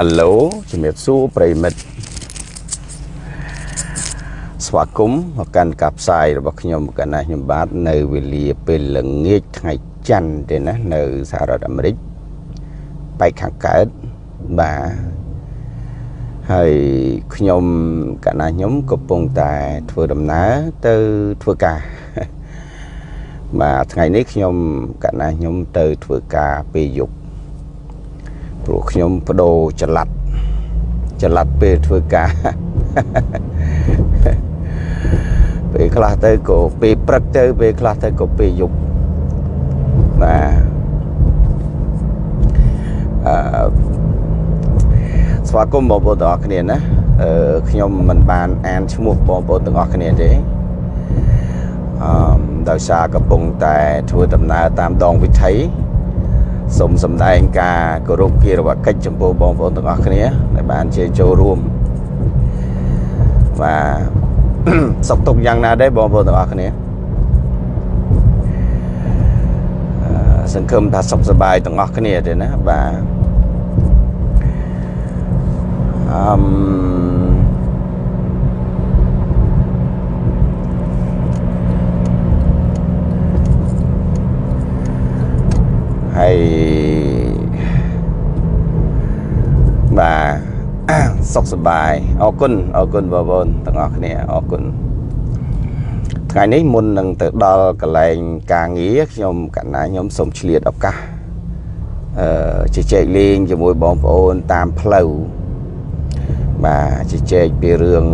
អាឡូជំរាបសួរប្រិមិត្តស្វាគមន៍មកកាន់ការផ្សាយរបស់ខ្ញុំកណ្ណាខ្ញុំបាទនៅវេលាពេលល្ងាចថ្ងៃច័ន្ទទេណានៅសហរដ្ឋអាមេរិកបែកខាងកើតបាទហើយខ្ញុំកណ្ណាខ្ញុំកំពុងតែធ្វើដំណើរទៅធ្វើការបាទថ្ងៃនេះខ្ញុំកណ្ណាខ្ញុំទៅធ្វើការពេលយប់ ព្រោះខ្ញុំបដូរចល័តចល័តពេលធ្វើការពេលខ្លះទៅក៏ពេលព្រឹកទៅពេលខ្លះទៅក៏ពេលយប់បាទអឺស្វាគមន៍បងប្អូនទាំងអស់គ្នាណាអឺខ្ញុំមិនបានអានឈ្មោះបងប្អូនទាំងអស់គ្នាទេអឺដោយសារកំពុងតែធ្វើដំណើរតាមដងវិថី សូមសម្ដែងការគោរពគិរវកិច្ចចំពោះបងប្អូនទាំងអស់គ្នាដែលបានជាចូលរួមបាទសុខទុក្ខយ៉ាងណាដែរបងប្អូនទាំងអស់គ្នាសង្ឃឹមថាសុខសប្បាយទាំងអស់គ្នាទេណាបាទអឺម ហើយបាទសុខសប្បាយអរគុណអរគុណបងប្អូនទាំងអស់គ្នាអរគុណថ្ងៃនេះមុននឹងទៅដល់កន្លែងការងារខ្ញុំកណ្ណាខ្ញុំសូមឆ្លៀតឱកាសអឺជជែកលេងជាមួយបងប្អូនតាមផ្លូវបាទជជែកពីរឿង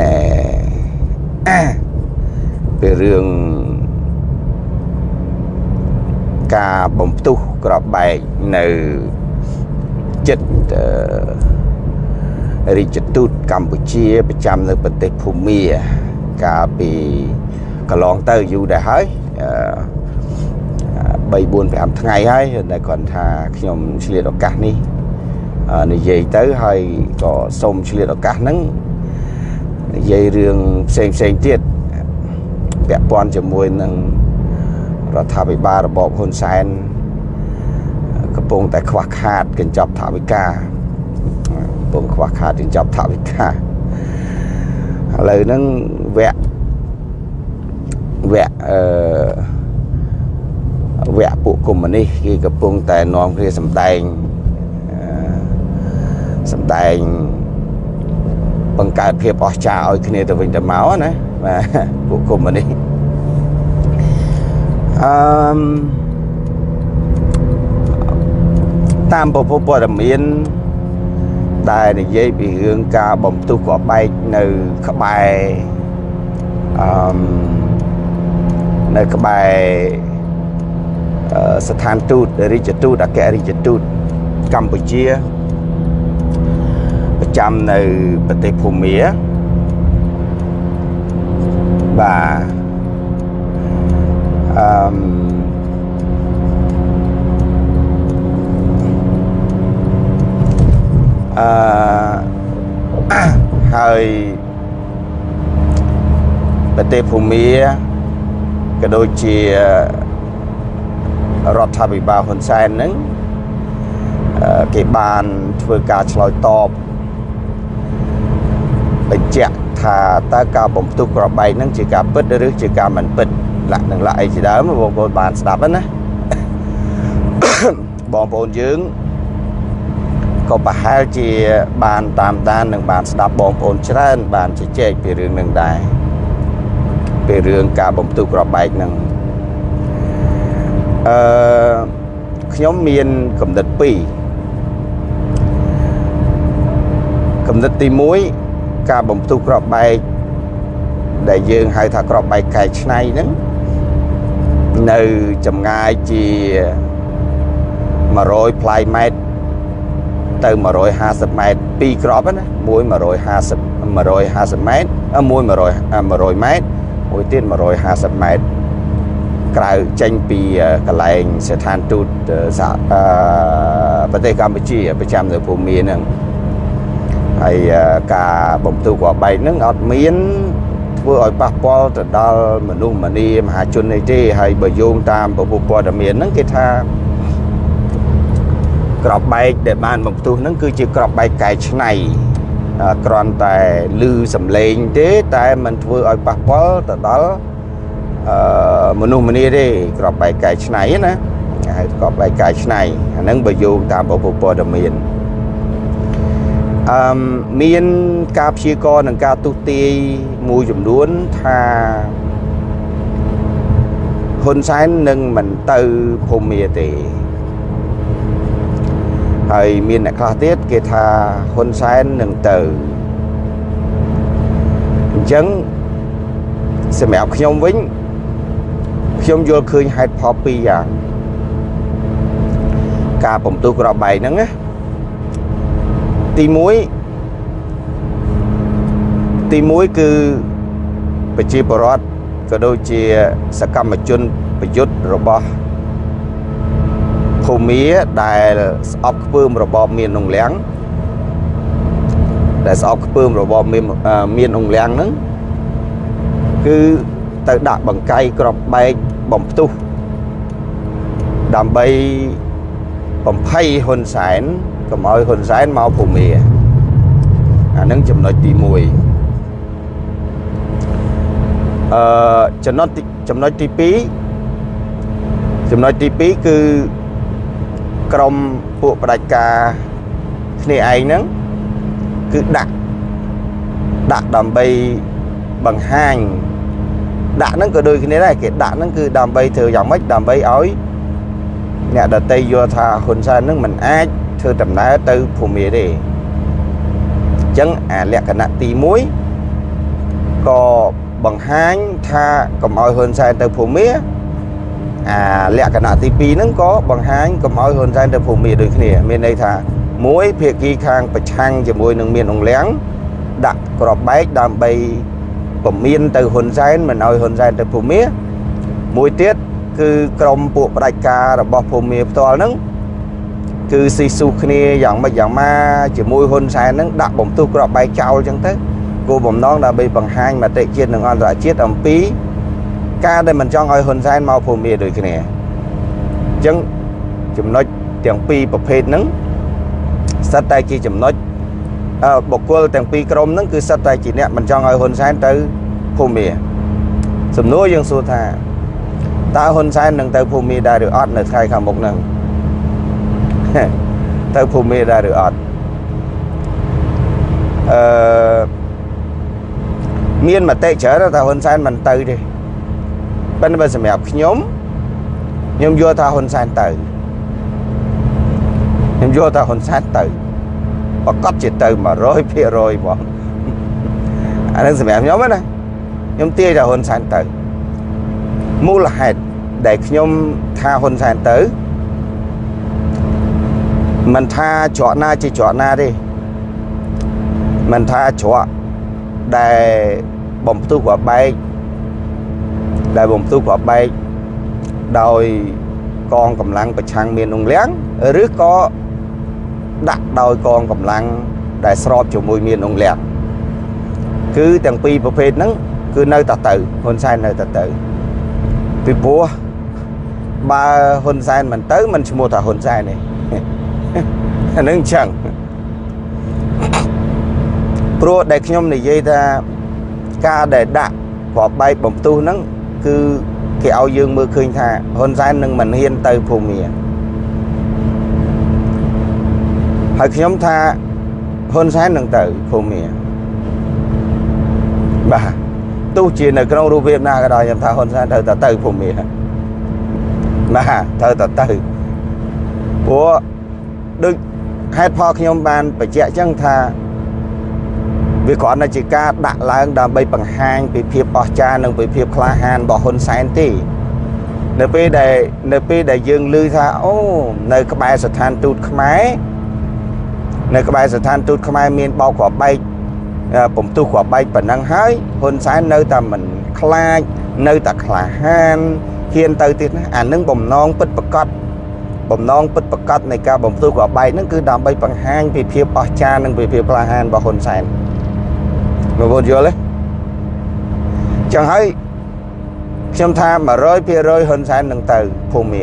ណែពីរឿង ការបំផ្ទុះក្របបែកនៅចិត្តរាជទូតកម្ពុជាប្រចាំនៅប្រទេសភូមាកាលពីកន្លងទៅយូរដែរហើយ3 4 5ថ្ងៃហើយតែគាត់ថាខ្ញុំឆ្លៀតឱកាសនេះនិយាយទៅហើយក៏សូមឆ្លៀតឱកាសហ្នឹងនិយាយរឿងផ្សេងផ្សេងទៀតពាក់ព័ន្ធជាមួយនឹង រដ្ឋាភិបាលរបបហ៊ុនសែនកំពុងតែខ្វះខាតកញ្ចប់ថវិកាកំពុងខ្វះខាតកញ្ចប់ថវិកាឥឡូវហ្នឹងវគ្គវគ្គអឺវគ្គពួកកុម្មុយនីសគេកំពុងតែនាំគ្នាសម្ដែងសម្ដែងបង្កើតភាពអស្ចារ្យឲ្យគ្នាទៅវិញទៅមកណាបាទពួកកុម្មុយនីស អឺតាមពពុព័ត៌មានដែលនិយាយពីរឿងការបំទុះក្បែកនៅក្បែរអឺនៅក្បែរស្ថានទូតរាជទូតអគ្គរដ្ឋទូតកម្ពុជាប្រចាំនៅប្រទេសភូមាបាទ អឺអឺហើយប្រទេសភូមាក៏ដូចជារដ្ឋាភិបាលហ៊ុនសែនហ្នឹងគេបានធ្វើការឆ្លើយតបបញ្ជាក់ថាតើការបំផ្ទុះក្របបែកហ្នឹងជាការពិតឬជាការមិនពិត លាក់នឹងលាក់អីជាដើមបងប្អូនបានស្ដាប់ណាបងប្អូនយើងក៏ប្រហែលជាបានតាមដាននិងបានស្ដាប់បងប្អូនច្រើន បានជជែកពីរឿងនឹងដែរពីរឿងការបំទុះក្របបែកនឹងអឺខ្ញុំមានកំណត់2កំណត់ទី1ការបំទុះក្របបែកដែលយើងហៅថាក្របបែកកែច្នៃហ្នឹង នៅចម្ងាយជា100ផ្លៃម៉ែត្រទៅ150ម៉ែត្រពីរក្របណាមួយ150 150ម៉ែត្រមួយ100 100ម៉ែត្រមួយទៀត150ម៉ែត្រក្រៅចេញពីកន្លែងស្ថានទូតប្រទេសកម្ពុជាប្រចាំនៅភូមិហ្នឹងហើយការបំទុះក្របបែកហ្នឹងអត់មាន ធ្វើឲ្យប៉ះពាល់ទៅដល់មនុស្សម្នាមហាជននេះទេហើយបើយោងតាមពពុះព័ត៌មានហ្នឹងគេថាក្របបែកដែលបានបំផ្ទុះហ្នឹងគឺជាក្របបែកកែច្នៃគ្រាន់តែលឺសំឡេងទេ តែมันធ្វើឲ្យប៉ះពាល់ទៅដល់អឺមនុស្សម្នាទេក្របបែកកែច្នៃណាហៅក្របបែកកែច្នៃអាហ្នឹងបើយោងតាមពុទ្ធព័ត៌មាន អឺមានការព្យាករនិងការទុះទាយមួយចំនួនថាហ៊ុនសែននឹងមិនទៅភូមាទេហើយមានអ្នកខ្លះទៀតគេថាហ៊ុនសែននឹងទៅអញ្ចឹងសម្រាប់ខ្ញុំវិញខ្ញុំយល់ឃើញហេតុផលពីរយ៉ាងការបំទុះក្របបែកហ្នឹងណា ទី1ទី1គឺប្រជាពលរដ្ឋក៏ដូចជាសកម្មជនប្រយុទ្ធរបស់ភូមាដែលស្អប់ខ្ពើមរបបមាននងលៀងដែលស្អប់ខ្ពើមរបបមានមាននងលៀងហ្នឹងគឺទៅដាក់បង្កាយក្របបែកបំផ្ទុះដើម្បីបំភ័យហ៊ុនសែន កុំឲ្យហ៊ុនសែនមកភូមាអានឹងចំណុចទី1អឺចំណុចចំណុចទី2ចំណុចទី2គឺក្រុមពួកផ្ដាច់ការគ្នាឯងហ្នឹងគឺដាក់ដាក់ដើម្បីបង្ហាញដាក់ហ្នឹងក៏ដូចគ្នាដែរគេដាក់ហ្នឹងគឺដើម្បីធ្វើយ៉ាងម៉េចដើម្បីឲ្យអ្នកដតីយល់ថាហ៊ុនសែនហ្នឹងមិនអាច ធ្វើដំណើរទៅភូមាទេអញ្ចឹងអាលក្ខណៈទី1ក៏បង្ហាញថាកុំឲ្យហ៊ុនសែនទៅភូមាអាលក្ខណៈទី2ហ្នឹងក៏បង្ហាញកុំឲ្យហ៊ុនសែនទៅភូមិដូចគ្នា មានន័យថាមួយភាគីខាងប្រឆាំងជាមួយនឹងមានអង្លាំងដាក់ក្របបែកដើម្បីពមៀនទៅហ៊ុនសែនមិនឲ្យហ៊ុនសែនទៅភូមិមួយទៀតគឺក្រមពួកផ្ដាច់ការរបស់ភូមិផ្ទាល់ហ្នឹង គឺស៊ីស៊ូគ្នាយ៉ាងម៉េចយ៉ាងម៉ាជាមួយហ៊ុនសែនហ្នឹងដាក់បំទុះក្របបែកចោលអញ្ចឹងទៅគោលបំណងដើម្បីបង្ហាញមតិជាតិនិងអន្តរជាតិអំពី ការដែលមិនចង់ឲ្យហ៊ុនសែនមកភូមិដូចគ្នាអញ្ចឹងចំណុចទាំងពីរប្រភេទហ្នឹងសិតតែជាចំណុចបុគ្គលទាំងពីរក្រុមហ្នឹងគឺសិតតែជាអ្នកមិនចង់ឲ្យហ៊ុនសែនទៅភូមិសំណួរយើងសួរថាតើហ៊ុនសែននឹងទៅភូមិដែរឬអត់នៅថ្ងៃខាងមុខហ្នឹង ទៅភូមិដែរឬអត់អឺមានមតិច្រើនថាហ៊ុនសែនមិនទៅទេប៉ុន្តែបើសម្រាប់ខ្ញុំខ្ញុំយល់ថាហ៊ុនសែនទៅខ្ញុំយល់ថាហ៊ុនសែនទៅប្រកាសជាទៅ100%បងអានឹងសម្រាប់ខ្ញុំណាខ្ញុំទាយថាហ៊ុនសែនទៅមូលហេតុដែលខ្ញុំថាហ៊ុនសែនទៅ មិនថាច្រកណាជាច្រកណាទេមិនថាច្រកដែលបំផ្ទុះក្របបែកដែលបំផ្ទុះក្របបែកដោយកងកម្លាំងប្រឆាំងមានអង្គលៀងឬក៏ដាក់ដោយកងកម្លាំងដែលស្របជាមួយមានអង្គលៀងគឺទាំងពីរប្រភេទហ្នឹងគឺនៅតែទៅហ៊ុនសែននៅតែទៅពីព្រោះបើហ៊ុនសែនមិនទៅមិនឈ្មោះថាហ៊ុនសែនទេ អានឹងចឹងព្រោះដែលខ្ញុំនិយាយថាការដែលដាក់ក្របបែកបំផ្ទុះហ្នឹងគឺគេឲ្យយើងមើលឃើញថាហ៊ុនសែននឹងមិនហ៊ានទៅភូមិហើយខ្ញុំថាហ៊ុនសែននឹងទៅភូមិបាទទោះជានៅក្នុងរូបភាពណាក៏ដោយខ្ញុំថាហ៊ុនសែនត្រូវតែទៅភូមិបាទត្រូវតែទៅព្រោះដូច ហេតុផលខ្ញុំបានបញ្ជាក់ចឹងថាវាគ្រាន់តែជាការដាក់ឡើងដើម្បីបង្ហាញពីភាពអស្ចារ្យនិងពីភាពក្លាហានរបស់ហ៊ុនសែនទេនៅពេលដែលនៅពេលដែលយើងឮថាអូនៅក្បែរស្ថានទូតខ្មែរនៅក្បែរស្ថានទូតខ្មែរមានបោកគ្រាប់បែកពំទុះគ្រាប់បែកប៉ុណ្ណឹងហើយហ៊ុនសែននៅតែមិនខ្លាចនៅតែក្លាហានហ៊ានទៅទៀតណាអានឹងបំណងពិតប្រកប បំណងពិតប្រកបនៃការបំផ្ទុះគ្រាប់បែកហ្នឹងគឺដើម្បីបង្ហាញពីភាពអស្ចារ្យនិងពីភាពក្លាហានរបស់ហ៊ុនសែនបងប្អូនយល់ទេចឹងហើយខ្ញុំថា100%ហ៊ុនសែននឹងទៅភូមិ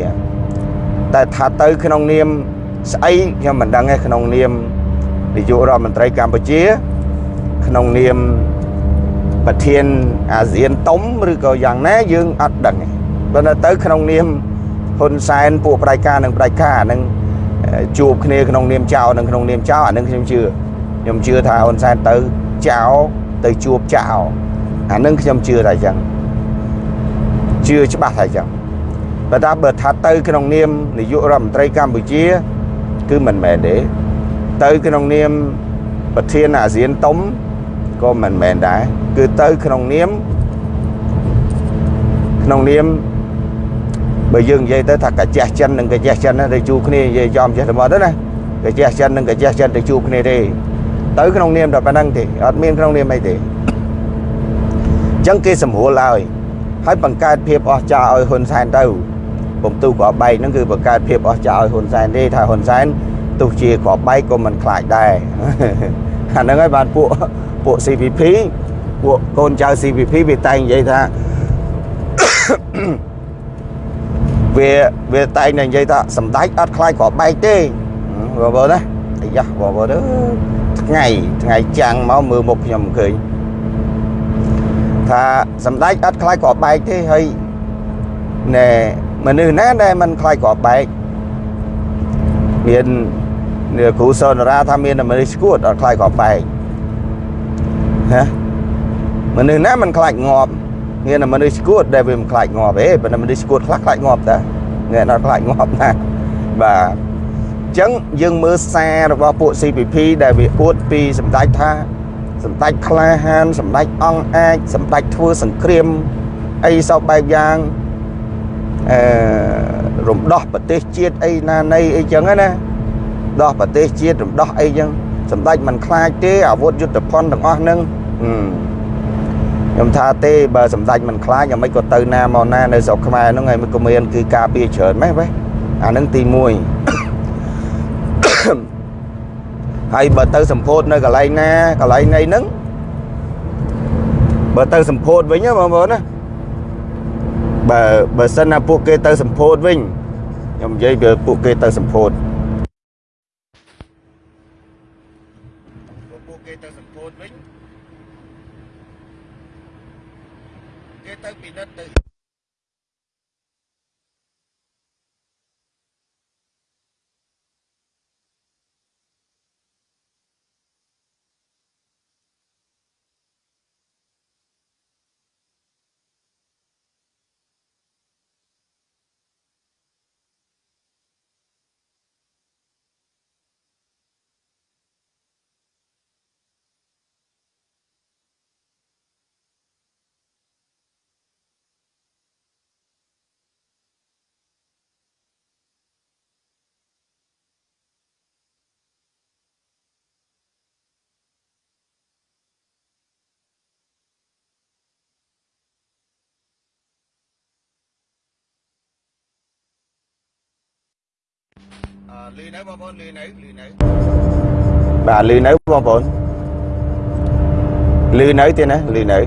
តែថាទៅក្នុងនាមស្អីខ្ញុំមិនដឹងទេក្នុងនាមនាយករដ្ឋមន្ត្រីកម្ពុជា ក្នុងនាមប្រធានអាស៊ានតុំឬក៏យ៉ាងណាយើងអត់ដឹងទេបើនៅទៅក្នុងនាម ហ៊ុនសែនពួកប្រៃការនិងប្រៃការនឹងជួបគ្នាក្នុងនាមចៅនិងក្នុងនាមចៅអានឹងខ្ញុំជឿខ្ញុំជឿថាហ៊ុនសែនទៅចៅទៅជួបចៅអានឹងខ្ញុំជឿថាអញ្ចឹងជឿច្បាស់ថាអញ្ចឹងបើថាបើថាទៅក្នុងនាមនាយករដ្ឋមន្ត្រីកម្ពុជា គឺមិនមែនទេទៅក្នុងនាមប្រធានអាស៊ានតុំក៏មិនមែនដែរគឺទៅក្នុងនាមក្នុងនាម បើយើងនិយាយទៅថាកាជះចិននិងកាជះចិនទៅជួបគ្នានិយាយចំចេះតែមកទៅណាកាជះចិននិងកាជះចិនទៅជួបគ្នាទេទៅក្នុងនាមតែប៉ុណ្្នឹងទេអត់មានក្នុងនាមអីទេអញ្ចឹងគេសម្រួលហើយហើយបង្កើតភាពអស្ចារ្យឲ្យហ៊ុនសែនទៅពំទូក្របបែកហ្នឹងគឺបង្កើតភាពអស្ចារ្យឲ្យហ៊ុនសែនទេថាហ៊ុនសែនទោះជាក្របបែកក៏មិនខ្លាចដែរអាហ្នឹងហើយបានពួកពួក CPP ពួកកូនចៅ CPP វាតែងនិយាយថា វាវាតែងតែនិយាយថាសម្ដេចអត់ខ្លាចក្របបែកទេបងប្អូនណាអាយ៉ាបងប្អូនអើថ្ងៃថ្ងៃចាំងមកមើលមុខខ្ញុំឃើញថាសម្ដេចអត់ខ្លាចក្របបែកទេហើយណែមនុស្សណាដែលមិនខ្លាចក្របបែកមានគ្រូសនរាថាមានមនុស្សស្គួតអត់ខ្លាចក្របបែកណាមនុស្សណាមិនខ្លាចងាប់ ងាតែមនុស្សស្គួតដែលវាមិនខ្លាចងាប់ទេប៉ុន្តែមនុស្សស្គួតខ្លះខ្លាចងាប់តាងាអត់ខ្លាចងាប់ណាបាទអញ្ចឹងយើងមើលសាររបស់ពួក CPP ដែលវាអួតពីសម្ដេចថាសម្ដេចក្លាហានសម្ដេចអង្គអាចសម្ដេចធ្វើសង្គ្រាមអីសពបែបយ៉ាងអឺរំដោះប្រទេសជាតិអីណានៃអីចឹងណាដោះប្រទេសជាតិរំដោះអីចឹងសម្ដេចមិនខ្លាចទេអាវុធយុទ្ធភ័ណ្ឌទាំងអស់ហ្នឹង ខ្ញុំថាទេបើសម្ដេចមិនខ្លាចយ៉ាងម៉េចក៏ទៅណាមកណានៅស្រុកខ្មែរហ្នឹងហើយមិនក៏មានគឺការពារច្រើនម៉េះវ៉េអាហ្នឹងទី1ហើយបើទៅសម្ពោធនៅកន្លែងណាកន្លែងណីហ្នឹងបើទៅសម្ពោធវិញបងប្អូនណាបើបើសិនណាពួកគេទៅសម្ពោធវិញខ្ញុំនិយាយពីពួកគេទៅសម្ពោធពួកគេទៅសម្ពោធវិញគេទៅពិនិត្យទៅលឺនៅ បងប្អូនលឺនៅលឺនៅបាទលឺនៅបងប្អូនលឺនៅទៀតណាលឺនៅ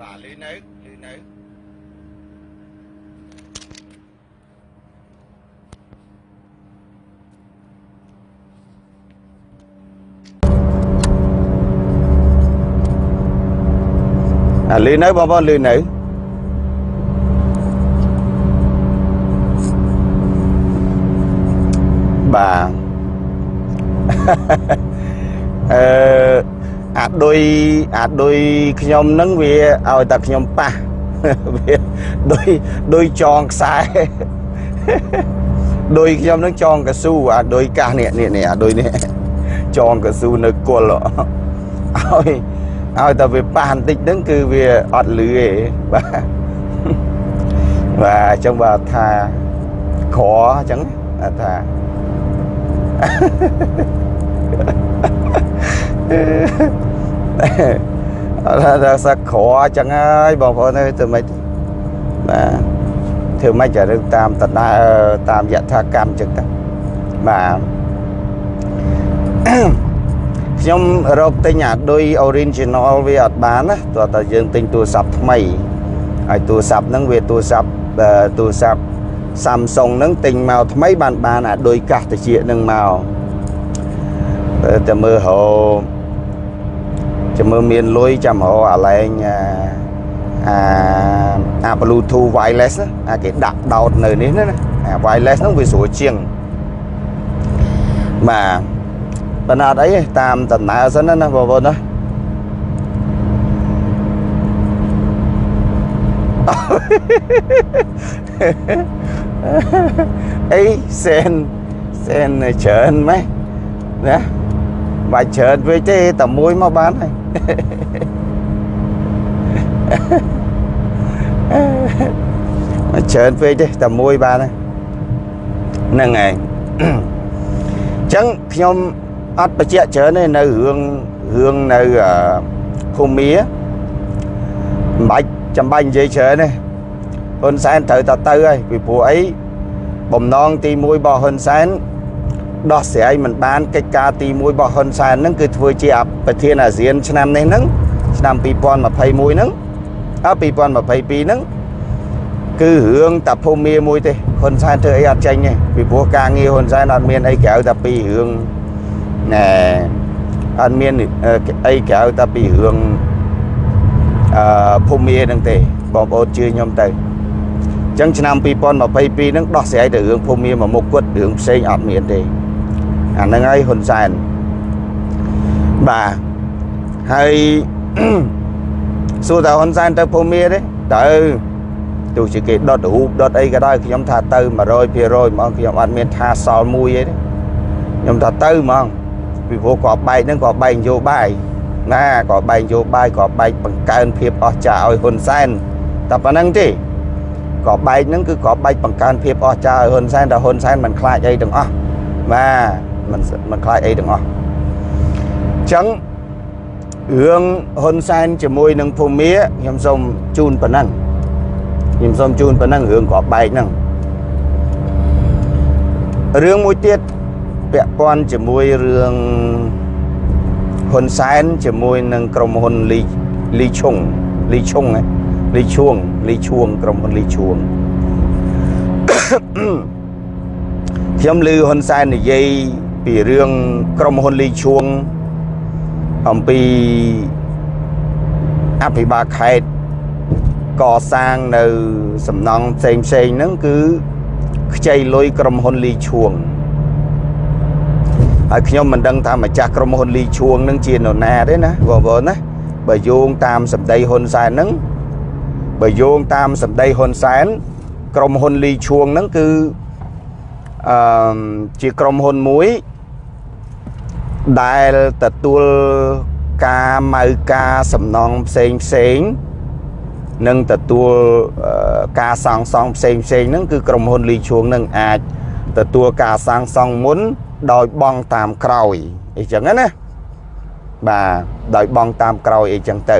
បាទលឺនៅលឺនៅអាលឺនៅបងប្អូនលឺនៅ អឺអាដុយអាដុយខ្ញុំនឹងវាឲ្យតែខ្ញុំប៉ះវាដុយដុយចងខ្សែដុយខ្ញុំនឹងចងកស៊ូអាដុយកាសនេះនេះនេះអាដុយនេះចងកស៊ូនៅគល់ឲ្យឲ្យតែវាប៉ះបន្តិចហ្នឹងគឺវាអត់លឺទេបាទបាទអញ្ចឹងបាទថាក្រអញ្ចឹងថា អត់ថាសឹកក្រចឹងហើយបងប្អូនអើយធ្វើម៉េចបាទធ្វើម៉េចរឿងតាមតដើតាមយថាកម្មចឹងទៅបាទខ្ញុំរកទិញអាដូច original វាអត់បានណាទោះតែយើងទិញទូរស័ព្ទថ្មីហើយទូរស័ព្ទហ្នឹងវាទូរស័ព្ទទូរស័ព្ទ Samsung ហ្នឹងទិញមកថ្មីបានបានអាដូចកាសតិចហ្នឹងមក តែមើលហៅចាំមើលមានលុយចាំរកអាឡែងអាអា Bluetooth wireless អាគេដាក់ដោតនៅនេះណាអា wireless ហ្នឹងវាស្រួលជាងបាទប៉ុន្តែអត់អីតាមដំណើរសិនណាបងប្អូនណាអីសែនសែនច្រើនម៉េះណា បាច់ច្រើនពេកទេតែមួយមកបានហើយមកច្រើនពេកទេតែមួយបានហ្នឹងហើយអញ្ចឹងខ្ញុំអត់បញ្ជាក់ច្រើនទេនៅរឿងរឿងនៅភូមិមិនបាច់ចាំបាច់និយាយច្រើនទេហ៊ុនសែនត្រូវតែទៅហើយពីព្រោះអីបំណងទី1របស់ហ៊ុនសែន ដោះស្រាយមិនបានកិច្ចការទី1របស់ហ៊ុនសែនហ្នឹងគឺធ្វើជាប្រធានអាស៊ានឆ្នាំនេះហ្នឹងឆ្នាំ2021ហ្នឹងអើ2022ហ្នឹងគឺរឿងតាភូមិមួយទេហ៊ុនសែនធ្វើអីអត់ចេញទេពីព្រោះការងារហ៊ុនសែនអត់មានអីក្រៅតែពីរឿងណែអត់មានអីក្រៅតែពីរឿងអឺភូមិហ្នឹងទេបងប្អូនជឿខ្ញុំទៅអញ្ចឹងឆ្នាំ2022ហ្នឹងដោះស្រាយទៅរឿងភូមិមួយមុខគត់រឿងផ្សេងអត់មានទេ អាហ្នឹងហើយហ៊ុនសែនបាទហើយសួរតើហ៊ុនសែនទៅភូមិទេទៅទោះជាគេដុតរូបដុតអីក៏ដោយខ្ញុំថាទៅ100%ហ្មងខ្ញុំអត់មានថាសល់មួយអីទេខ្ញុំថាទៅហ្មងពីព្រោះគាត់បែកហ្នឹងគាត់បែកនយោបាយណាគាត់បែកនយោបាយគាត់បែកបង្កើនភាពអស្ចារ្យឲ្យហ៊ុនសែនតែប៉ុណ្្នឹងទេក៏បែកហ្នឹងគឺក៏បែកបង្កើនភាពអស្ចារ្យឲ្យហ៊ុនសែនតែហ៊ុនសែនមិនខ្លាចអីទាំងអស់បាទ មិនមិនខ្លាចអីទាំងអស់អញ្ចឹងរឿងហ៊ុនសែនជាមួយនឹងភូមិខ្ញុំសូមជូនប៉ុណ្ណឹងខ្ញុំសូមជូនប៉ុណ្ណឹងរឿងក៏បែកហ្នឹងរឿងមួយទៀតពាក់ព័ន្ធជាមួយរឿងហ៊ុនសែនជាមួយនឹងក្រុមហ៊ុនលីលីឈុងលីឈុងហ៎លីឈួងលីឈួងក្រុមហ៊ុនលីឈួងខ្ញុំឮហ៊ុនសែននិយាយ ពីរឿងក្រុមហ៊ុនលីឈួងអំពីអភិបាលខេត្តកសាងនៅសំណង់ផ្សេងផ្សេងហ្នឹងគឺខ្ចីលុយក្រុមហ៊ុនលីឈួងហើយខ្ញុំមិនដឹងថាម្ចាស់ក្រុមហ៊ុនលីឈួងនឹងជានរណាទេណាបងប្អូនណាបើយោងតាមសម្ដីហ៊ុនសែនហ្នឹងបើយោងតាមសម្ដីហ៊ុនសែនក្រុមហ៊ុនលីឈួងហ្នឹងគឺអឺជាក្រុមហ៊ុនមួយ ដែលទទួលការម៉ៅការសំណងផ្សេងផ្សេងនិងទទួលការសាងសង់ផ្សេងផ្សេងហ្នឹងគឺក្រុមហ៊ុនលីឈួងនឹងអាចទទួលការសាងសង់មុនដោយបង់តាមក្រោយអីចឹងណាបាទដោយបង់តាមក្រោយអីចឹងទៅ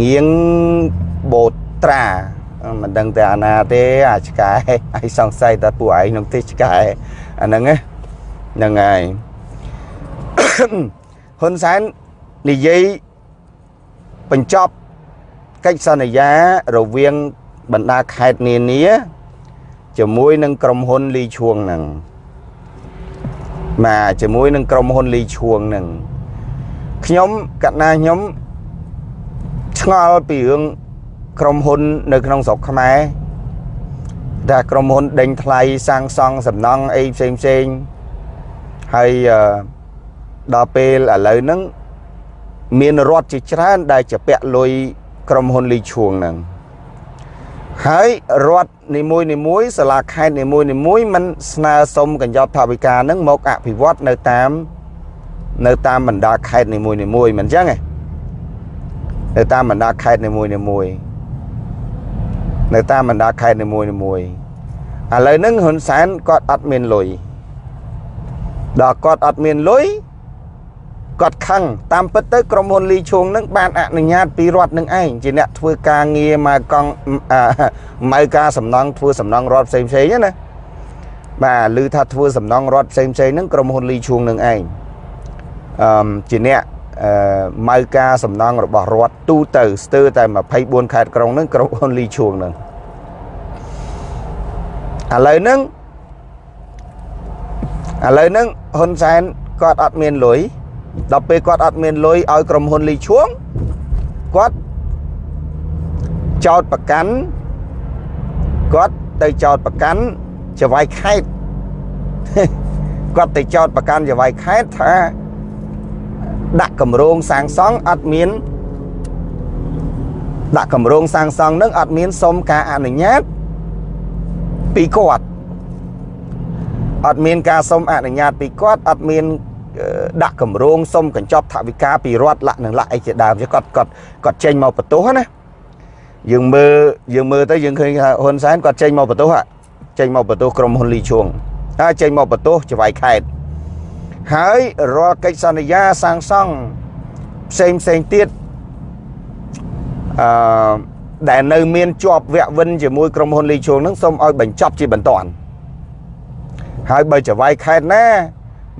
ងៀងបូត្រា មិនដឹងតែអាណាទេអាឆ្កែហើយសង្ស័យតែពួកឯងនឹងទេឆ្កែអាហ្នឹងហ្នឹងហើយហ៊ុនសែននិយាយបញ្ចប់កិច្ចសន្យារវាងបណ្ដាខេត្តនានាជាមួយនឹងក្រុមហ៊ុនលីឈួងហ្នឹងបាទជាមួយនឹងក្រុមហ៊ុនលីឈួងហ្នឹងខ្ញុំកណាខ្ញុំឆ្ងល់ពីរឿង ក្រុមហ៊ុននៅក្នុងស្រុកខ្មែរដែលក្រុមហ៊ុនដេញថ្លៃសាងសង់សំណង់អីផ្សេងផ្សេងហើយដល់ពេលឥឡូវហ្នឹងមានរដ្ឋជាច្រើន ដែលជាពាក់លុយក្រុមហ៊ុនលីឈួងហ្នឹងហើយរដ្ឋនីមួយនីមួយសាលាខេត្តនីមួយនីមួយมันស្នើសុំកញ្ចប់ថវិកាហ្នឹងមកអភិវឌ្ឍនៅតាមនៅតាមបណ្ដាខេត្តនីមួយនីមួយមិនអញ្ចឹងទេនៅតាមបណ្ដាខេត្តនីមួយនីមួយ នៅតាមបណ្ដាខេត្តនីមួយនីមួយឥឡូវហ្នឹងហ៊ុនសែនគាត់អត់មានលុយដល់គាត់អត់មានលុយគាត់ខឹងតាមពិតទៅក្រុមហ៊ុនលីឈួងនឹងបានអនុញ្ញាតពីរដ្ឋនឹងឯងជាអ្នកធ្វើការងារមកកង់ម៉ៅការសំណងធ្វើសំណងរដ្ឋផ្សេងផ្សេងណាបាទឮថាធ្វើសំណងរដ្ឋផ្សេងផ្សេងហ្នឹងក្រុមហ៊ុនលីឈួងនឹងឯងអឺជាអ្នកអឺ ម៉ៅការសំណង់របស់រដ្ឋទូទៅស្ទើរតែ24ខេត្តក្រុងហ្នឹងក្រុងហ៊ុនលីឈួងហ្នឹងឥឡូវហ្នឹងឥឡូវហ្នឹងហ៊ុនសែនគាត់អត់មានលុយដល់ពេលគាត់អត់មានលុយឲ្យក្រុមហ៊ុនលីឈួងគាត់ចោតប្រកាន់គាត់ទៅចោតប្រកាន់ចវាយខេតគាត់ទៅចោតប្រកាន់ចវាយខេតថា ដាក់កម្រងសាងសង់អត់មានដាក់កម្រងសាងសង់នឹងអត់មានសុំការអនុញ្ញាតពីគាត់អត់មានការសុំអនុញ្ញាតពីគាត់អត់មានដាក់កម្រងសុំកញ្ចប់ថវិកាពីរដ្ឋលក្ខនឹងលក្ខអីជាដើមគាត់គាត់គាត់ចេញមកបន្ទោសណាយើងមើលយើងមើលទៅយើងឃើញថាហ៊ុនសែនគាត់ចេញមកបន្ទោសចេញមកបន្ទោសក្រុមហ៊ុនលីឈួងហើយចេញមកបន្ទោសចវាយខេត ហើយរាល់កិច្ចសន្យាសាងសង់ផ្សេងផ្សេងទៀតអឺដែលនៅមានជាប់វគ្គវិនជាមួយក្រុមហ៊ុនលីឈួងនឹងសូមឲ្យបញ្ចប់ជាបន្ទាន់ហើយបើចវាយខេតណា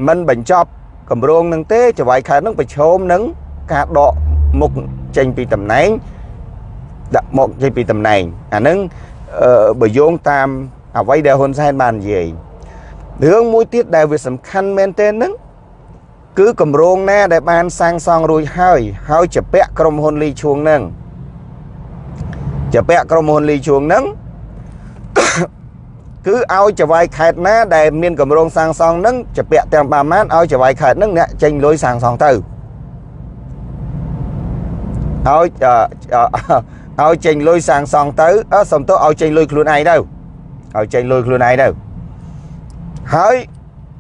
មិនបញ្ចប់គម្រោងនឹងទេចវាយខេតនឹងប្រឈមនឹងការដកមុខចេញពីតំណែងដាក់មកចេញពីតំណែងអានឹងបើយោងតាមអ្វីដែលហ៊ុនសែនបាននិយាយ រឿងមួយទៀតដែលវាសំខាន់មែនទែនហ្នឹងគឺគម្រោងណាដែលបានសាងសង់រួចហើយ ហើយជាពាក់ក្រុមហ៊ុនលីឈួងហ្នឹងជាពាក់ក្រុមហ៊ុនលីឈួងហ្នឹងគឺឲ្យចវាយខេតណាដែលមានគម្រោងសាងសង់ហ្នឹងជាពាក់ទាំងប្រមាណឲ្យចវាយខេតហ្នឹងអ្នកចេញលុយសាងសង់ទៅឲ្យឲ្យចេញលុយសាងសង់ទៅ សំទោសឲ្យចេញលុយខ្លួនឯងទៅឲ្យចេញលុយខ្លួនឯងទៅ ហើយ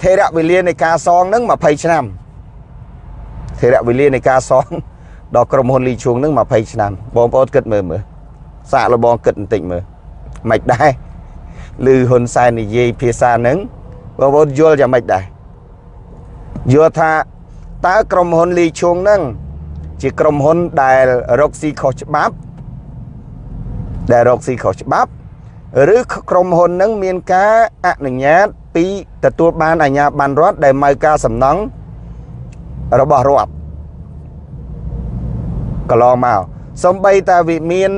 ថេរវេលានៃការសងនឹង20ឆ្នាំថេរវេលានៃការសងដល់ក្រុមហ៊ុនលីឈួងនឹង20ឆ្នាំបងប្អូនគិតមើលមើលសាកលបងគិតបន្តិចមើលមិនដែរឬហ៊ុនសែននិយាយភាសានឹងបងប្អូនយល់យ៉ាងម៉េចដែរយល់ថាតើក្រុមហ៊ុនលីឈួងនឹងជាក្រុមហ៊ុនដែលរកស៊ីខុសច្បាប់ដែលរកស៊ីខុសច្បាប់ ឬក្រុមហ៊ុននឹងមានការអនុញ្ញាត ពីទទួលបានអាជ្ញាប័ណ្ណរដ្ឋដែលមកការសំណង់របស់រដ្ឋកន្លងមកសំបីតាវិមាន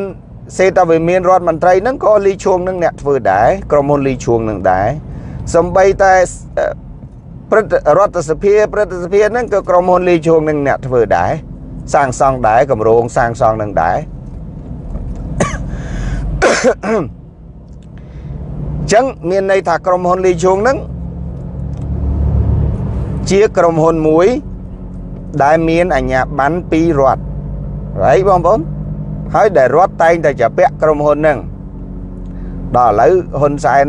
សេតាវិមានរដ្ឋមន្ត្រីហ្នឹងក៏លីឈួងនឹងអ្នកធ្វើដែរក្រុមហ៊ុនលីឈួងនឹងដែរសំបីតែព្រឹទ្ធរដ្ឋសភាព្រឹទ្ធសភាហ្នឹងក៏ក្រុមហ៊ុនលីឈួងនឹងអ្នកធ្វើដែរសាងសង់ដែរកម្រោងសាងសង់នឹងដែរ ចឹងមានន័យថាក្រុមហ៊ុនលីជុងហ្នឹងជាក្រុមហ៊ុនមួយ ដែលមានអាជ្ញាប័ណ្ណពីរដ្ឋហើយបងប្អូនហើយដែលរដ្ឋតែងតែជាពាក់ក្រុមហ៊ុនហ្នឹងដល់ឥឡូវហ៊ុនសែន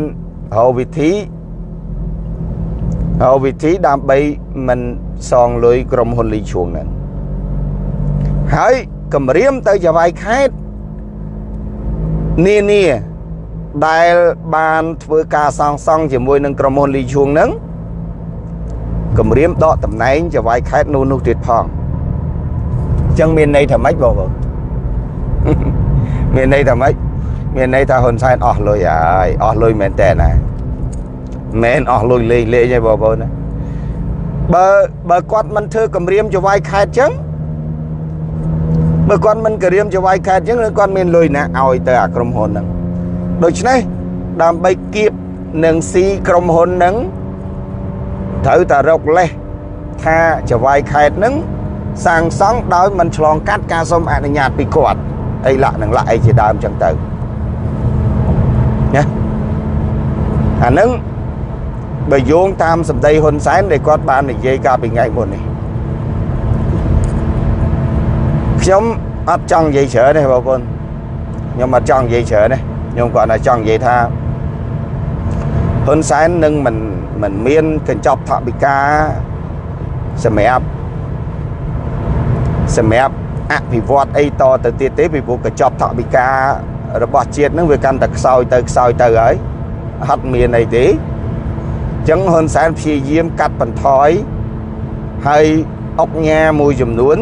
រកវិធីរកវិធីដើម្បីមិនសងលុយក្រុមហ៊ុនលីឈួងហ្នឹងហើយគម្រាមទៅចវាយខេតនានា ដែលបានធ្វើការសង់សង់ជាមួយនឹងក្រុមហ៊ុនលីឈួងនឹងគម្រាមដកតំណែងចវាយខេតនោះនោះទៀតផងអញ្ចឹងមានន័យថាម៉េចបងប្អូនមានន័យថាម៉េចមានន័យថាហ៊ុនសែនអស់លុយហើយអស់លុយមែនតើណាមែនអស់លុយលេងលេងឯងបងប្អូនណាបើបើគាត់មិនធ្វើគម្រាមចវាយខេតអញ្ចឹងបើគាត់មិនគម្រាមចវាយខេតអញ្ចឹងគាត់មានលុយណាឲ្យទៅអាក្រុមហ៊ុនហ្នឹង ដូច្នេះដើម្បីគៀបនឹងស៊ីក្រុមហ៊ុននឹងត្រូវតែរកលេសថាចវាយខេតនឹងសាងសង់ដោយមិនឆ្លងកាត់ការសុំអនុញ្ញាតពីគាត់អីលក្ខនឹងលក្ខអីជាដើមចឹងទៅណាអានឹងបើយោងតាមសម្ដីហ៊ុនសែនដែលគាត់បាននិយាយកាលពីថ្ងៃមុននេះខ្ញុំអត់ចង់និយាយច្រើនទេបងប្អូនខ្ញុំអត់ចង់និយាយច្រើនទេ ខ្ញុំគាត់តែចង់និយាយថាហ៊ុនសែននឹងមិនមិនមានកញ្ចប់ថវិកាសម្រាប់សម្រាប់អភិវឌ្ឍអីតទៅទៀតទេពីព្រោះកញ្ចប់ថវិការបស់ជាតិនឹងវាកាន់តែខ្សោយទៅខ្សោយទៅហើយអត់មានអីទេអញ្ចឹងហ៊ុនសែនព្យាយាមកាត់បន្ថយហើយអុកញ៉ាមួយចំនួន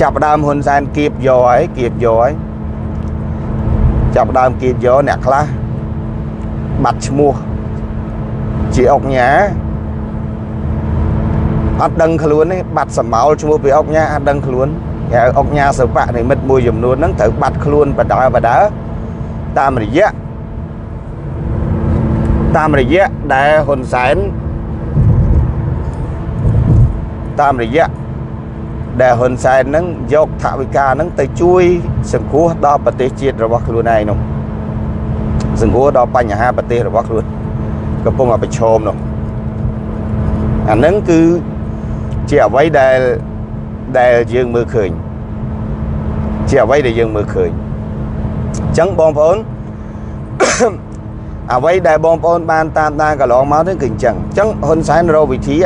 ចាប់ដើមហ៊ុនសែនគៀបយកហើយគៀបយកហើយ ចាប់ដើមគៀបយកអ្នកខ្លះបាត់ឈ្មោះជាអុកញ៉ាអត់ដឹងខ្លួនទេបាត់សមោលឈ្មោះពីអុកញ៉ាអត់ដឹងខ្លួនហៅអុកញ៉ាសិបៈនិមិត្តមួយចំនួនហ្នឹងត្រូវបាត់ខ្លួនបដើបដើតាមរយៈតាមរយៈដែលហ៊ុនសែនតាមរយៈ ដែលហ៊ុនសែនហ្នឹងយកថវិកាហ្នឹងទៅជួយ សង្គ្រោះដល់ប្រទេសជាតិរបស់ខ្លួនឯងនោះសង្គ្រោះដល់បញ្ហាប្រទេសរបស់ខ្លួនកំពុងតែប្រឈមនោះអាហ្នឹងគឺជាអ្វីដែលដែលយើងមើលឃើញជាអ្វីដែលយើងមើលឃើញអញ្ចឹងបងប្អូនអ្វីដែលបងប្អូនបានតាមដានកន្លងមកនេះគឺអញ្ចឹងអញ្ចឹងហ៊ុនសែនរកវិធី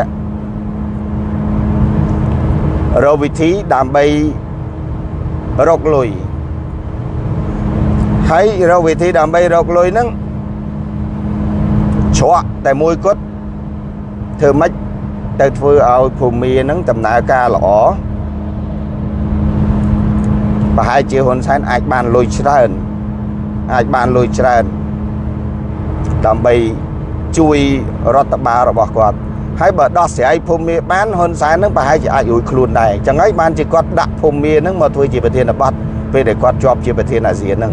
រកវិធីដើម្បីរកលុយហើយរកវិធីដើម្បីរកលុយហ្នឹងច្រកតែមួយគត់ធ្វើម៉េចទៅធ្វើឲ្យភូមិហ្នឹងដំណើរការល្អប្រហែលជាហ៊ុនសែនអាចបានលុយច្រើនអាចបានលុយច្រើនដើម្បីជួយរដ្ឋបាលរបស់គាត់ ហើយបើដោះស្រាយភូមិមាបានហ៊ុនសែននឹងប្រហែលជាអាចរួចខ្លួនដែរអញ្ចឹងហើយបានជាគាត់ដាក់ភូមិមានឹងមកធ្វើជាប្រធានបទពេលដែលគាត់ជាប់ជាប្រធានអាស៊ានហ្នឹង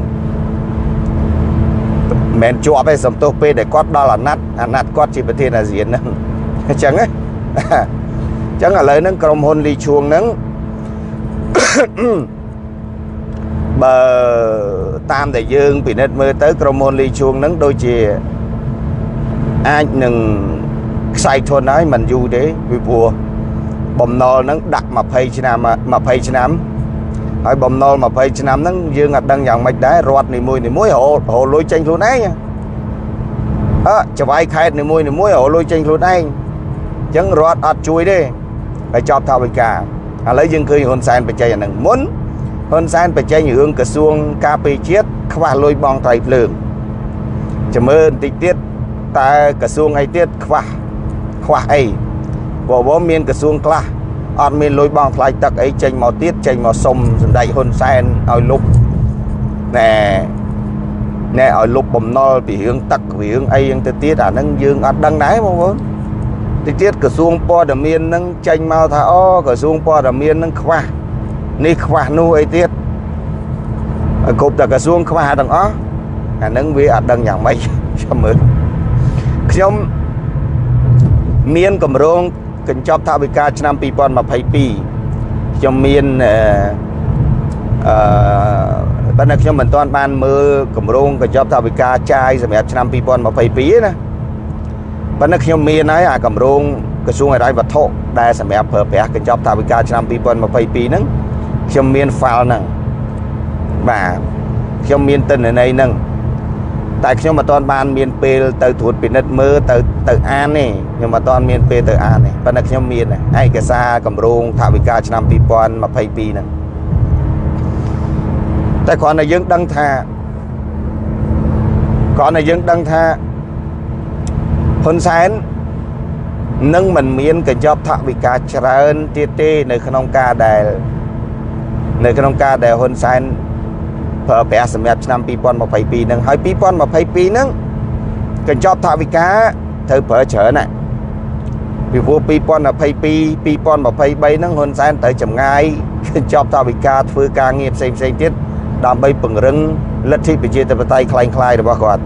មិនជាប់ទេសំទោសពេលដែលគាត់ដល់អាណត្តិអាណត្តិគាត់ជាប្រធានអាស៊ានហ្នឹងអញ្ចឹងណាអញ្ចឹងឥឡូវហ្នឹងក្រុមហ៊ុនលីឈួងហ្នឹងបើតាមដែលយើងពិនិត្យមើលទៅក្រុមហ៊ុនលីឈួងហ្នឹងដូចជាអាចនឹង ខ្សែធនហើយមិនយូរទេពីព្រោះបំណុលហ្នឹងដាក់20ឆ្នាំ20ឆ្នាំហើយបំណុល20ឆ្នាំហ្នឹងយើងអត់ដឹងយ៉ាងម៉េចដែររដ្ឋនីមួយនីមួយរហូតលុយចេញខ្លួនឯងអើចវាយខេតនីមួយនីមួយរហូតលុយចេញខ្លួនឯងអញ្ចឹងរដ្ឋអត់ជួយទេហើយចប់ថាវិការឥឡូវយើងឃើញហ៊ុនសែនបច្ចេកអាហ្នឹងមុនហ៊ុនសែនបច្ចេករឿងក្រសួងការពារជាតិខ្វះលុយបងត្រៃភ្លើងចាំមើលបន្តិចទៀតតើក្រសួងអីទៀតខ្វះ ខ្វះអីព្រោះមានក្រសួងខ្លះអត់មានលុយបងថ្លៃទឹកអីចេញមកទៀតចេញមកសុំសម្ដេចហ៊ុនសែនឲ្យលុបណែណែឲ្យលុបបំណុលពីរឿងទឹករឿងអីយ៉ាងទៅទៀតអាហ្នឹងយើងអត់ដឹងដែរបងប្អូនតិចទៀតក្រសួងព័ត៌មានហ្នឹងចេញមកថាអូក្រសួងព័ត៌មានហ្នឹងខ្វះនេះខ្វះនោះអីទៀតឲ្យគ្រប់តែក្រសួងខ្វះទាំងអស់អាហ្នឹងវាអត់ដឹងយ៉ាងម៉េចខ្ញុំមើលខ្ញុំ មានកម្រងកញ្ចប់ថវិកាឆ្នាំ2022ខ្ញុំមានអឺប៉ុន្តែខ្ញុំមិនទាន់បានមើលកម្រងកញ្ចប់ថវិកាចាយសម្រាប់ឆ្នាំ2022ទេណាប៉ុន្តែខ្ញុំមានហើយអាកម្រងក្រសួងអរិយវត្ថុដែលសម្រាប់ប្រើប្រាស់កញ្ចប់ថវិកាឆ្នាំ2022ហ្នឹងខ្ញុំមាន file ហ្នឹងបាទខ្ញុំមានទិន្នន័យហ្នឹង តែខ្ញុំមិនទាន់បានមានពេលទៅត្រួតពិនិត្យមើលទៅទៅអានទេខ្ញុំមិនទាន់មានពេលទៅអានទេប៉ុន្តែខ្ញុំមានឯកសារកម្រងថវិកាឆ្នាំ2022ហ្នឹងតែគ្រាន់តែយើងដឹងថាគ្រាន់តែយើងដឹងថាហ៊ុនសែននឹងមិនមានកញ្ចប់ថវិកាច្រើនទៀតទេនៅក្នុងការដែល នៅក្នុងការដែលហ៊ុនសែន ប្រើប្រាស់សម្រាប់ឆ្នាំ2022ហ្នឹងហើយ2022ហ្នឹងកញ្ចប់ថវិកាត្រូវប្រើច្រើនណាពីព្រោះ2022 2023ហ្នឹងហ៊ុនសែនត្រូវចំងាយកញ្ចប់ថវិកាធ្វើការងារផ្សេងផ្សេងទៀតដើម្បីពង្រឹងលទ្ធិប្រជាធិបតេយ្យคล้ายៗរបស់គាត់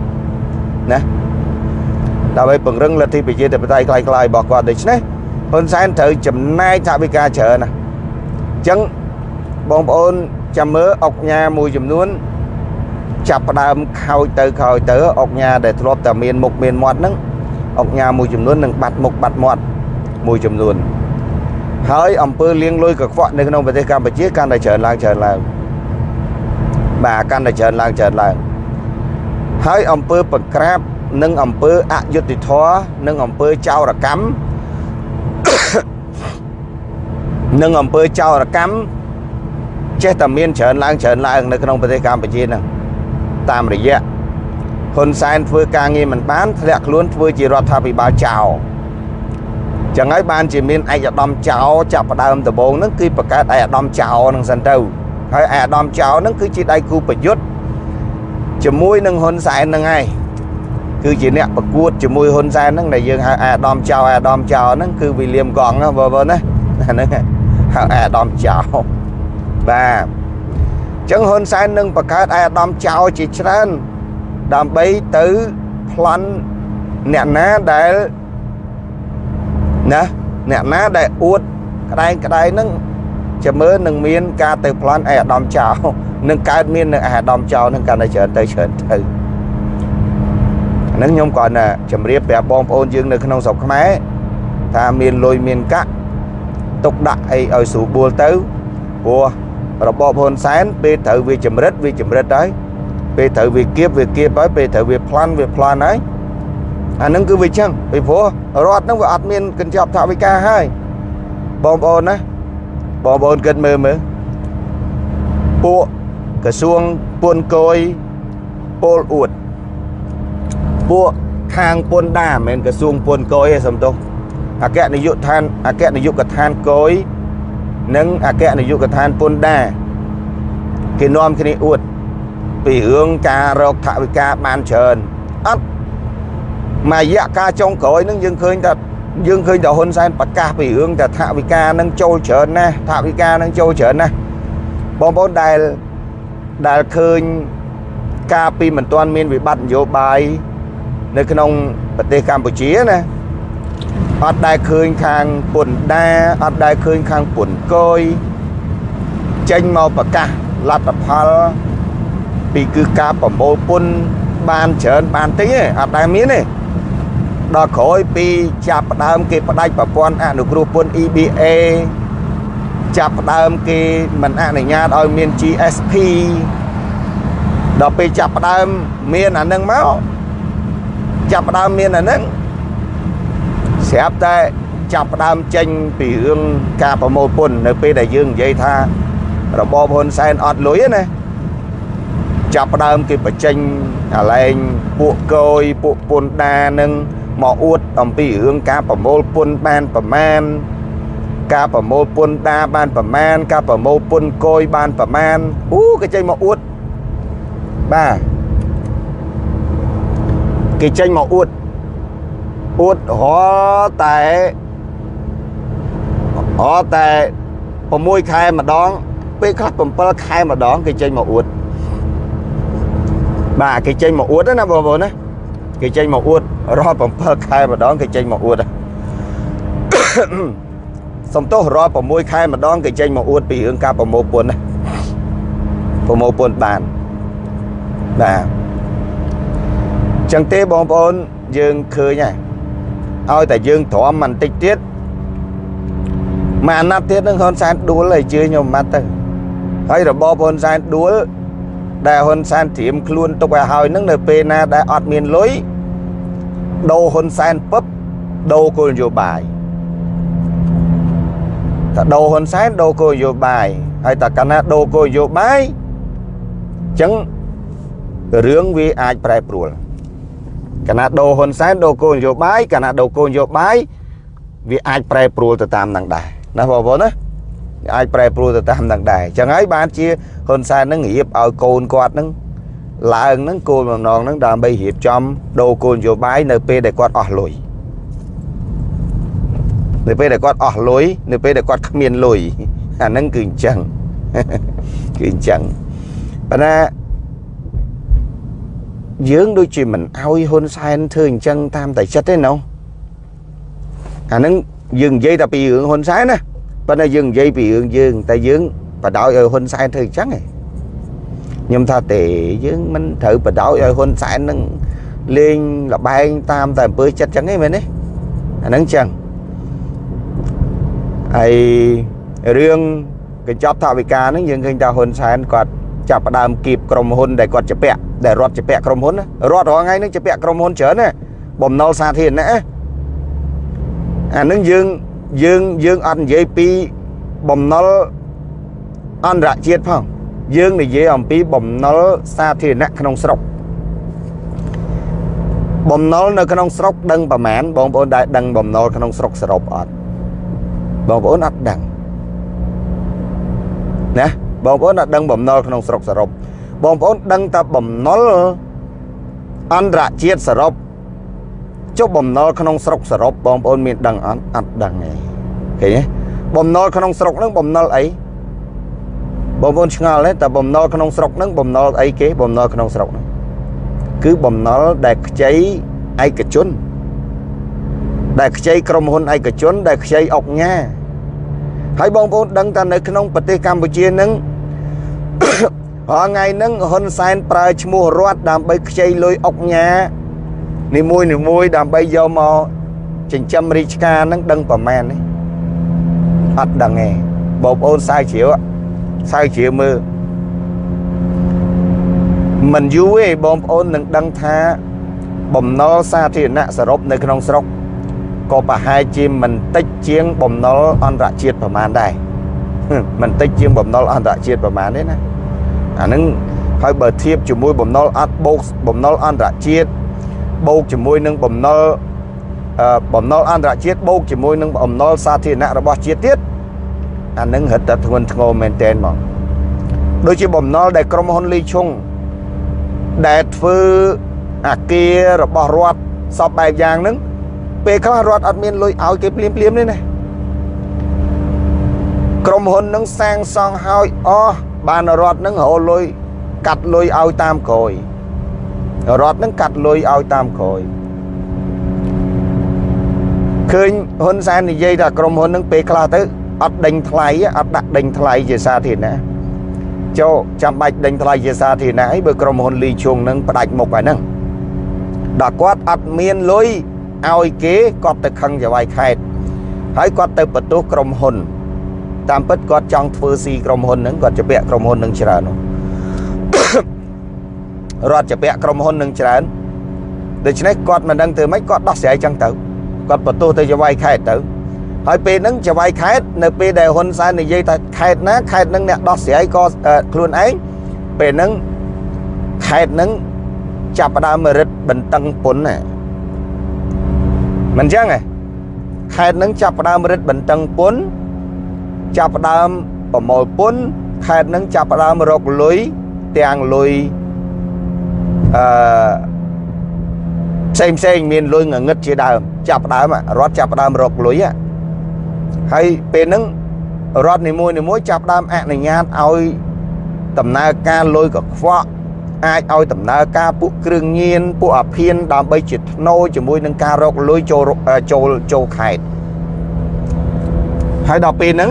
ណាដើម្បីពង្រឹងលទ្ធិប្រជាធិបតេយ្យคล้ายៗរបស់គាត់ដូច្នេះហ៊ុនសែនត្រូវចំណាយថវិកាច្រើនណាអញ្ចឹងបងប្អូន ចាំមើលអុកញ៉ាមួយចំនួន ចាប់ផ្ដើមខោចទៅខោចទៅអុកញ៉ាដែលធ្លាប់តែមានមុខមានមាត់ហ្នឹងអុកញ៉ាមួយចំនួននឹងបាត់មុខបាត់មាត់មួយចំនួនហើយអំពើលៀងលុយកខ្វក់នៅក្នុងប្រទេសកម្ពុជាកាន់តែច្រើនឡើងច្រើនឡើងបាទកាន់តែច្រើនឡើងច្រើនឡើងហើយអំពើប្រក្រាបនិងអំពើអយុត្តិធម៌និងអំពើចោរកម្មនិងអំពើចោរកម្ម ចេះតែមានច្រើនឡើងច្រើនឡើងនៅក្នុងប្រទេសកម្ពុជាហ្នឹងតាមរយៈហ៊ុនសែនធ្វើការងារមិនបានធ្លាក់ខ្លួនធ្វើជារដ្ឋាភិបាលចោលចឹងហើយបានជាមានឯកឧត្តមចៅចាប់ផ្ដើមដំបូងហ្នឹងគឺបង្កើតឯកឧត្តមចៅហ្នឹងសិនទៅហើយឯកឧត្តមចៅហ្នឹងគឺជាដៃគូប្រយុទ្ធជាមួយនឹងហ៊ុនសែនហ្នឹងឯងគឺជាអ្នកប្រកួតជាមួយហ៊ុនសែនហ្នឹងដែលយើងហៅអាដាមចៅអាដាមចៅហ្នឹងគឺវីលៀមកង់បងប្អូនណាហ្នឹងហៅអាដាមចៅ បាទអញ្ចឹងហ៊ុនសែននឹងបង្កើតអាដាមចៅជាច្រើនដើម្បីទៅប្លន់អ្នកណាដែលណាអ្នកណាដែលអួតក្តែងក្តែងហ្នឹងចាំមើលនឹងមានការទៅប្លន់អាដាមចៅនឹងកើតមាននៅអាដាមចៅនឹងកាន់តែច្រើនទៅច្រើនទៅហ្នឹងខ្ញុំគាត់ណាជម្រាបប្រាប់បងប្អូនយើងនៅក្នុងស្រុកខ្មែរថាមានលុយមានកាក់ទុកដាក់អីឲ្យស្រួលបួលទៅព្រោះ របបហ៊ុនសែនពេលត្រូវវាចម្រិតវាចម្រិតហើយពេលត្រូវវាគៀបវាគៀបហើយពេលត្រូវវាប្លន់វាប្លន់ហើយអាហ្នឹងគឺវាចឹងពីព្រោះរដ្ឋហ្នឹងវាអត់មានកញ្ចប់ថវិកាហើយបងប្អូនណាបងប្អូនគិតមើលមើលពួកក្រសួងពុនកយពលអួតពួកខាងពុនដាមិនមែនក្រសួងពុនកយទេសំទោសអគ្គនាយកដ្ឋានអគ្គនាយកដ្ឋានកយ និងអគ្គនាយកដ្ឋានពុនដាគេនាំគ្នាអួតពីរឿងការរកថវិកាបានច្រើនអត់មួយរយៈកាលចុងក្រោយនឹងយើងឃើញថាយើងឃើញតែហ៊ុនសែនប្រកាសពីរឿងតែថវិកានឹងចូលច្រើនណាស់ថវិកានឹងចូលច្រើនណាស់បងប្អូនដែលដែលឃើញការពីមិនទាន់មានវិបត្តិនយោបាយនៅក្នុងប្រទេសកម្ពុជាណា អត់ដែលឃើញខាងពុនដាអត់ដែលឃើញខាងពុនកយចេញមកប្រកាសលទ្ធផលពីគឺការប្រមូលពុនបានច្រើនបានតិចទេអត់ដែលមានទេដល់ក្រោយពីចាប់ផ្ដើមគេផ្ដាច់ប្រព័ន្ធអនុគ្រោះពន្ធ EBA ចាប់ផ្ដើមគេមិនអនុញ្ញាតឲ្យមាន GSP ដល់ពេលចាប់ផ្ដើមមានអានឹងមកចាប់ផ្ដើមមានអានឹង ស្រាប់តែចាប់ផ្ដើមចេញពីរឿងការប្រមូលពន្ធនៅពេលដែលយើងនិយាយថារបបហ៊ុនសែនអត់លុយណាចាប់ផ្ដើមគេបញ្ចេញអាឡែងពួកកយពួកពន្ធដានឹងមកអួតអំពីរឿងការប្រមូលពន្ធបានប្រមាណការប្រមូលពន្ធដាបានប្រមាណការប្រមូលពន្ធកយបានប្រមាណអូគេចេញមកអួតបាទគេចេញមកអួត អួតរតែរតែ6ខែម្ដង ពេលខ្លះ7ខែម្ដង គេចេញមកអួតបាទគេចេញមកអួតណាបងប្អូនណាគេចេញមកអួតរាល់7ខែម្ដងគេចេញមកអួតសំទោសរាល់6ខែម្ដងគេចេញមកអួតពីរឿងការប្រមូលពន្ធណាប្រមូលពន្ធបានបាទចឹងទេបងប្អូនយើងឃើញហើយ ឲ្យតែយើងទ្រាំបន្តិចទៀតមួយអាណត្តិទៀតនឹងហ៊ុនសែនដួលឲ្យជឿខ្ញុំម៉ាត់ទៅហើយរបបហ៊ុនសែនដួលដែលហ៊ុនសែនត្រៀមខ្លួនទុកឲ្យហើយនឹងនៅពេលណាដែលអត់មានលុយដូរហ៊ុនសែនពឹបដូរគោលនយោបាយតែដូរហ៊ុនសែនដូរគោលនយោបាយហើយតែកាលណាដូរគោលនយោបាយអញ្ចឹងរឿងវាអាចប្រែប្រួល កាលណាដូរហ៊ុនសែនដូរគោលនយោបាយកាលណាដូរគោលនយោបាយវាអាចប្រែប្រួលទៅតាមនឹងដែរណាបងប្អូនណាអាចប្រែប្រួលទៅតាមនឹងដែរអញ្ចឹងហើយបានជាហ៊ុនសែននឹងរៀបឲ្យកូនគាត់នឹងឡើងនឹងគោលបំណងនឹងដើម្បីរៀបចំដូរគោលនយោបាយនៅពេលដែលគាត់អស់លុយនៅពេលដែលគាត់អស់លុយនៅពេលដែលគាត់គ្មានលុយអាហ្នឹងគឺអញ្ចឹងគឺអញ្ចឹងប៉ុន្តែ យើងដូចជាមិនអោយហ៊ុនសែនធ្វើអញ្ចឹងតាមតែចិត្តទេណូអាហ្នឹងយើងនិយាយតែពីរឿងហ៊ុនសែនណាប៉ុន្តែយើងនិយាយពីរឿងយើងតែយើងបដ ாய் ឲ្យហ៊ុនសែនធ្វើអញ្ចឹងឯងខ្ញុំថាទេយើងមិនត្រូវបដ ாய் ឲ្យហ៊ុនសែននឹងលេងលបែងតាមតែអំពើចិត្តអញ្ចឹងឯងមែនទេអាហ្នឹងអញ្ចឹងហើយរឿងកញ្ចប់ថវិកាហ្នឹងយើងឃើញថាហ៊ុនសែនគាត់ ចាប់ផ្ដើមគៀបក្រុមហ៊ុនដែលគាត់ជពាក់ដែលរត់ជពាក់ក្រុមហ៊ុនរត់រាល់ថ្ងៃហ្នឹងជពាក់ក្រុមហ៊ុនច្រើនណាបំណុលសាធារណៈអាហ្នឹងយើងយើងយើងអត់និយាយពីបំណុលអន្តរជាតិផងយើងនិយាយអំពីបំណុលសាធារណៈក្នុងស្រុកបំណុលនៅក្នុងស្រុកដឹងប្រមាណបងប្អូនដែលដឹងបំណុលក្នុងស្រុកសរុបអត់បងប្អូនអត់ដឹងណា បងប្អូនអត់ដឹងបំណុលក្នុងស្រុកសរុបបងប្អូនដឹងតែបំណុលអន្តរជាតិសរុបចុះបំណុលក្នុងស្រុកសរុបបងប្អូនមានដឹងអត់អត់ដឹងទេឃើញទេបំណុលក្នុងស្រុកហ្នឹងបំណុលអីបងប្អូនឆ្ងល់ទេតែបំណុលក្នុងស្រុកហ្នឹងបំណុលអីគេបំណុលក្នុងស្រុកហ្នឹងគឺបំណុលដែលខ្ចីឯកជនដែលខ្ចីក្រុមហ៊ុនឯកជនដែលខ្ចីអុកញ៉ាហើយបងប្អូនដឹងថានៅក្នុងប្រទេសកម្ពុជានឹង រាល់ថ្ងៃហ្នឹងហ៊ុនសែនប្រើឈ្មោះរដ្ឋដើម្បីខ្ចីលុយអុកញ៉ានីមួយនីមួយដើម្បីយកមកចិញ្ចឹមរាជការហ្នឹងដឹងប្រមាណទេអត់ដឹងទេបងប្អូនសាយជ្រាវសាយជ្រាវមើលមិនយូរទេបងប្អូននឹងដឹងថាបំណុលសាធារណៈសរុបនៅក្នុងស្រុកក៏ប្រហែលជាមិនតិចជាងបំណុលអន្តរជាតិប្រមាណដែរ មិនតិចជាងបំណុលអន្តរជាតិប្រមាណទេណាអាហ្នឹងហើយបើធៀបជាមួយបំណុលអត់បូកបំណុលអន្តរជាតិបូកជាមួយនឹងបំណុលបំណុលអន្តរជាតិបូកជាមួយនឹងបំណុលសាធារណៈរបស់ជាតិទៀតអានឹងរឹតតែធ្ងន់ធ្ងរមែនតែនមកដូចជាបំណុលដែលក្រុមហ៊ុនលីឈុងដែលធ្វើអាគាររបស់រដ្ឋសពបែបយ៉ាងហ្នឹងពេលខ្លះរដ្ឋអត់មានលុយឲ្យគេភ្លាមភ្លាមទេណា ក្រុមហ៊ុននឹងសាងសង់ឲ្យអស់បានរដ្ឋនឹងរលុយកាត់លុយឲ្យតាមក្រោយរដ្ឋនឹងកាត់លុយឲ្យតាមក្រោយឃើញហ៊ុនសែននិយាយថាក្រុមហ៊ុននឹងពេលខ្លះទៅអត់ដេញថ្លៃអត់ដាក់ដេញថ្លៃជាសាធារណៈចូលចាំបាច់ដេញថ្លៃជាសាធារណៈអីបើក្រុមហ៊ុនលីឈុងនឹងផ្ដាច់មុខហើយហ្នឹងដល់គាត់អត់មានលុយឲ្យគេគាត់ទៅខឹងចវាយខេតហើយគាត់ទៅបន្ទោសក្រុមហ៊ុន តាមពិតគាត់ចង់ធ្វើស៊ីក្រុមហ៊ុនហ្នឹងគាត់ជពាក់ក្រុមហ៊ុននឹងច្រើននោះរដ្ឋជពាក់ក្រុមហ៊ុននឹងច្រើនដូច្នេះគាត់មិនដឹងធ្វើម៉េចគាត់ដោះស្រាយចឹងទៅគាត់បន្ទោសទៅចវាយខេតទៅហើយពេលហ្នឹងចវាយខេតនៅពេលដែលហ៊ុនសែននិយាយថាខេតណាខេតហ្នឹងអ្នកដោះស្រាយក៏ខ្លួនឯងពេលហ្នឹងខេតហ្នឹងចាប់ផ្ដើមរិទ្ធបន្តឹងពុនណាមិនចឹងទេខេតនឹងចាប់ផ្ដើមរិទ្ធបន្តឹងពុន ចាប់ផ្ដើមប្រមូលពុនខេតនឹងចាប់ផ្ដើមរកលុយទាំងលុយអឺផ្សេងផ្សេងមានលុយងងឹតជាដើមចាប់ផ្ដើមរត់ចាប់ផ្ដើមរកលុយហើយពេលហ្នឹងរត់នីមួយនីមួយចាប់ផ្ដើមអនុញ្ញាតឲ្យដំណើរការលុយកខ្វក់អាចឲ្យដំណើរការពួកគ្រឿងញៀនពួកអាភៀនដើម្បីជាធ្នូជាមួយនឹងការរកលុយចូលចូលចូលខេត្តហើយដល់ពេលហ្នឹង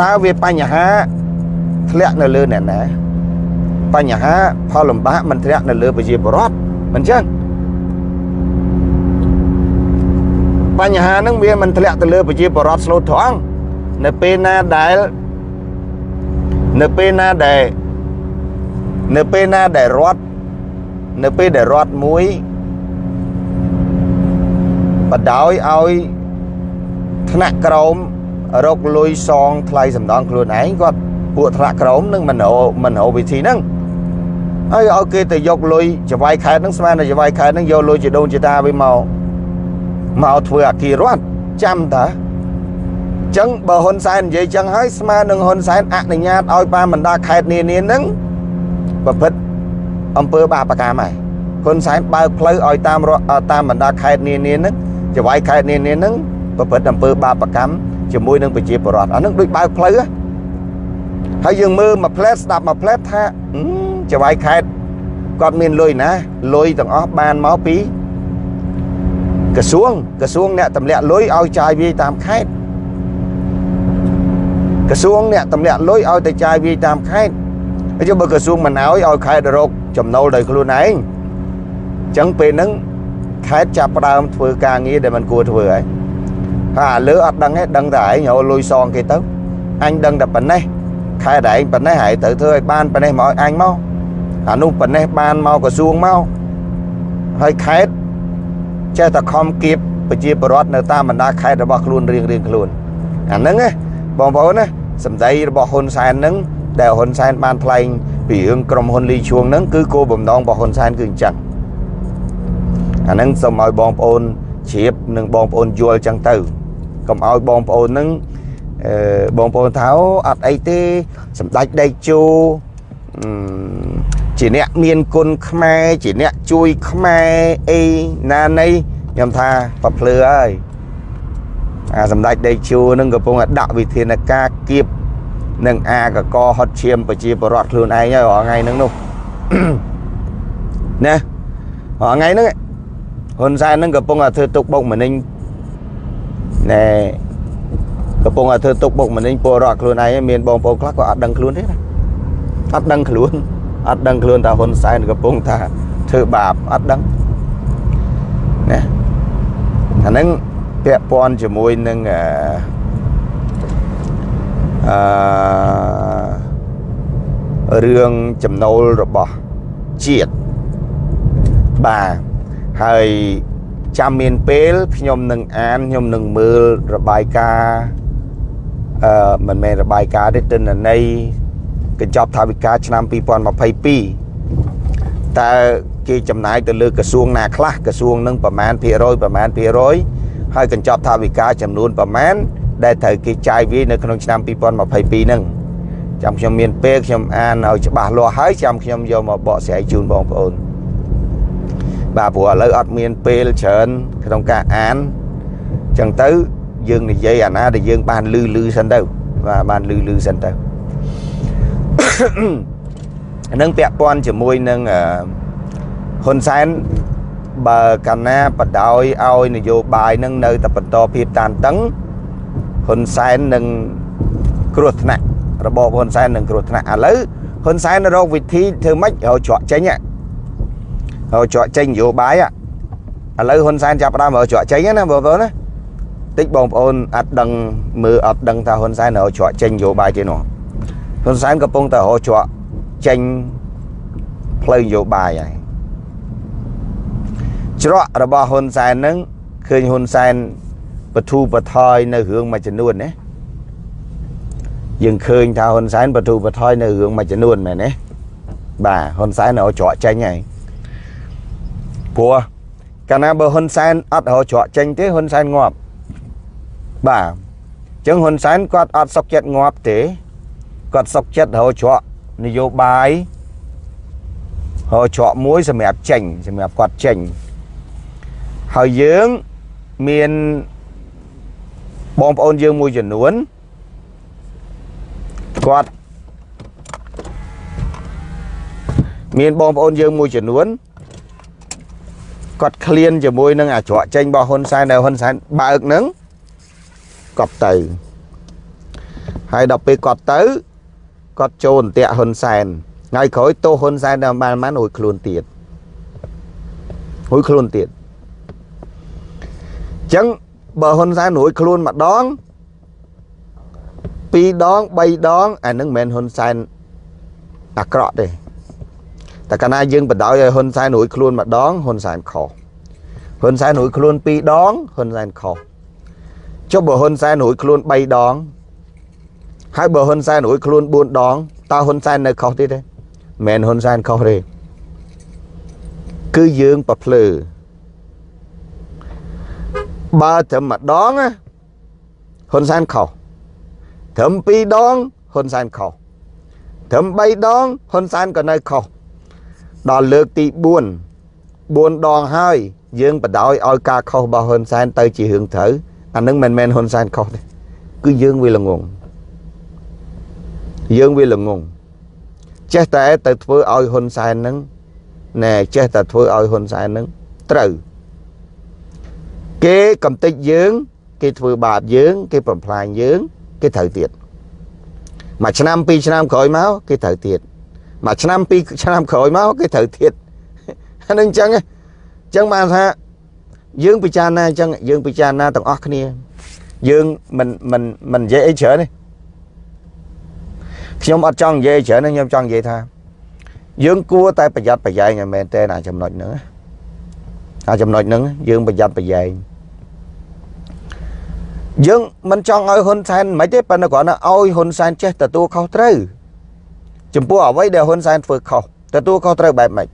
តើវាបញ្ហាធ្លាក់នៅលើអ្នកណាបញ្ហាផលលំបាកមិនធ្លាក់នៅលើប្រជាពលរដ្ឋមិនចឹងបញ្ហាហ្នឹងវាមិនធ្លាក់ទៅលើប្រជាពលរដ្ឋស្លូតត្រង់នៅពេលណាដែលនៅពេលណាដែលនៅពេលណាដែលរត់នៅពេលដែលរត់មួយបដោយឲ្យថ្នាក់ក្រម រកលុយសងថ្លៃសំដងខ្លួនឯងគាត់ពួកថ្នាក់ក្រមនឹងមិនរមិនរវិធីហ្នឹងហើយឲ្យគេទៅយកលុយចវាយខេតហ្នឹងស្មានតែចវាយខេតហ្នឹងយកលុយជាដូនជាតាវាមកមកធ្វើអាគាររដ្ឋចាំតាចឹងបើហ៊ុនសែននិយាយចឹងហើយស្មើនឹងហ៊ុនសែនអនុញ្ញាតឲ្យបានបណ្ដាខេត្តនានាហ្នឹងប្រព្រឹត្តអំពើបាបកម្មហើយហ៊ុនសែនបើកផ្លូវឲ្យតាមតាមបណ្ដាខេត្តនានាហ្នឹងចវាយខេត្តនានាហ្នឹងប្រព្រឹត្តអំពើបាបកម្ម ជាមួយនឹងប្រជាពលរដ្ឋអាហ្នឹងដូចបើកផ្លូវហើយយើងមើលមួយផ្លែតស្ដាប់មួយផ្លែតថាចវាយខេត្តគាត់មានលុយណាលុយទាំងអស់បានមកពីក្រសួងក្រសួងអ្នកតម្លាក់លុយឲ្យចាយវាយតាមខេត្តក្រសួងអ្នកតម្លាក់លុយឲ្យទៅចាយវាយតាមខេត្តហើយបើក្រសួងមិនឲ្យឲ្យខេត្តរកចំណូលដោយខ្លួនឯងអញ្ចឹងពេលហ្នឹងខេត្តចាប់ផ្ដើមធ្វើការងារដែលមិនគួរធ្វើហើយ ហើយអាលើអត់ដឹងទេដឹងតែឯងរលុយសងគេទៅអញដឹងតែប៉ុណ្ណេះខេត្តឯងប៉ុណ្ណេះហើយត្រូវធ្វើឲ្យបានប៉ុណ្ណេះមកឲ្យអញមកអានោះប៉ុណ្ណេះបានមកក្រសួងមកហើយខេត្តចេះតែខំគៀបប្រជាពលរដ្ឋនៅតាមបណ្ដាខេត្តរបស់ខ្លួនរៀងរៀងខ្លួនអាហ្នឹងណាបងប្អូនណាសម្ដីរបស់ហ៊ុនសែនហ្នឹងដែលហ៊ុនសែនបានថ្លែងពីរឿងក្រុមហ៊ុនលីជួងហ្នឹងគឺគោលបំណងរបស់ហ៊ុនសែនគឺអញ្ចឹងអាហ្នឹងសូមឲ្យបងប្អូនជ្រាបនិងបងប្អូនយល់អញ្ចឹងទៅ កុំឲ្យបងប្អូនហ្នឹងអឺបងប្អូនថាអត់អីទេសម្ដេចដេកជោចជាអ្នកមានគុណខ្មែរជាអ្នកជួយខ្មែរអីណានៃខ្ញុំថាប្រភ្លឺហើយអាសម្ដេចដេកជួនឹងកំពុងតែដាក់វិធានការគៀបនឹងអាកកហត់ឈាមប្រជាពលរដ្ឋខ្លួនឯងហើយរាល់ថ្ងៃហ្នឹងនោះណារាល់ថ្ងៃហ្នឹងហ៊ុនសែនហ្នឹងកំពុងតែធ្វើទុកបុកម្នេញ ណែកំពុងតែធ្វើទុកបុកម្នេញពលរដ្ឋខ្លួនឯងមានបងប្អូនខ្លះក៏អត់ដឹងខ្លួនទេណាអត់ដឹងខ្លួនអត់ដឹងខ្លួនថាហ៊ុនសែនកំពុងថាធ្វើបាបអត់ដឹងណាអាហ្នឹងពាក់ព័ន្ធជាមួយនឹងអឺអឺរឿងចំណូលរបស់ជាតិបាទហើយ ចាំមានពេលខ្ញុំនឹងអានខ្ញុំនឹងមើលរបាយការណ៍អឺមិនមែនរបាយការណ៍ទេទិន្នន័យកញ្ចប់ថវិកាឆ្នាំ2022តើគេចំណាយទៅលើក្រសួងណាខ្លះក្រសួងនឹងប្រមាណភាគរយប្រមាណភាគរយហើយកញ្ចប់ថវិកាចំនួនប្រមាណដែលត្រូវគេចាយវាយនៅក្នុងឆ្នាំ2022ហ្នឹងចាំខ្ញុំមានពេលខ្ញុំអានឲ្យច្បាស់លាស់ហើយចាំខ្ញុំយកមកបកស្រាយជូនបងប្អូន បាទព្រោះឥឡូវអត់មានពេលច្រើនក្នុងការអានអញ្ចឹងទៅយើងនិយាយអាណាដែលយើងបានលឺលឺសិនទៅបាទបានលឺលឺសិនទៅនឹងពាក់ព័ន្ធជាមួយនឹងហ៊ុនសែនបើកាលណាបដោយឲ្យនយោបាយនឹងនៅតែបន្តភាពតានតឹងហ៊ុនសែននឹងគ្រោះថ្នាក់របបហ៊ុនសែននឹងគ្រោះថ្នាក់ឥឡូវហ៊ុនសែនរកវិធីធ្វើម៉េចឲ្យច្រកចេញឲ្យច្រកចេញនយោបាយឥឡូវហ៊ុនសែនចាប់ផ្ដើមឲ្យច្រកចេញណាបងប្អូនណាតិចបងប្អូនអត់ដឹងមើលអត់ដឹងថាហ៊ុនសែនឲ្យច្រកចេញនយោបាយទេនោះហ៊ុនសែនកំពុងតែរកច្រកចេញផ្លូវនយោបាយហើយច្រករបស់ហ៊ុនសែនហ្នឹងឃើញហ៊ុនសែនបធូបថយនៅរឿងមួយចំនួនណាយើងឃើញថាហ៊ុនសែនបធូបថយនៅរឿងមួយចំនួនមែនទេបាទហ៊ុនសែនឲ្យច្រកចេញហើយ ព្រោះកាលណាបើហ៊ុនសែនអត់រកច្រកចេញទេហ៊ុនសែនងាប់បាទអញ្ចឹងហ៊ុនសែនគាត់អត់សុខចិត្តងាប់ទេគាត់សុកចិត្តរកច្រកនយោបាយរកច្រកមួយសម្រាប់ចេញសម្រាប់គាត់ចេញហើយយើងមានបងប្អូនយើងមួយចំនួនគាត់មានបងប្អូនយើងមួយចំនួន គាត់ឃ្លានជាមួយនឹងអាច្រកចេញរបស់ហ៊ុនសែនដែលហ៊ុនសែនបើកនឹងគាត់ទៅហើយដល់ពេលគាត់ទៅគាត់ចូលអន្ទាក់ហ៊ុនសែនថ្ងៃក្រោយទោសហ៊ុនសែនដល់បានបានរួចខ្លួនទៀតរួចខ្លួនទៀតអញ្ចឹងបើហ៊ុនសែនរួចខ្លួនម្ដងពីរដង3ដងអានឹងមិនមែនហ៊ុនសែនអាក្រក់ទេ តែកាលណាយើងបដ ாய் ឲ្យហ៊ុនសែនរួចខ្លួនម្ដងហ៊ុនសែនខុសហ៊ុនសែនរួចខ្លួនពីរដងហ៊ុនសែនខុសចុះបើហ៊ុនសែនរួចខ្លួន3ដងហើយបើហ៊ុនសែនរួចខ្លួន4ដងតើហ៊ុនសែននៅខុសទៀតទេមិនហ៊ុនសែនខុសទេគឺយើងប្រភ្លើបើត្រឹមម្ដងហ៊ុនសែនខុសត្រឹម2ដងហ៊ុនសែនខុសត្រឹម3ដងហ៊ុនសែនក៏នៅខុស ដល់លើកទី4 4ដងហើយយើងបដ ாய் ឲ្យការខុសរបស់ហ៊ុនសែនទៅជារឿងត្រូវអានឹងមិនមែនហ៊ុនសែនខុសទេគឺយើងវាល្ងងយើងវាល្ងងចេះតែទៅធ្វើឲ្យហ៊ុនសែននឹងណែចេះតែធ្វើឲ្យហ៊ុនសែននឹងត្រូវគេកំតិចយើង គេធ្វើបាបយើង គេបំផ្លាញយើង គេត្រូវទៀតមួយឆ្នាំពីរឆ្នាំក្រោយមកគេត្រូវទៀត មួយឆ្នាំពីរឆ្នាំក្រោយមកគេត្រូវទៀតអានឹងអញ្ចឹងអញ្ចឹងបានថាយើងពិចារណាអញ្ចឹងយើងពិចារណាទាំងអស់គ្នា យើងមិនមិនមិននិយាយអីច្រើនទេខ្ញុំអត់ចង់និយាយច្រើនខ្ញុំចង់និយាយថា យើងគួរតែប្រយ័ត្នប្រយែងឲ្យមែនតើអាចំណុចហ្នឹងអាចំណុចហ្នឹងយើងប្រយ័ត្នប្រយែងយើងមិនចង់ឲ្យហ៊ុនសែនមិនទេប៉ុន្តែគ្រាន់តែឲ្យហ៊ុនសែនចេះទទួលខុសត្រូវ ចំពោះអ្វីដែលហ៊ុនសែនធ្វើខុសទទួលខុសត្រូវបែបម៉េច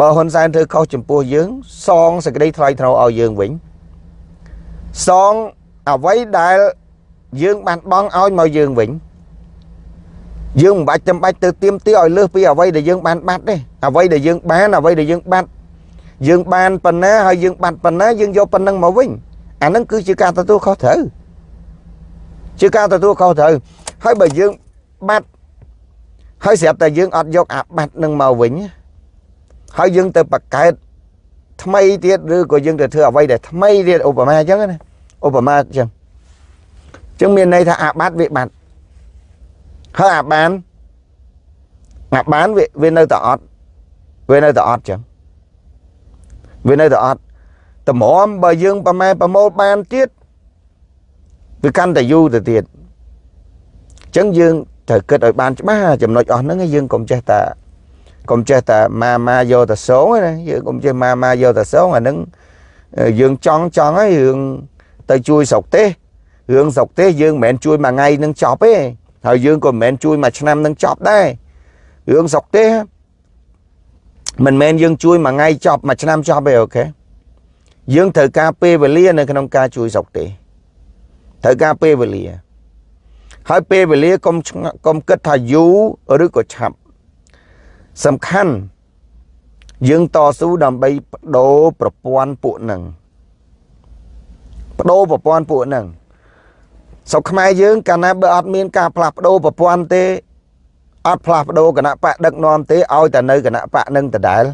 បើហ៊ុនសែនធ្វើខុសចំពោះយើង សងសេចក្តីថ្លៃថ្នូរឲ្យយើងវិញសងអ្វីដែលយើងបានបង់ឲ្យមកយើងវិញយើងមិនបាច់ចាំបាច់ទៅទៀមទាឲ្យលើសពីអ្វីដែលយើងបានបាត់ទេអ្វីដែលយើងបានអ្វីដែលយើងបាត់យើងបានប៉ុណ្ណាហើយយើងបាត់ប៉ុណ្ណាយើងយកប៉ុណ្ណឹងមកវិញអាហ្នឹងគឺជាការទទួលខុសត្រូវជាការទទួលខុសត្រូវហើយបើយើងបាត់ ហើយស្រាប់តែយើងអត់យកអាបាត់នឹងមកវិញហើយយើងទៅបកកើតថ្មីទៀតឬក៏យើងទៅធ្វើអ្វីដែលថ្មីទៀតឧបមាអញ្ចឹងណាឧបមាអញ្ចឹងអញ្ចឹងមានន័យថាអាបាត់វាបាត់ហើយអាបានអាបានវាវានៅតែអត់វានៅតែអត់ចឹងវានៅតែអត់តម្រាំបើយើងប្រម៉ែប្រមូលបានទៀតវាកាន់តែយូរទៅទៀតអញ្ចឹងយើង ត្រូវគិតឲ្យបានច្បាស់ចំណុចអស់ហ្នឹងយើងកុំចេះតែកុំចេះតែម៉ាម៉ាយកតែសងណាយើងកុំចេះម៉ាម៉ាយកតែសងអាហ្នឹងយើងចង់ចង់ហើយរឿងទៅជួយស្រុកទេសរឿងស្រុកទេសយើងមិនមែនជួយមួយថ្ងៃនឹងចប់ទេហើយយើងក៏មិនមែនជួយមួយឆ្នាំនឹងចប់ដែររឿងស្រុកទេសមិនមែនយើងជួយមួយថ្ងៃចប់មួយឆ្នាំចប់ទេអូខេយើងត្រូវការពេលវេលានៅក្នុងការជួយស្រុកទេសត្រូវការពេលវេលា ហើយពេលវេលាកុំកុំគិតថាយូរឬក៏ឆាប់សំខាន់យើងតស៊ូដើម្បីបដូរប្រព័ន្ធពួកនឹងបដូរប្រព័ន្ធពួកនឹងស្រុកខ្មែរយើងកាលណាបើអត់មានការផ្លាស់ប្ដូរប្រព័ន្ធទេអត់ផ្លាស់ប្ដូរគណៈបកដឹកនាំទេឲ្យតែនៅគណៈបកនឹងដដែល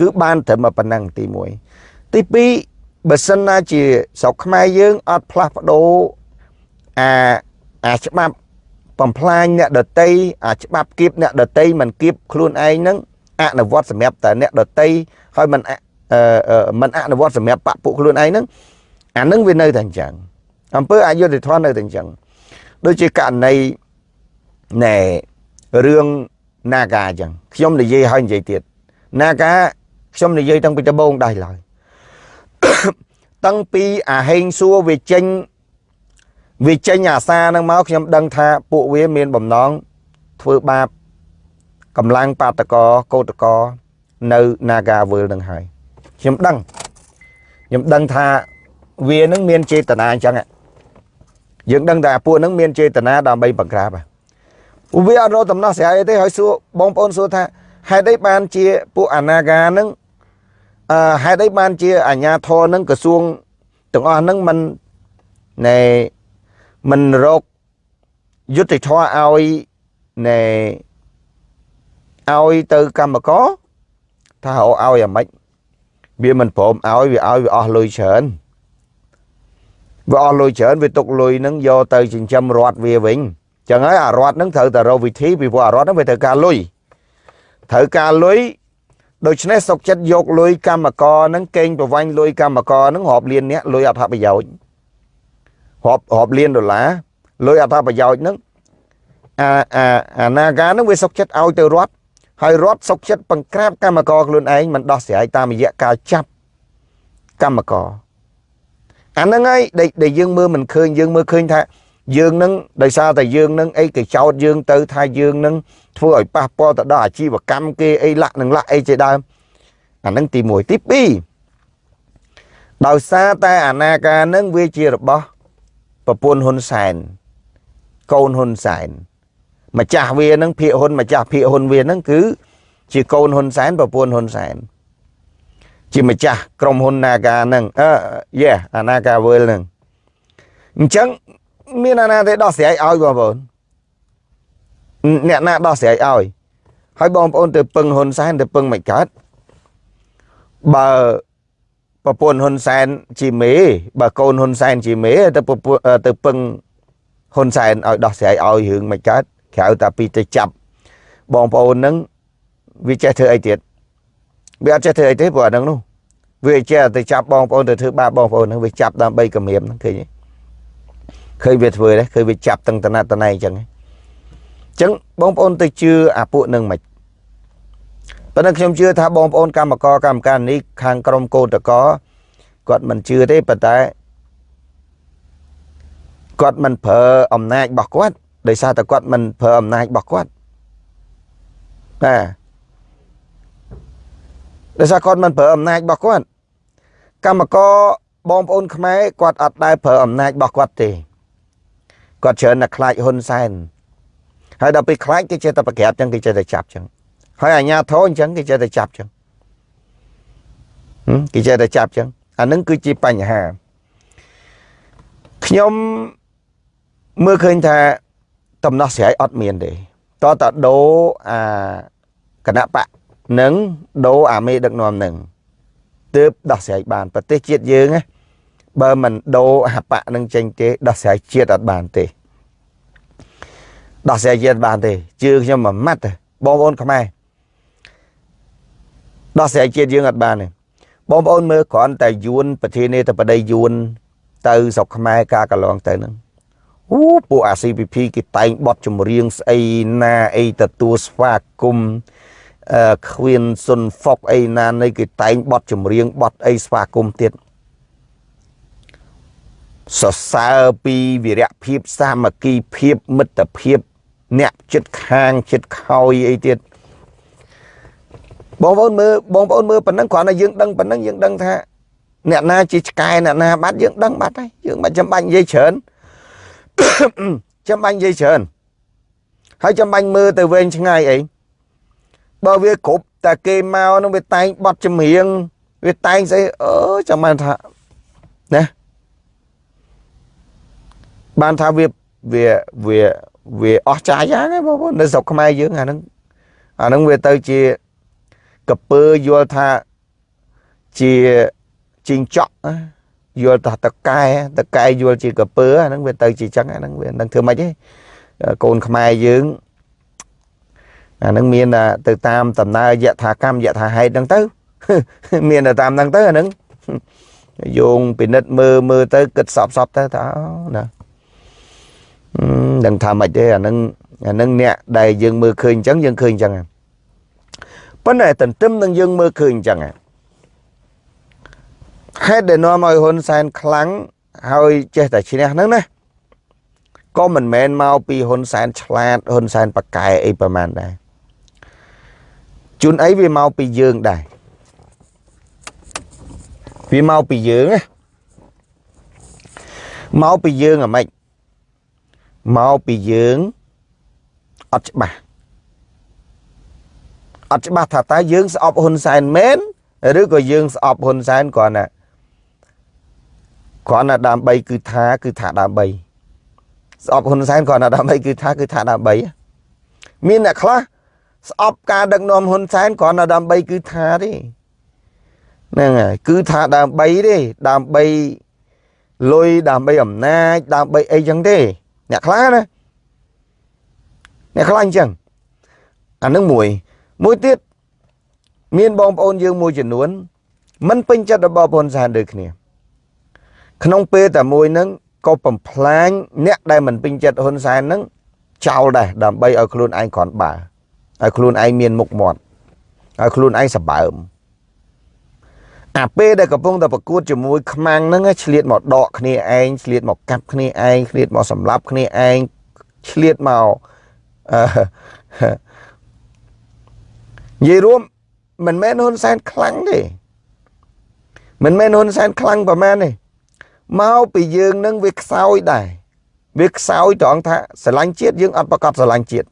គឺបានត្រឹមប៉ុណ្ណឹងទី1ទី2បើសិនណាជាស្រុកខ្មែរយើងអត់ផ្លាស់ប្ដូរអា អាច្បាប់បំផ្លាញអ្នកដតីអាច្បាប់គៀបអ្នកដតីមិនគៀបខ្លួនឯងហ្នឹងអនុវត្តសម្រាប់តែអ្នកដតីហើយមិនមិនអនុវត្តសម្រាប់បពពួកខ្លួនឯងហ្នឹងអានឹងវានៅតែអញ្ចឹងអំពើអយុធធម៌នៅតែអញ្ចឹងដូចជាករណីណែរឿង Naga អញ្ចឹងខ្ញុំនិយាយហើយនិយាយទៀត Naga ខ្ញុំនិយាយតាំងពីដំបូងដែរឡើយតាំងពីអាហេងសួរវាចេញ វាចេញអាសាហ្នឹងមកខ្ញុំដឹងថាពួកវាមានបំណងធ្វើបាបកម្លាំងបាតកោកោតកោនៅ Nagawal នឹងហើយខ្ញុំដឹងខ្ញុំដឹងថាវានឹងមានចេតនាអញ្ចឹងយើងដឹងតែពួកនឹងមានចេតនាដើម្បីបង្ក្រាបវាអត់រកដំណោះស្រាយទេហើយសួរបងប្អូនសួរថាហេតុអីបានជាពួកអាណាកានឹងអឺហេតុអីបានជាអាញាធរនឹងក្រសួងទាំងអស់នឹងមិនណែ មិនរកយុទ្ធធរឲ្យណែឲ្យទៅកម្មករថារកឲ្យអាម៉េចវាមិនព្រមឲ្យវាឲ្យវាអស់លុយច្រើនវាអស់លុយច្រើនវាទុកលុយហ្នឹងយកទៅចិញ្ចឹមរត់វាវិញចឹងហើយអារត់ហ្នឹងត្រូវតែរកវិធីពីព្រោះអារត់ហ្នឹងវាត្រូវការលុយត្រូវការលុយដូច្នេះសុកចិត្តយកលុយកម្មករហ្នឹងកេងប្រវាញ់លុយកម្មករហ្នឹងរាប់លានអ្នកលុយអត្ថប្រយោជន៍ រាប់រាប់លានដុល្លារលុយអត្ថប្រយោជន៍ហ្នឹងអាអាអានាការហ្នឹងវាសុកចិត្តឲ្យទៅរត់ហើយរត់សុកចិត្តបង្ក្រាបកម្មករខ្លួនឯងមិនដោះស្រាយតាមរយៈការចាប់កម្មករអាហ្នឹងហើយដែលយើងមើលមិនឃើញយើងមើលឃើញថាយើងនឹងដោយសារតែយើងនឹងអីគេចោតយើងទៅថាយើងនឹងធ្វើឲ្យប៉ះពាល់ទៅដល់អាជីវកម្មគេអីលាក់នឹងលាក់អីជាដើមអានឹងទី1ទី2ដោយសារតែអាណាការនឹងវាជារបស់ ប្រពន្ធហ៊ុនសែនកូនហ៊ុនសែនម្ចាស់វានឹងភាកហ៊ុនម្ចាស់ភាកហ៊ុនវានឹងគឺជាកូនហ៊ុនសែនប្រពន្ធហ៊ុនសែនជាម្ចាស់ក្រុមហ៊ុន Naga ហ្នឹងអឺយេអា Naga World ហ្នឹងអញ្ចឹងមានអាណាទេដោះស្រាយឲ្យបងប្អូនអ្នកណាដោះស្រាយឲ្យហើយបងប្អូនទៅពឹងហ៊ុនសែនទៅពឹងមិនកើតបើ ប្រពន្ធហ៊ុនសែនជាមេបើកូនហ៊ុនសែនជាមេទៅទៅពឹងហ៊ុនសែនឲ្យដោះស្រាយឲ្យរឿងមិនកើតក្រៅតែពីទៅចាប់បងប្អូននឹងវាចេះធ្វើអីទៀតវាអត់ចេះធ្វើអីទេព្រោះអាហ្នឹងនោះវាចេះទៅចាប់បងប្អូនទៅធ្វើបាបបងប្អូនហ្នឹងវាចាប់ដើម្បីគម្រាមហ្នឹងឃើញទេឃើញវាធ្វើដែរឃើញវាចាប់ទាំងតណាតណៃអញ្ចឹងអញ្ចឹងបងប្អូនទៅជឿអាពួកនឹងមិន ប៉ុន្តែខ្ញុំជឿថាបងប្អូនកម្មករកម្មការនេះខាងក្រមកោតកគាត់មិនជឿទេប៉ុន្តែគាត់មិនប្រើអំណាចរបស់គាត់ដោយសារតែគាត់មិនប្រើអំណាចរបស់គាត់បាទដោយសារគាត់មិនប្រើអំណាចរបស់គាត់កម្មករបងប្អូនខ្មែរគាត់អត់ដែលប្រើអំណាចរបស់គាត់ទេគាត់ច្រើនតែខ្លាចហ៊ុនសែនហើយដល់ពេលខ្លាចគេចេះតែប្រក្រាបចឹងគេចេះតែចាប់ចឹង ហើយអាញាធរអញ្ចឹងគេចេះតែចាប់ចឹងគេចេះតែចាប់ចឹងអានឹងគឺជាបញ្ហាខ្ញុំមើលឃើញថាតំណោះស្រាយអត់មានទេតតដោអាគណៈបកនឹងដោអាមេដឹកនាំនឹងទើបដោះស្រាយបាន ប្រទេសជាតិយើងណាបើមិនដោអាបកនឹងចេញទេដោះស្រាយជាតិអត់បានទេដោះស្រាយជាតិបានទេជឿខ្ញុំមួយម៉ាត់បងប្អូនខ្មែរ ដោះស្រាយជាតិយើងអត់បានទេបងប្អូនមើលគ្រាន់តែយួនប្រធានាធិបតីយួន ទៅស្រុកខ្មែរការកន្លងទៅហ្នឹងអូពួកអា CPP គេតែងបត់ចម្រៀងស្អីណាអីទទួលស្វាគមន៍អឺខ្វៀនសុនហ្វុកអីណានៃគេតែងបត់ចម្រៀងបត់អីស្វាគមន៍ទៀតសរសើរពីវិរៈភាពសាមគ្គីភាពមិត្តភាព អ្នកចិត្តខាងចិត្តខោយអីទៀត បងប្អូនមើលបងប្អូនមើលប៉ុណ្ណឹងគ្រាន់តែយើងដឹងប៉ុណ្ណឹងយើងដឹងថាអ្នកណាជាឆ្កែអ្នកណាបាត់យើងដឹងបាត់ហើយយើងមិនចាំបាច់និយាយច្រើនចាំបាច់និយាយច្រើនហើយចាំបាច់មើលទៅវែងឆ្ងាយអីបើវាគ្រប់តែគេមកនឹងវាតែងបត់ចម្រៀងវាតែងស្អីអឺចាំបានថាណាបានថាវាវាវាវាអស់ចាយយ៉ាងហ្នឹងបងប្អូននៅស្រុកខ្មែរយើងអាហ្នឹងអាហ្នឹងវាទៅជា កពើយល់ថាជាជីងចក់យល់ថាតកែតកែយល់ជាកពើអាហ្នឹងវាទៅជាចឹងអាហ្នឹងវានឹងធ្វើម៉េចទេកូនខ្មែរយើងអាហ្នឹងមានទៅតាមដំណើរយថាកម្មយថាហេតុហ្នឹងទៅ មានទៅតាមហ្នឹងទៅអាហ្នឹងយោងពិនិត្យមើលមើលទៅគិតសពសពទៅថាណាដឹងថាម៉េចទេអាហ្នឹងអាហ្នឹងអ្នកដែលយើងមើលឃើញអញ្ចឹងយើងឃើញអញ្ចឹង ប៉ុន្តែទន្ទឹមនឹងយើងមើលឃើញអញ្ចឹងហេតុដែលនាំឲ្យហ៊ុនសែនខ្លាំងហើយចេះតែឈ្នះហ្នឹងណាក៏មិនមែនមកពីហ៊ុនសែនឆ្លាតហ៊ុនសែនប៉កែអីប្រហែលដែរជួនអីវាមកពីយើងដែរវាមកពីយើងណាមកពីយើងអាម៉េចមកពីយើងអត់ច្បាស់ អត់ច្បាស់ថាតើយើងស្អប់ហ៊ុនសែនមែនឬក៏យើងស្អប់ហ៊ុនសែនគ្រាន់តែគ្រាន់តែដើម្បីគឺថាគឺថាដើម្បីស្អប់ហ៊ុនសែនគ្រាន់តែដើម្បីគឺថាគឺថាដើម្បីមានអ្នកខ្លះស្អប់ការដឹកនាំហ៊ុនសែនគ្រាន់តែដើម្បីគឺថាទេហ្នឹងហើយគឺថាដើម្បីទេដើម្បីលុយដើម្បីអំណាចដើម្បីអីចឹងទេអ្នកខ្លះណាអ្នកខ្លះអញ្ចឹងអានឹងមួយ មួយទៀតមានបងប្អូនយើងមួយចំនួនមិនពេញចិត្តរបស់ហ៊ុនសែនដូចគ្នា ក្នុងពេលតែមួយហ្នឹងក៏បំផ្លាញអ្នកដែលមិនពេញចិត្តហ៊ុនសែនហ្នឹងចោលដែរដើម្បីឲ្យខ្លួនឯងគ្រាន់បើឲ្យខ្លួនឯងមានមុខមាត់ឲ្យខ្លួនឯងសម្បើមអាពេលដែលកំពុងតែប្រកួតជាមួយខ្មាំងហ្នឹងឆ្លៀតមកដកគ្នាឯងឆ្លៀតមកកាប់គ្នាឯងឆ្លៀតមកសម្លាប់គ្នាឯងឆ្លៀតមកអឺ និយាយរួមមិនមែនហ៊ុនសែនខ្លាំងទេមិនមែនហ៊ុនសែនខ្លាំងប្រហែលទេមកពីយើងនឹងវាខ្សោយដែរវាខ្សោយត្រង់ថាស្រឡាញ់ជាតិយើងអត់ប្រកាសស្រឡាញ់ជាតិ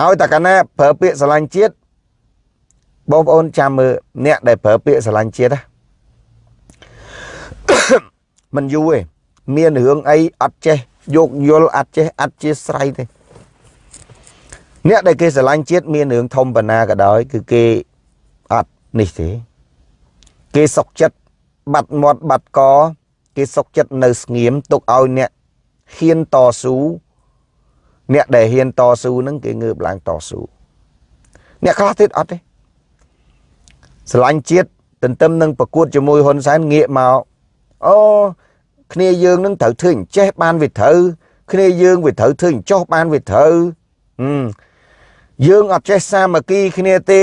ឲ្យតែកាលណាប្រើពាក្យស្រឡាញ់ជាតិបងប្អូនចាំមើលអ្នកដែលប្រើពាក្យស្រឡាញ់ជាតិណាមិនយូរទេមានរឿងអីអត់ចេះយកយល់អត់ចេះអត់ជាស្រ័យទេ អ្នកដែលគេស្រឡាញ់ជាតិមានរឿងធំបណ្ណាក៏ដោយ គឺគេអត់នេះទេគេសុកចិត្តបាត់មាត់បាត់កគេសុកចិត្តនៅស្ងៀមទុកឲ្យអ្នកហ៊ានតស៊ូអ្នកដែលហ៊ានតស៊ូនឹងគេងើបឡើងតស៊ូអ្នកខ្លះទៀតអត់ទេស្រឡាញ់ជាតិទន្ទឹមនឹងប្រកួតជាមួយហ៊ុនសែនងាកមកអូគ្នាយើងនឹងត្រូវធ្វើអញ្ចេះបានវាត្រូវគ្នាយើងវាត្រូវធ្វើអញ្ចោះបានវាត្រូវ យើងអត់ចេះសាមគ្គីគ្នាទេ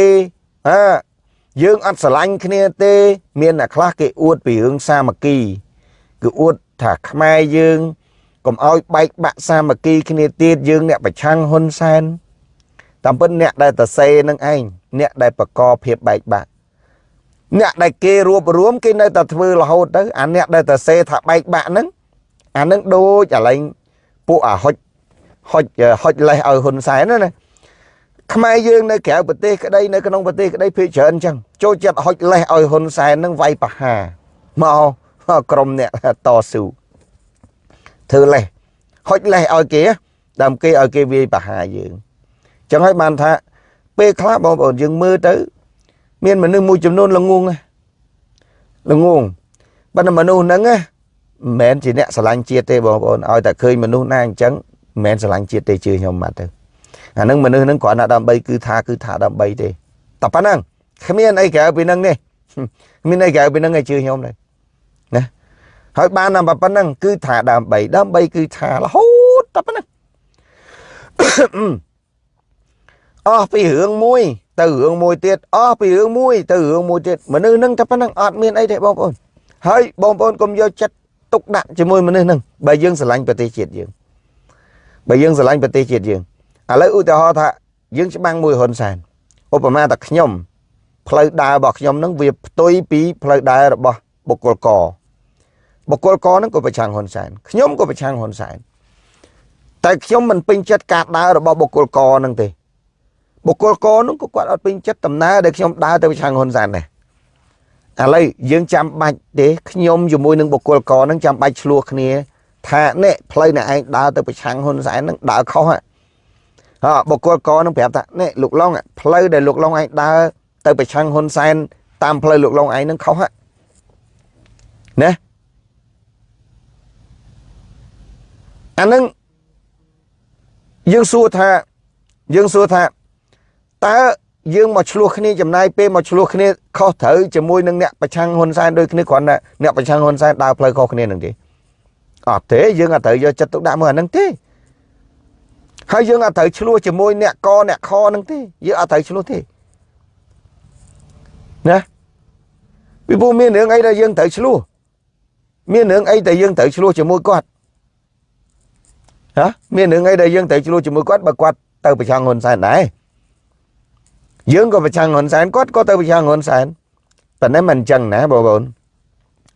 អើយើងអត់ស្រឡាញ់គ្នាទេ មានអ្នកខ្លះគេអួតពីរឿងសាមគ្គីគឺអួតថាខ្មែរយើងកុំឲ្យបែកបាក់សាមគ្គីគ្នាទៀតយើងអ្នកប្រឆាំងហ៊ុនសែនតាមពិតអ្នកដែលតសេនឹងឯងអ្នកដែលបកកភាពបែកបាក់អ្នកដែលគេរួបរวมគេនៅតែធ្វើរហូតទៅអាអ្នកដែលតសេថាបែកបាក់ហ្នឹងអានឹងដូចអាឡែងពួកអាហុចហុចហុចលេះឲ្យហ៊ុនសែនណា ខ្មែរយើងនៅក្រៅប្រទេសក្តីនៅក្នុងប្រទេសក្តីភ័យច្រើនអញ្ចឹងចូលចិត្តហុចលេះឲ្យហ៊ុនសែននឹងវាយប្រហារមកក្រុមអ្នកតស៊ូធ្វើលេះហុចលេះឲ្យគេដើម្បីគេឲ្យគេវាយប្រហារយើងចឹងហើយបានថាពេលខ្លះបងប្អូនយើងមើលទៅ មានមនុស្សមួយចំនួនល្ងងល្ងងប៉ុន្តែមនុស្សហ្នឹងណាមិនមែនជាអ្នកស្រឡាញ់ជាតិទេបងប្អូនឲ្យតែឃើញមនុស្សណាអញ្ចឹងមិនមែនស្រឡាញ់ជាតិទេជឿខ្ញុំមកទៅ អានឹងមនុស្សហ្នឹងគ្រាន់តែដើម្បីគឺថាគឺថាដើម្បីទេតែប៉ុណ្ណឹងគ្មានអីក្រៅពីហ្នឹងនេះមានអីក្រៅពីហ្នឹងឲ្យជឿខ្ញុំទេណាហើយបានតែប៉ុណ្ណឹងគឺថាដើម្បីដើម្បីគឺថារហូតតែប៉ុណ្ណឹងអស់ពីរឿងមួយទៅរឿងមួយទៀតអស់ពីរឿងមួយទៅរឿងមួយទៀតមនុស្សហ្នឹងតែប៉ុណ្ណឹងអត់មានអីទេបងប្អូនហើយបងប្អូនកុំយកចិត្តទុកដាក់ជាមួយមនុស្សហ្នឹងបើយើងស្រឡាញ់ប្រទេសជាតិយើងបើយើងស្រឡាញ់ប្រទេសជាតិយើង ឥឡូវឧទាហរណ៍ថាយើងច្បាំងមួយហ៊ុនសែនឧបមាថាខ្ញុំផ្លូវដើររបស់ខ្ញុំនឹងវាផ្ទុយពីផ្លូវដើររបស់បុគ្គលកបុគ្គលកនឹងក៏ប្រឆាំងហ៊ុនសែនខ្ញុំក៏ប្រឆាំងហ៊ុនសែនតែខ្ញុំមិនពេញចិត្តការដើររបស់បុគ្គលកនឹងទេបុគ្គលកនឹងក៏គាត់អត់ពេញចិត្តដំណើរដែលខ្ញុំដើរទៅប្រឆាំងហ៊ុនសែនដែរឥឡូវយើងចាំបាច់ទេខ្ញុំជាមួយនឹងបុគ្គលកនឹងចាំបាច់ឆ្លោះគ្នា ថានេះផ្លូវអ្នកឯងដើរទៅប្រឆាំងហ៊ុនសែននឹងដើរខុសហ่ะ ហ៎បុគ្គលកនឹងប្រាប់ថានេះលោកឡុងផ្លូវដែលលោកឡុងឯងដើរទៅប្រឆាំងហ៊ុនសែនតាមផ្លូវលោកឡុងឯងនឹងខុសហ่ะណាអានឹងយើងសួរថាយើងសួរថាតើយើងមកឆ្លោះគ្នាចំណាយពេលមកឆ្លោះគ្នាខុសត្រូវជាមួយនឹងអ្នកប្រឆាំងហ៊ុនសែនដូចគ្នាគ្រាន់តែអ្នកប្រឆាំងហ៊ុនសែនដើរផ្លូវខុសគ្នានឹងទេអត់ទេយើងអត់ត្រូវយកចិត្តទុកដាក់មើលអានឹងទេ ហើយយើងអត់ត្រូវឆ្លោះជាមួយអ្នកកអ្នកខនឹងទេយើងអត់ត្រូវឆ្លោះទេណាពីព្រោះមានរឿងអីដែលយើងត្រូវឆ្លោះមានរឿងអីដែលយើងត្រូវឆ្លោះជាមួយគាត់ហ៎មានរឿងអីដែលយើងត្រូវឆ្លោះជាមួយគាត់បើគាត់ទៅប្រឆាំងហ៊ុនសែនដែរយើងក៏ប្រឆាំងហ៊ុនសែនគាត់ក៏ទៅប្រឆាំងហ៊ុនសែនប៉ុន្តែមិនអញ្ចឹងណាបងប្អូន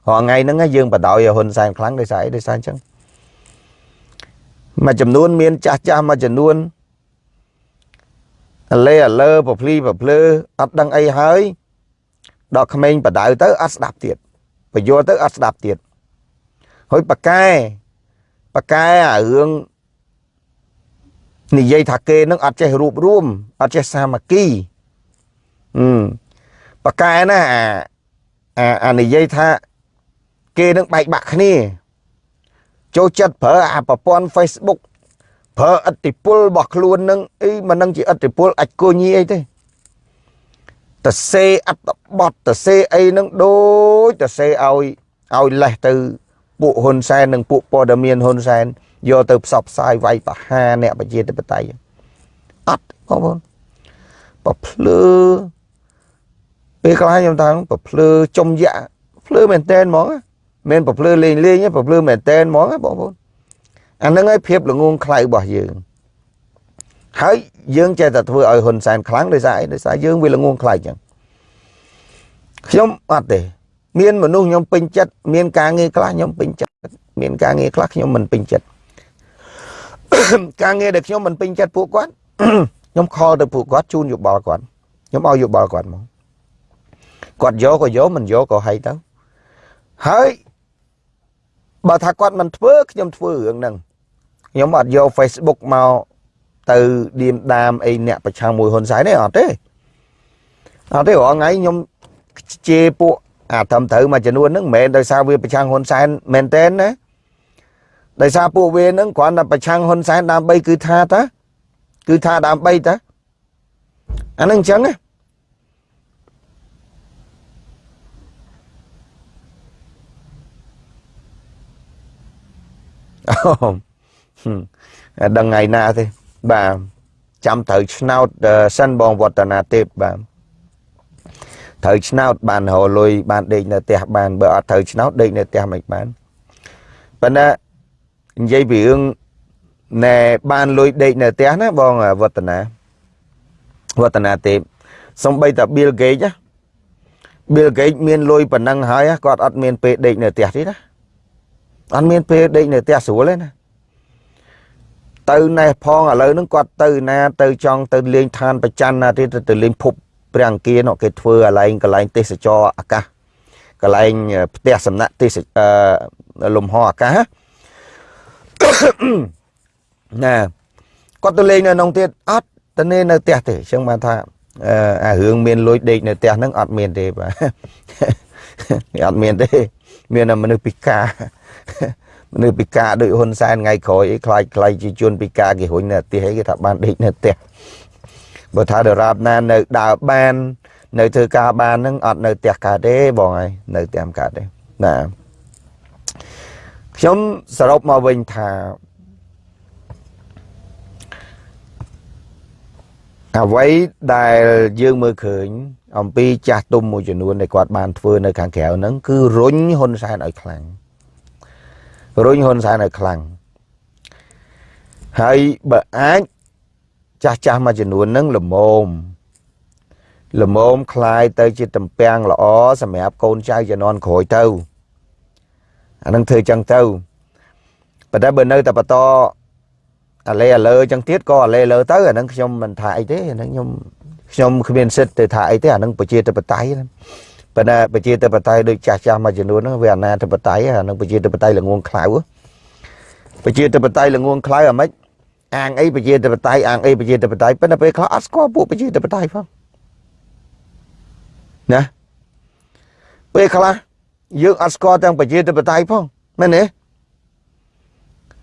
រាល់ថ្ងៃហ្នឹងយើងបដ ாய் ហ៊ុនសែនខ្លាំងដោយសារអីដោយសារអញ្ចឹង មួយចំនួនមានចាស់ចាស់មួយចំនួនអលេអលើប្រភ្លីប្រភ្លើអត់ដឹងអីហើយដល់ក្មេងបដៅទៅអត់ស្ដាប់ទៀតបយល់ទៅអត់ស្ដាប់ទៀតហើយប៉កែប៉កែអារឿងនិយាយថាគេនឹងអត់ចេះរួបរួមអត់ចេះសាមគ្គីអឺប៉កែណាអាអានិយាយថាគេនឹងបែកបាក់គ្នា ចូលចិត្តប្រើអាប្រព័ន្ធ Facebook ប្រើអតិពលរបស់ខ្លួននឹងអីមិននឹងជាអតិពលអាចគញីអីទេតសេអត្តបត់តសេអីនឹងដូចតសេឲ្យឲ្យលេះទៅពួកហ៊ុនសែននិងពួកព័ត៌មានហ៊ុនសែនយកទៅផ្សព្វផ្សាយវាយប្រហារអ្នកប្រជាធិបតេយ្យអត់បងប្អូនប្រភ្លឺពេលខ្លះខ្ញុំថាប្រភ្លឺចំយ៉ាភ្លឺមែនតែនហ្មង មិនប្រភ្លឺលេងលេងទេប្រភ្លឺមែនតែនហ្មងបងប្អូនអាហ្នឹងហើយភាពល្ងងខ្លៅរបស់យើងហើយយើងចេះតែធ្វើឲ្យហ៊ុនសែនខ្លាំងដោយសារអីដោយសារយើងវាល្ងងខ្លាចចឹងខ្ញុំអត់ទេ មានមនុស្សខ្ញុំពេញចិត្តមានការងារខ្លះខ្ញុំពេញចិត្តមានការងារខ្លះខ្ញុំមិនពេញចិត្តការងារដែលខ្ញុំមិនពេញចិត្តពួកគាត់ខ្ញុំខលទៅពួកគាត់ជូនយោបល់គាត់ខ្ញុំឲ្យយោបល់គាត់មកគាត់យកក៏យកមិនយកក៏ហីទៅហើយ បើថាគាត់មិនធ្វើខ្ញុំធ្វើរឿងហ្នឹងខ្ញុំអត់យក Facebook មកទៅឌៀមដាមអីអ្នកប្រឆាំងមួយហ៊ុនសែនទេអត់ទេអត់ទេរាល់ថ្ងៃខ្ញុំជេរពួកអាត្រឹមត្រូវមួយចំនួនហ្នឹងមិនមែនដោយសារវាប្រឆាំងហ៊ុនសែនមែនទេណាដោយសារពួកវាហ្នឹងគ្រាន់តែប្រឆាំងហ៊ុនសែនដើម្បីគឺថាតាគឺថាដើម្បីតាអាហ្នឹងអញ្ចឹងណា ដឹងថ្ងៃណាទេបាទចាំត្រូវឆ្នោតសិនបងវឌ្ឍនាទេពបាទត្រូវឆ្នោតបានរលុយបានដេកនៅផ្ទះបានបើអត់ត្រូវឆ្នោតដេកនៅផ្ទះមិនបានប៉ុន្តែនិយាយពីរឿងណែបានលុយដេកនៅផ្ទះណាបងវឌ្ឍនាវឌ្ឍនាទេពសំបីតា Bill Gates ណា Bill Gates មានលុយប៉ុណ្ណឹងហើយគាត់អត់មានពេលដេកនៅផ្ទះទេណា អត់មានពេលដេកនៅផ្ទះស្រួលទេណាទៅណេះផងឥឡូវហ្នឹងគាត់ទៅណាទៅចង់ទៅលេងឋានប្រច័នណាទៀតទៅលេងភពព្រះអង្គានោះគេធ្វើកន្លែងកន្លែងទេសចរអាកាសកន្លែងផ្ទះសំណាក់ទេសលំហអាកាសណាគាត់ទៅលេងនៅក្នុងទៀតអត់ទៅនៅនៅផ្ទះទេអញ្ចឹងបានថាអារឿងមានលួចដេកនៅផ្ទះហ្នឹងអត់មានទេបាទអត់មានទេ មានតែមនុស្សពិការ មនុស្សពិការដូចហ៊ុនសែនថ្ងៃក្រោយអីខ្លាចខ្លាចជាជនពិការគេរុញនៅផ្ទះអីគេថាបានដេកនៅផ្ទះបើថាដរាបណានៅដើរបាន នៅធ្វើការបានហ្នឹងអត់នៅផ្ទះកើតទេបងហើយនៅផ្ទះកើតទេណាខ្ញុំសរុបមកវិញថាអ្វីដែលយើងមើលឃើញ អំពីចាស់ទុំមួយចំនួនដែលគាត់បានធ្វើនៅខាងក្រៅហ្នឹងគឺរុញហ៊ុនសែនឲ្យខ្លាំង រុញហ៊ុនសែនឲ្យខ្លាំងហើយបើអាចចាស់ចាស់មួយចំនួនហ្នឹងល្មមល្មមคลายទៅជាតំពាំងល្អសម្រាប់កូនចៅជំនាន់ក្រោយទៅអានឹងធ្វើចឹងទៅប៉ុន្តែបើនៅតែបន្តអាលេអាលើចឹងទៀតក៏អាលេលើទៅអានឹងខ្ញុំមិនថាអីទេអានឹងខ្ញុំខ្ញុំគ្មានសិទ្ធទៅថាអីទេអានឹងប្រជាធិបតេយ្យ ប៉ុន្តែប្រជាធិបតេយ្យដូចចាស់ចាស់មួយចំនួនហ្នឹងវាអាណាធិបតេយ្យអានឹងប្រជាធិបតេយ្យល្ងងខ្លៅប្រជាធិបតេយ្យល្ងងខ្លៅអាម៉េចអាងអីប្រជាធិបតេយ្យអាងអីប្រជាធិបតេយ្យប៉ុន្តែពេលខ្លះអត់ស្គាល់ពួកប្រជាធិបតេយ្យផងណាពេលខ្លះយើងអត់ស្គាល់ទាំងប្រជាធិបតេយ្យផងមែនទេ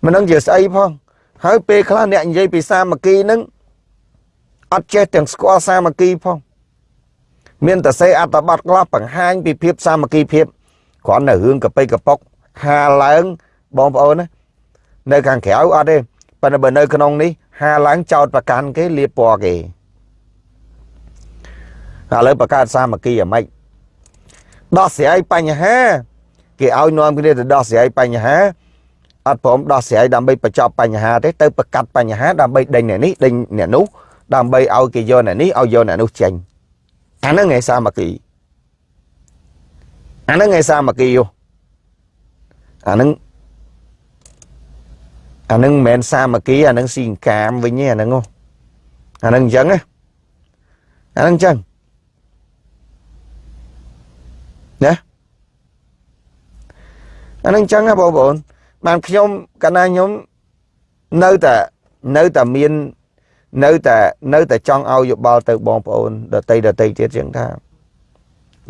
មិនដឹងជាស្អីផងហើយពេលខ្លះអ្នកនិយាយពីសាមគ្គីនឹងអត់ចេះទាំងស្គាល់សាមគ្គីផង មានតែសេអត្តបទខ្លះបង្ហាញពីភាពសាមគ្គីភាពគ្រាន់តែរឿងកប៉ិកប៉ុកហាឡើងបងប្អូនណានៅខាងក្រៅអត់ទេប៉ុន្តែបើនៅក្នុងនេះហាឡើងចោតប្រកាន់គេលៀបពណ៌គេឥឡូវបង្កើតសាមគ្គីអាម៉េចដោះស្រាយបញ្ហា គេឲ្យនាំគ្នាទៅដោះស្រាយបញ្ហាអត់ព្រមដោះស្រាយដើម្បីបញ្ចប់បញ្ហាទេទៅប្រកាត់បញ្ហាដើម្បីដេញអ្នកនេះដេញអ្នកនោះដើម្បីឲ្យគេយកអ្នកនេះឲ្យយកអ្នកនោះចេញ អាហ្នឹងឯសាមគ្គីអាហ្នឹងឯសាមគ្គីយោអាហ្នឹងអាហ្នឹងមិនមែនសាមគ្គីអាហ្នឹងស៊ីកាមវិញទេអាហ្នឹងអាហ្នឹងអញ្ចឹងណាអាហ្នឹងអញ្ចឹងណាអាហ្នឹងអញ្ចឹងណាបងប្អូនបានខ្ញុំកាលណាខ្ញុំនៅតែនៅតែមាន នៅតែនៅតែចង់ឲ្យយោបល់ទៅបងប្អូនដតីដតីទៀតជាងថា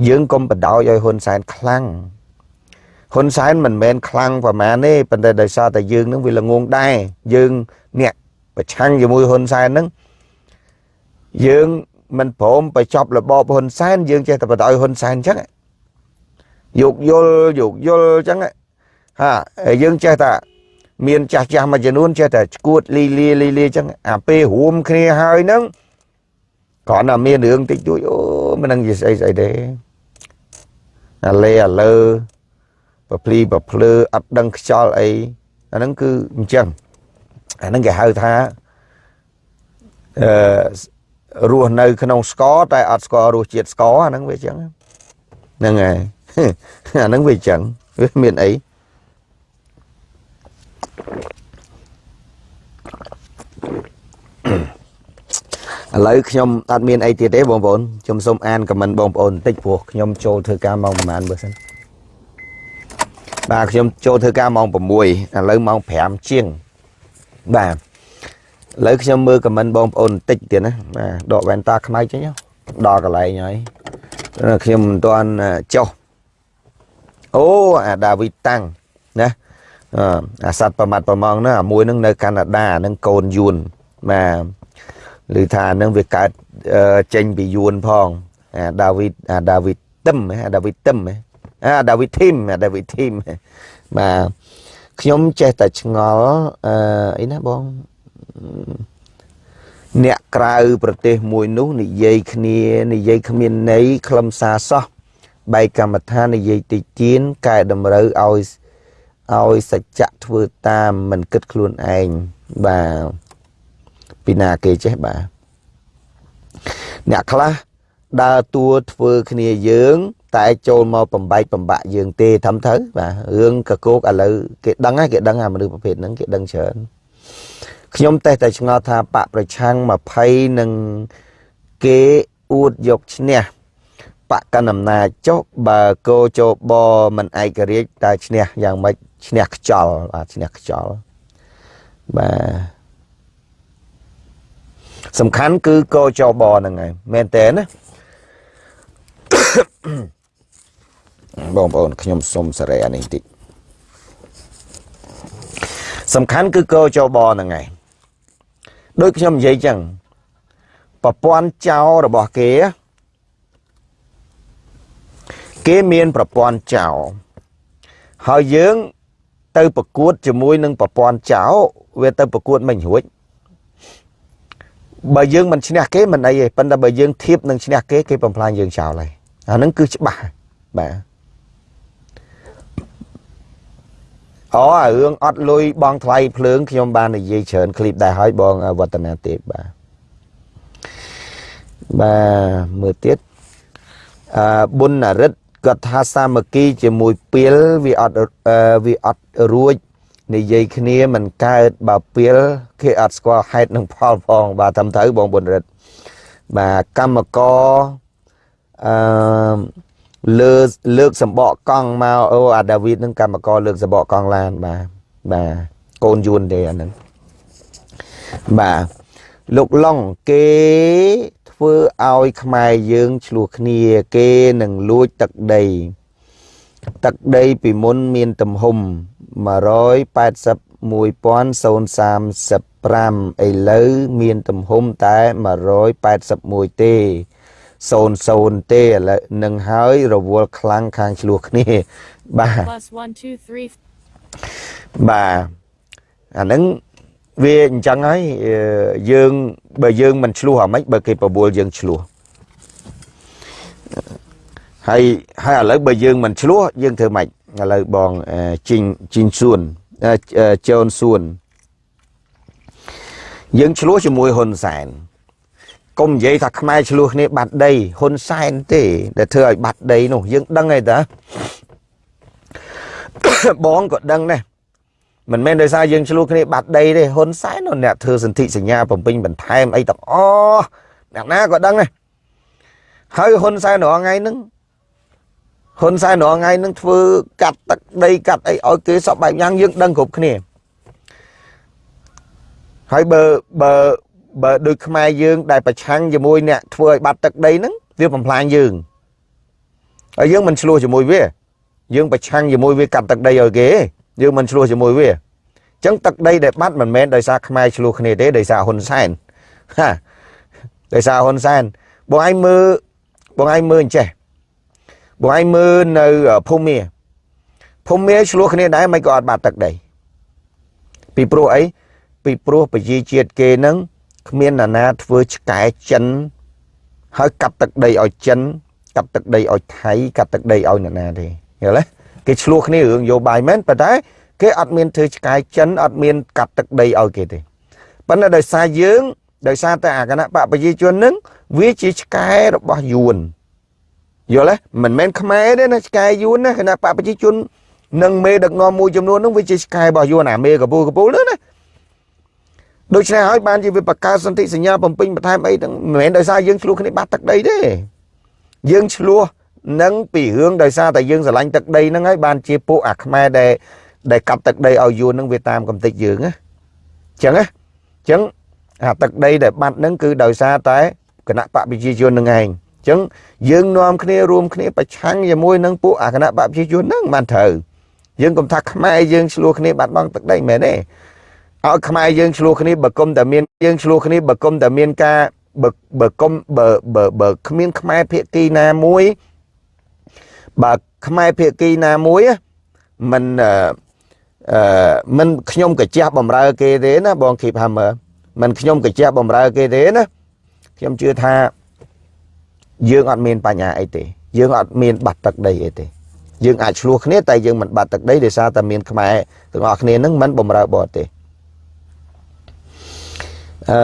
យើងកុំបដ ாய் ឲ្យហ៊ុនសែនខ្លាំងហ៊ុនសែនមិនមែនខ្លាំងប្រមាណទេប៉ុន្តែដោយសារតែយើងនឹងវាល្ងងដែរយើងអ្នកប្រឆាំងជាមួយហ៊ុនសែននឹងយើងមិនព្រមបញ្ចប់របបហ៊ុនសែនយើងចេះតែបដ ாய் ហ៊ុនសែនអញ្ចឹងយោគយល់យោគយល់អញ្ចឹងហាយើងចេះតែ មានចាស់ចាស់មួយចំនួនចេះតែឈួតលីលាលីលាអញ្ចឹងអាពេលរួមគ្នាហើយហ្នឹងគ្រាន់តែមានរឿងតិចតួចអូមិនដឹងជាស្អីស្អីទេអាលេអាលើប្រភ្លីប្រភ្លើអត់ដឹងខ្យល់អីអាហ្នឹងគឺអញ្ចឹងអាហ្នឹងគេហៅថាអឺរស់នៅ ក្នុងស្ករតែអត់ស្គាល់រសជាតិស្ករអាហ្នឹងវាអញ្ចឹងហ្នឹងហើយអាហ្នឹងវាអញ្ចឹងវាមានអី ឥឡូវខ្ញុំអត់មានអីទៀតទេបងប្អូនខ្ញុំសូមអានខមមិនបងប្អូនបន្តិចព្រោះខ្ញុំចូលធ្វើការម៉ោងប្រហែលបើសិនបាទខ្ញុំចូលធ្វើការម៉ោង6ឥឡូវម៉ោង5ជាងបាទឥឡូវខ្ញុំមើលខមមិនបងប្អូនបន្តិចទៀតណាបាទដកវ៉ែនតាខ្មៅចេញដល់កន្លែងហើយខ្ញុំមិនទាន់ចុះអូអាដាវីតាំងណា អាសัตว์ប្រមាត់ប្រមងហ្នឹងអាមួយហ្នឹងនៅកាណាដាហ្នឹងកូនយួនបាទឬថាហ្នឹងវាកើតចេញពីយួនផងអាដាវីតអាដាវីតទឹមអាដាវីតទឹមអាដាវីតធីមអាដាវីតធីមបាទខ្ញុំចេះតែឆ្ងល់អឺអីណាបងអ្នកក្រៅប្រទេសមួយនោះនិយាយគ្នានិយាយគ្មានន័យខ្លឹមសារសោះបែកកម្មដ្ឋាននិយាយតិចទៀនកែតម្រូវឲ្យ ឲ្យសច្ចៈធ្វើតាមមិនគិតខ្លួនឯងបាទពីណាគេចេះបាទអ្នកខ្លះដើរតួធ្វើគ្នាយើង តែចូលមកបំបែកបំបាក់យើងទេធំទៅបាទរឿងកកោកឥឡូវគេដឹងហើយគេដឹងអាមនុស្សប្រភេទហ្នឹងគេដឹងច្រើនខ្ញុំតែតែឆ្ងល់ថាបកប្រឆាំង20នឹងគេអួតយកឈ្នះបកកណ្ដាលអំណាចចុះបើកោចោបមិនឯករាជ្យតើឈ្នះយ៉ាងម៉េច ឈ្នះខ្ចលបាទឈ្នះខ្ចលបាទសំខាន់គឺកោចោបហ្នឹងហើយមែនតើណាបងប្អូនខ្ញុំសុំសេរីអានេះតិចសំខាន់គឺកោចោបហ្នឹងហើយដូចខ្ញុំនិយាយចឹងប្រព័ន្ធចោរបស់គេគេមានប្រព័ន្ធចោហើយយើង ទៅប្រកួតជាមួយនឹងប្រព័ន្ធចោវាទៅប្រកួតមិនរួចបើយើងមិនឈ្នះគេមិនអីទេប៉ុន្តែបើយើងធៀបនឹងឈ្នះគេគេបំផ្លាញយើងចោលហើយអាហ្នឹងគឺច្បាស់បាទអូអារឿងអត់លុយបងថ្លៃភ្លើងខ្ញុំបាននិយាយច្រើនឃ្លីបដែរហើយបងវឌ្ឍនាទេពបាទបាទមើលទៀតអឺប៊ុនអរិទ្ធ គាត់ថាសាមគ្គីជាមួយពីលវាអត់វាអត់រួចនិយាយគ្នាមិនកើតបើពីលគេអត់ស្គាល់ហេតុនិងផលផងបាទតាមត្រូវបងប៊ុនរិទ្ធបាទកម្មករអឺលើលើកសម្បកកង់មកអូអាដាវីតនឹងកម្មករលើកសម្បកកង់ឡានបាទបាទកូនយួនទេអាហ្នឹងបាទលោកឡុងគេ ធ្វើឲ្យខ្មែរយើងឆ្លោះគ្នាគេនឹងលួចទឹកដី ទឹកដីពីមុនមានទំហំ181,035ឥឡូវមានទំហំតែ181ទេ00ទេឥឡូវនឹងហើយរវល់ខ្លាំងខាងឆ្លោះគ្នាបាទបាទអានឹង វាអញ្ចឹងហើយយើងបើយើងមិនឆ្លោះអាម៉េចបើគេបបួលយើងឆ្លោះហើយហើយឥឡូវបើយើងមិនឆ្លោះយើងធ្វើម៉េចឥឡូវបងជីងជីងសួនជូនសួនយើងឆ្លោះជាមួយហ៊ុនសែនកុំនិយាយថាខ្មែរឆ្លោះគ្នាបាត់ដីហ៊ុនសែនទេ ដែលធ្វើឲ្យបាត់ដីនោះយើងដឹងហើយតាបងក៏ដឹងដែរ មិនមែនដោយសារយើងឆ្លោះគ្នាបាត់ដីទេហ៊ុនសែននោះអ្នកធ្វើសន្ធិសញ្ញាបំពេញបន្ថែមអីទាំងអស់អ្នកណាក៏ដឹងដែរហើយហ៊ុនសែនរាល់ថ្ងៃហ្នឹងហ៊ុនសែនរាល់ថ្ងៃហ្នឹងធ្វើកាត់ទឹកដីកាត់អីឲ្យគេសពបែបយ៉ាងយើងដឹងគ្រប់គ្នាហើយបើបើបើដូចខ្មែរយើងដែលប្រឆាំងជាមួយអ្នកធ្វើឲ្យបាត់ទឹកដីហ្នឹងវាបំផ្លាញយើងហើយយើងមិនឆ្លោះជាមួយវាយើងប្រឆាំងជាមួយវាកាត់ទឹកដីឲ្យគេ យើងមិនឆ្លោះជាមួយវាអញ្ចឹងទឹកដីដែលបាត់មិនមែនដោយសារខ្មែរឆ្លោះគ្នាទេដោយសារហ៊ុនសែនហាដោយសារហ៊ុនសែនបងឯងមើលបងឯងមើលអញ្ចេះបងឯងមើលនៅភូមាភូមាឆ្លោះគ្នាដែរមិនក៏អត់បាត់ទឹកដីពីព្រោះអីពីព្រោះប្រជាជាតិគេនឹងគ្មានណានាធ្វើឆ្កែចិនហើយកាត់ទឹកដីឲ្យចិនកាត់ទឹកដីឲ្យថៃកាត់ទឹកដីឲ្យអ្នកណាទេយល់ទេ គេឆ្លោះគ្នារឿងយោបាយមែនប៉ុន្តែគេអត់មានធ្វើឆ្កែចិនអត់មានកាត់ទឹកដីឲ្យគេទេប៉ុន្តែដោយសារយើងដោយសារតែអាគណៈបកប្រជាជននឹងវាជាឆ្កែរបស់យួនយល់ទេមិនមែនខ្មែរទេណាឆ្កែយួនណាគណៈបកប្រជាជននិងមេដឹកនាំមួយចំនួននឹងវាជាឆ្កែរបស់យួនអាមេកពូកពូលណាដូច្នេះហើយបានជាវាបង្កើតសន្ធិសញ្ញាបំពេញបន្ថែមអីទាំងមិនមែនដោយសារយើងឆ្លោះគ្នាបាត់ទឹកដីទេយើងឆ្លោះ នឹងពីរឿងដោយសារតែយើងស្រឡាញ់ទឹកដីហ្នឹងហើយបានជាពួកអាខ្មែរដែលដែលកាប់ទឹកដីឲ្យយួនហ្នឹងវាតាមកំតិចយើងណាអញ្ចឹងណាអញ្ចឹងអាទឹកដីដែលបាត់ហ្នឹងគឺដោយសារតែគណៈបកប្រជាជននឹងឯងអញ្ចឹងយើងនាំគ្នារួមគ្នាប្រឆាំងជាមួយនឹងពួកអាគណៈបកប្រជាជនហ្នឹងបានត្រូវយើងកុំថាខ្មែរយើងឆ្លោះគ្នាបាត់បង់ទឹកដីមែនទេឲ្យខ្មែរយើងឆ្លោះគ្នាបើគុំតែមានយើងឆ្លោះគ្នាបើគុំតែមានការបើបើគុំបើបើបើគ្មានខ្មែរភាគីណាមួយ បើខ្មែរភាគីណាមួយមិនអឺមិនខ្ញុំកាជះបំរើគេទេណាបងគីបហាមើមិនខ្ញុំកាជះបំរើគេទេណាខ្ញុំជឿថាយើងអត់មានបញ្ហាអីទេ យើងអត់មានបាត់ទឹកដីអីទេយើងអាចឆ្លោះគ្នាតែយើងមិនបាត់ទឹកដីដោយសារតែមានខ្មែរទាំងអស់គ្នានឹងមិនបំរើបរទេសអឺ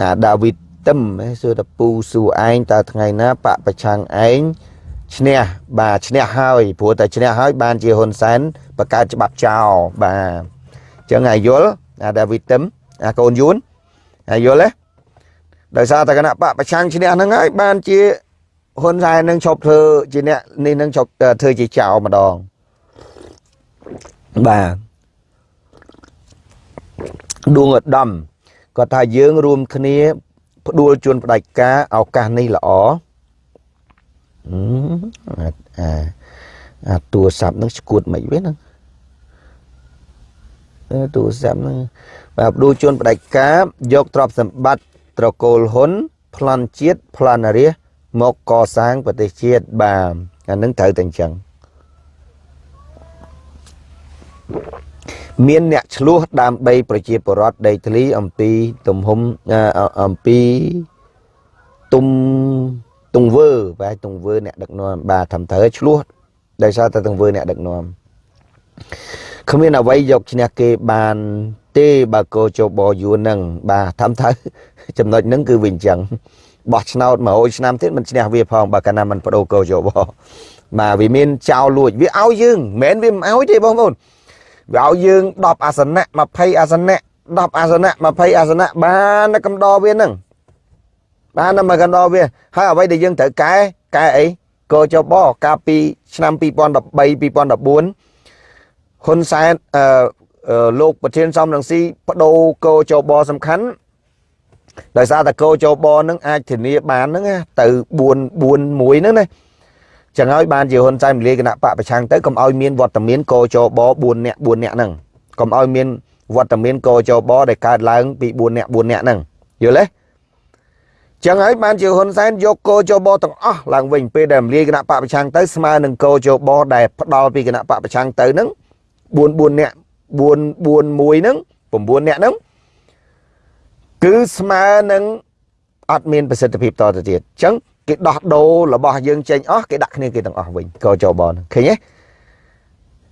អាដាវីត ទឹមសួរតពូសួរឯងតើថ្ងៃណាបកប្រឆាំងឯងឈ្នះបាទឈ្នះហើយព្រោះតែឈ្នះហើយបានជាហ៊ុនសែនបង្កើតច្បាប់ចោលបាទចឹងអាយល់អាដាវីទឹមអាកូនយួនអាយល់ទេដោយសារតែគណៈបកប្រឆាំងឈ្នះហ្នឹងហើយបានជាហ៊ុនសែននឹងឈប់ធ្វើជាអ្នកនេះនឹងឈប់ធ្វើជាចៅម្ដងបាទដួងឧត្តមគាត់ថាយើងរួមគ្នា ផ្ដួលជួនផ្ដាច់ការឱកាសនេះល្អអាអាទូរស័ព្ទនឹងស្គួតមិនវិញហ្នឹងទូរស័ព្ទហ្នឹងបាទផ្ដួលជួនផ្ដាច់ការយកទ្រព្យសម្បត្តិត្រកូលហ៊ុនប្លន់ជាតិប្លន់រាជមកកសាងប្រទេសជាតិបាទអានឹងត្រូវតែអញ្ចឹង មានអ្នកឆ្លោះដើម្បីប្រជាពលរដ្ឋដីធ្លីអំពីទំហំអំពីទុំទង្វើបាទទង្វើអ្នកដឹកនាំបាទត្រឹមត្រូវឆ្លោះដោយសារតែទង្វើអ្នកដឹកនាំគ្មានអ្វីយកឈ្នះគេបានទេបើកោជបយួននឹងបាទត្រឹមត្រូវចំណុចហ្នឹងគឺវាអញ្ចឹងបោះឆ្នោត100ឆ្នាំទៀតមិនឈ្នះវាផងបើកាលណាមិនបដូរកោជបបាទវាមានចោលលួចវាឲ្យយើងមិនមែនវាមិនឲ្យទេបងប្អូន វាឲ្យយើង10អាសនៈ20អាសនៈ10អាសនៈ20អាសនៈបានកំដរវានឹងបានតែមកកំដរវាហើយអ្វីដែលយើងត្រូវកែកែអីកោចបកាលពីឆ្នាំ2013 2014ហ៊ុនសែនអឺលោកប្រធានសំរងស៊ីបដូរកោចបសំខាន់ដោយសារតែកោចបនឹងអាចធានាបានហ្នឹងទៅ4 4 1ហ្នឹងណា ចឹងហើយបានជាហ៊ុនសែនមលាគណៈបកប្រឆាំងទៅកុំឲ្យមានវត្តមានកោចប4នាក់4នាក់ហ្នឹងកុំឲ្យមានវត្តមានកោចបដែលកើតឡើងពី4នាក់4នាក់ហ្នឹងយល់ទេចឹងហើយបានជាហ៊ុនសែនយកកោចបទាំងអស់ឡើងវិញពេលដែលមលាគណៈបកប្រឆាំងទៅស្មើនឹងកោចបដែលផ្ដាល់ពីគណៈបកប្រឆាំងទៅហ្នឹង4 4នាក់4 4 1ហ្នឹង9នាក់ហ្នឹងគឺស្មើនឹងអត់មានប្រសិទ្ធភាពតទៅទៀតអញ្ចឹង គេដោះដូររបស់យើងចេញអស់គេដាក់គ្នាគេទាំងអស់វិញក៏ចោបនឃើញទេ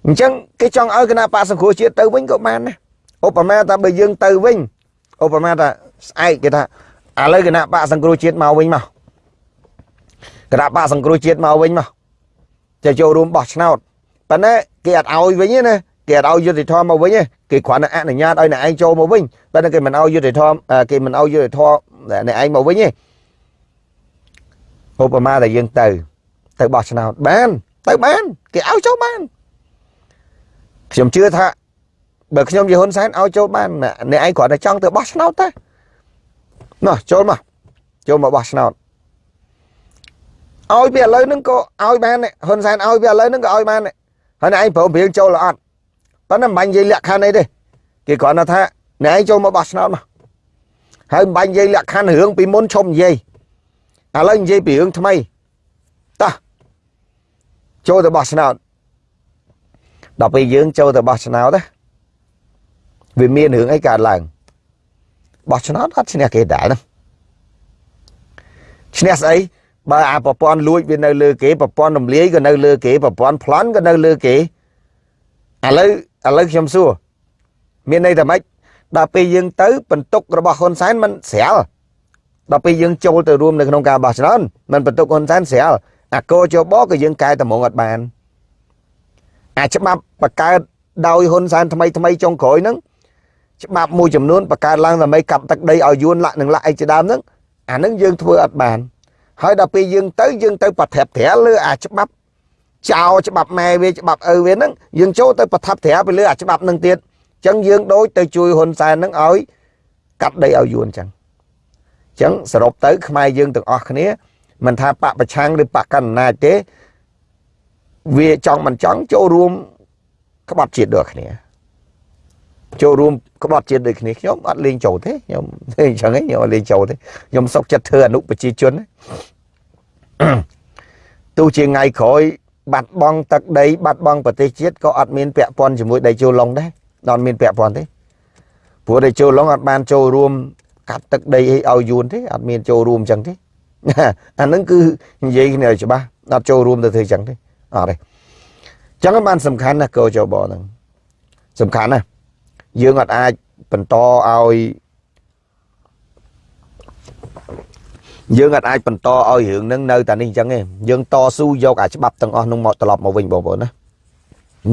អញ្ចឹងគេចង់ឲ្យគណៈបកសង្គ្រោះជាតិទៅវិញក៏បានដែរឧបមាថាបើយើងទៅវិញឧបមាថាស្អែកគេថាឥឡូវគណៈបកសង្គ្រោះជាតិមកវិញមកគណៈបកសង្គ្រោះជាតិមកវិញមកจะចូលរួមបោះឆ្នោតប៉ុន្តែគេអត់ឲ្យវិញទេណាគេអត់ឲ្យយុតិធម៌មកវិញទេគេគ្រាន់តែអនុញ្ញាតឲ្យអ្នកឯងចូលមកវិញប៉ុន្តែគេមិនឲ្យយុតិធម៌គេមិនឲ្យយុតិធម៌អ្នកឯងមកវិញទេ ឧបមាដែលយើងទៅ ទៅបោះឆ្នោតបាន ទៅបានគេឲ្យចូលបានខ្ញុំជឿថាបើខ្ញុំជាហ៊ុនសែនឲ្យចូលបានអ្នកឯងគ្រាន់តែចង់ទៅបោះឆ្នោតទេណោះចូលមកចូលមកបោះឆ្នោតឲ្យពីឥឡូវហ្នឹងក៏ឲ្យបានហ៊ុនសែនឲ្យពីឥឡូវហ្នឹងក៏ឲ្យបានហើយអ្នកឯងព្រមព្រៀងចូលអត់ប៉ុន្តែមិនបាញ់និយាយលក្ខខណ្ឌអីទេគេគ្រាន់តែថាអ្នកឯងចូលមកបោះឆ្នោតមកហើយមិនបាញ់និយាយលក្ខខណ្ឌរឿងពីមុនឈប់និយាយ ឥឡូវនិយាយពីរឿងថ្មីតោះចូលទៅបោះឆ្នោតដល់ពេលយើងចូលទៅបោះឆ្នោតណាវាមានរឿងអីកើតឡើងបោះឆ្នោតអត់ឈ្នះគេដែរណាឈ្នះស្អីបើអាប្រព័ន្ធលួចវានៅលើគេប្រព័ន្ធរំលាយក៏នៅលើគេប្រព័ន្ធប្លន់ក៏នៅលើគេឥឡូវឥឡូវខ្ញុំសួរមានន័យថាម៉េចដល់ពេលយើងទៅបន្ទុករបស់ហ៊ុនសែនมันស្រាល ដល់ពេលយើងចូលទៅរួមនៅក្នុងការបោះឆ្នោតมันបន្ទុកហ៊ុនសែនស្រាលអាកោជបក៏យើងកែតម្រងអត់បានអាច្បាប់បកកើតដោយហ៊ុនសែនថ្មីថ្មីចុងក្រោយហ្នឹងច្បាប់មួយចំនួនបកកើតឡើងដើម្បីកាប់ទឹកដីឲ្យយួនលាក់នឹងលាក់អីជាដើមហ្នឹងអាហ្នឹងយើងធ្វើអត់បានហើយដល់ពេលយើងទៅយើងទៅប្រធាប់ត្រាលើអាច្បាប់ចោលច្បាប់ម៉ែវាច្បាប់ឪវាហ្នឹងយើងចូលទៅប្រថាប់ត្រាទៅលើអាច្បាប់ហ្នឹងទៀតអញ្ចឹងយើងដូចទៅជួយហ៊ុនសែនហ្នឹងឲ្យកាត់ដីឲ្យយួនអញ្ចឹងអញ្ចឹងសរុបទៅខ្មែរយើងទាំងអស់គ្នាមិនថាបកប្រឆាំងឬបកកណ្ណាចទេវាចង់មិនចង់ចូលរួមក្បត់ជាតិដូចគ្នាចូលរួមក្បត់ជាតិដូចគ្នាខ្ញុំអត់លេងចូលទេខ្ញុំអញ្ចឹងខ្ញុំអត់លេងចូលទេខ្ញុំសុកចិត្តធ្វើអនុប្រជាជនទោះជាថ្ងៃក្រោយបាត់បង់ទឹកដីបាត់បង់ប្រទេសជាតិក៏អត់មានពាក់ព័ន្ធជាមួយដីជូឡុងដែរអត់មានពាក់ព័ន្ធទេព្រោះដីជូឡុងអត់បានចូលរួម កាត់ទឹកដីឲ្យយួនទេអត់មានចូលរួមអញ្ចឹងទេអាហ្នឹងគឺនិយាយគ្នាឲ្យច្បាស់អត់ចូលរួមទៅធ្វើអញ្ចឹងទេអត់ទេអញ្ចឹងបានសំខាន់ណាស់កោចបហ្នឹងសំខាន់ណាស់យើងអត់អាចបន្តឲ្យយើងអត់អាចបន្តឲ្យរឿងហ្នឹងនៅតែនេះអញ្ចឹងទេយើងតស៊ូយកអាច្បាប់ទាំងអស់នោះមកត្រឡប់មកវិញបងប្អូនណា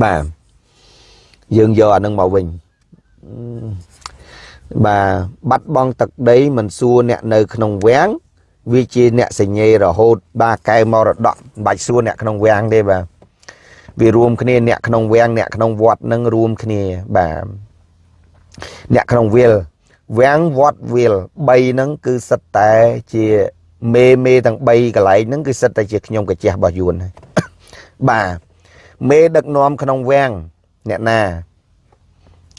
បាទយើងយកអានឹងមកវិញ បាទបាត់បង់ទឹកដីមិនសួរអ្នកនៅក្នុងវាំងវាជាអ្នកសញ្ញេរហូត បាទកែមរតកមិនបាច់សួរអ្នកក្នុងវាំងទេបាទវារួមគ្នាអ្នកក្នុងវាំងអ្នកក្នុងវត្តនឹងរួមគ្នាបាទអ្នកក្នុងវិលវាំងវត្តវិល3ហ្នឹងគឺសិតតែជាមេមេទាំង3កន្លែងហ្នឹងគឺសិតតែជាខ្ញុំកាជះរបស់យួនហើយបាទមេដឹកនាំក្នុងវាំងអ្នកណា